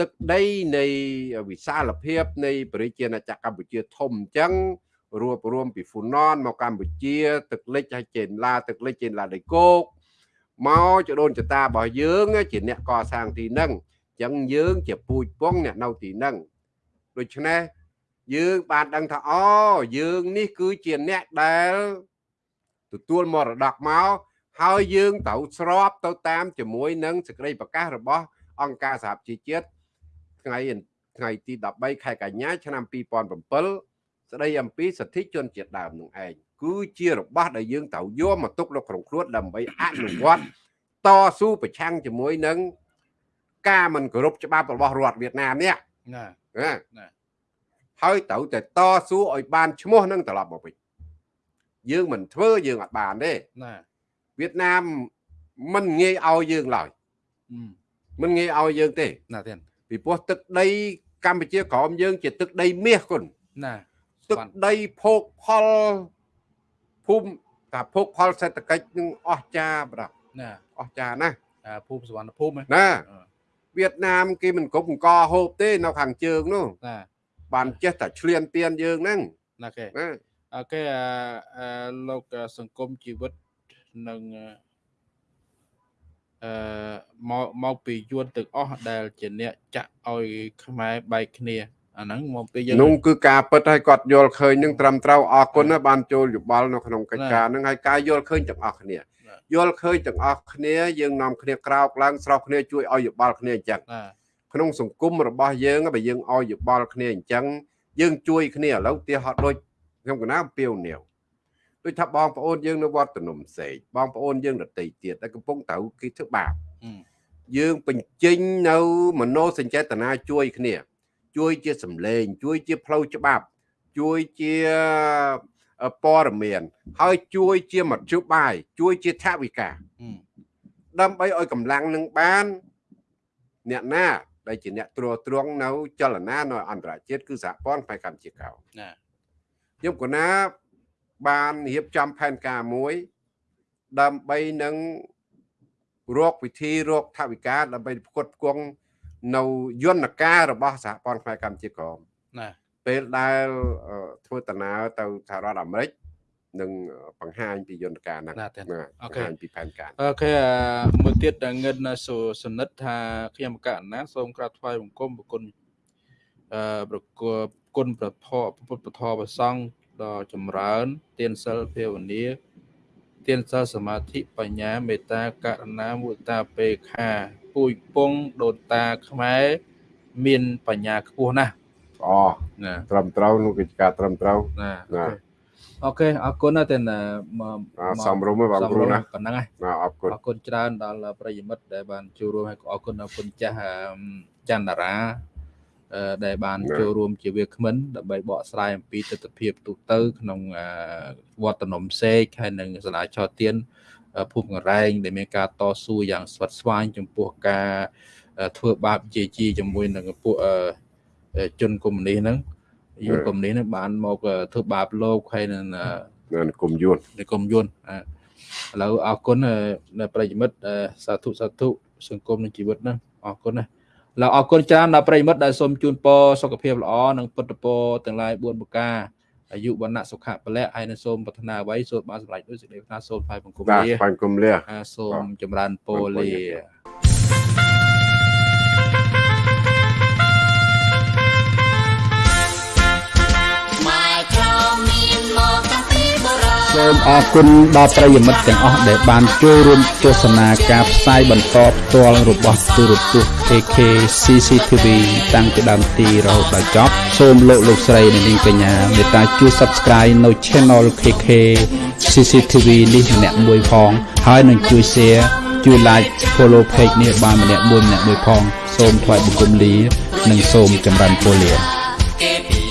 ទឹកដីនៃវិសាលភាពនៃប្រជាណាចក្រកម្ពុជាធំអញ្ចឹងរួបរวมពីហ្វូណនមកកម្ពុជា ទឹកលិចហើយចេនឡាទឹកលិចចេនឡាដីគោកមកចដូនចតារបស់យើង ជាអ្នកកសាងទីហ្នឹងអញ្ចឹងយើងជាពូជពងអ្នកនៅទីហ្នឹងដូច្នេះយើងបានដឹងថាអូយើងនេះគឺជាអ្នកដែល ទទួលមរតកមកហើយយើងត្រូវស្របទៅតាមជាមួយនឹងសេចក្តីប្រកាសរបស់អង្គការសហប្រជាជាតិថ្ងៃថ្ងៃទី13ខែកញ្ញាឆ្នាំ2007ស្តីអំពីសិទ្ធិជនជាតិដើមនោះឯងគឺជារបស់ដែលយើងត្រូវយកមកទុកនៅក្នុងខ្លួនដើម្បីអនុវត្តតស៊ូប្រឆាំងជាមួយនឹងការមិនគោរពច្បាប់របស់រដ្ឋវៀតណាមនេះណាណាហើយត្រូវតែតស៊ូឲ្យបានឈ្មោះនឹងត្រឡប់មកវិញ យើងមិនធ្វើយើងអត់បានទេណាវៀតណាមមិនងាយឲ្យយើងឡើយមិនងាយឲ្យយើងទេណាទៀតពីព្រោះទឹកដីកម្ពុជាក្រោមយើង ជាទឹកដីមាសគុណណាទឹកដីភោគផលភូមិថាភោគផលសេដ្ឋកិច្ចនឹងអស្ចារ្យបាទណាអស្ចារ្យណាភូមិសវណ្ណភូមិណាវៀតណាមគេមិនគ្រប់អង្គហូបទេ នៅខាងជើងនោះណាបានចេះតែឆ្លៀនទៀនយើងហ្នឹងណាគេអូ ខេអាលោកសង្គមជីវិតនឹងអឺមកមកពីយួនទាំងអស់ដែលជាអ្នកចាក់ឲ្យខ្មែរបែកគ្នាអាហ្នឹងមកពីយើងនោះគឺការពិតឲ្យគាត់យល់ឃើញនឹងត្រឹមត្រូវអរគុណណាបានចូលយោបល់នៅក្នុងកិច្ចការហ្នឹងហើយការយល់ឃើញទាំងអស់គ្នាយល់ឃើញទាំងអស់គ្នាយើងនាំគ្នាក្រោកឡើងស្រោះគ្នាជួយឲ្យយោបល់គ្នាអញ្ចឹងក្នុងសង្គមរបស់យើងបើយើងឲ្យយោបល់គ្នាអញ្ចឹងយើងជួយគ្នាឥឡូវទាហោដូច ខ្ញុំកណាពៀវនាវដូចថាបងប្អូនយើងនៅវត្តនំសេកបងប្អូនយើងដតីទៀតដែលកំពុងត្រូវគេធ្វើបាបយើងបញ្ចេញនៅមโนសញ្ចេតនាជួយគ្នា ជួយជាសម្លេង ជួយជាផ្លូវច្បាប់ ជួយជាព័ត៌មាន ហើយជួយជាមធ្យោបាយជួយជាថវិកាដើម្បីឲ្យកម្លាំងនឹងបាន អ្នកណាដែលជាអ្នកត្រួតត្រងនៅចលនានៅអន្តរជាតិគឺសហព័ន្ធផ្នែកកម្ពុជាកោណា ខ្ញុំកណាបានរៀបចំផែនការមួយ ដើម្បីនឹងរកវិធីរកថវិកាដើម្បីផ្គត់ផ្គង់នៅយន្តការរបស់សហព័ន្ធផ្នែកកម្ពុជាក្រមណាពេលដែលធ្វើដំណើរទៅសហរដ្ឋអាមេរិកនឹងបង្ហាញពីយន្តការហ្នឹងបង្ហាញពីផែនការអូខេមួយទៀតដែលងិនសូសនិតថាខ្ញុំកណ្ណាសូមក្រាបថ្វាយបង្គំប្រគុណអឺប្រគល់ គុណប្រធពុទ្ធពធប្រសង់ដ៏ចម្រើន ទានសិលភាវនាទានសិលសមាធិបញ្ញាមេត្តាករុណាមុទតាពេខាពូជពងដូនតាខ្មែរមានបញ្ញាខ្ពស់ណាស់អូត្រឹមត្រូវនោះកិច្ចការត្រឹមត្រូវណាអូខេអរគុណណាស់តែសំរុំបងគ្រូណាប៉ុណ្ណឹងហើយអរគុណអរគុណច្រើនដល់ប្រិយមិត្តដែលបានចូលរួមហើយក៏អរគុណដល់គុណចាស់ច័ន្ទរា ដែលបានចូលរួមជាវាគ្មិនដើម្បីបកស្រាយអំពីទស្សនវិជ្ជាទូទៅ ក្នុងវត្តនំសេកហើយនិងសាលាឆោទៀនភូមិកង្រែងដែលមានការតស៊ូយ៉ាងស្វិតស្វាញចំពោះការធ្វើបាបជាជីជាមួយនឹងពួកជនកុម្មុយនីសហ្នឹងយួនកុម្មុយនីសហ្នឹងបានមកធ្វើបាបលោកហើយនឹងនិគមយួននិគមយួនឥឡូវអរគុណប្រិយមិត្តសាធុសាធុសង្គមនិងជីវិតហ្នឹងអរគុណណា ឡើអរគុណច្រើនដល់ប្រិមិត្តដែលសូមជូនពរសុខភាពល្អនិងពុទ្ធពរទាំងឡាយ4ប្រការអាយុវណ្ណៈសុខៈពលៈហើយនឹងសូមប្រាថ្នាអ្វីសូមបានសម្រេចដោយសេចក្តីប្រាថ្នាសូមថ្វាយបង្គំលាថ្វាយបង្គំលាសូមចម្រើនពរលា សូមអរគុណដល់ប្រិយមិត្តទាំងអស់ដែលបានចូលរួមទស្សនាការផ្សាយបន្តផ្ទាល់របស់ទូរទស្សន៍ AK CCTV តាំងពីដើមទីរហូតដល់ចប់សូមលោកលោកស្រីនិងនាងកញ្ញាមេត្តាជួយ Subscribe នៅ Channel KK CCTV នេះម្នាក់មួយផងហើយនឹងជួយ Share ជួយ Like Follow Page នេះបានម្នាក់មួយម្នាក់មួយផង សូមថ្លែងបង្គំលា និងសូមចម្រើនពរលា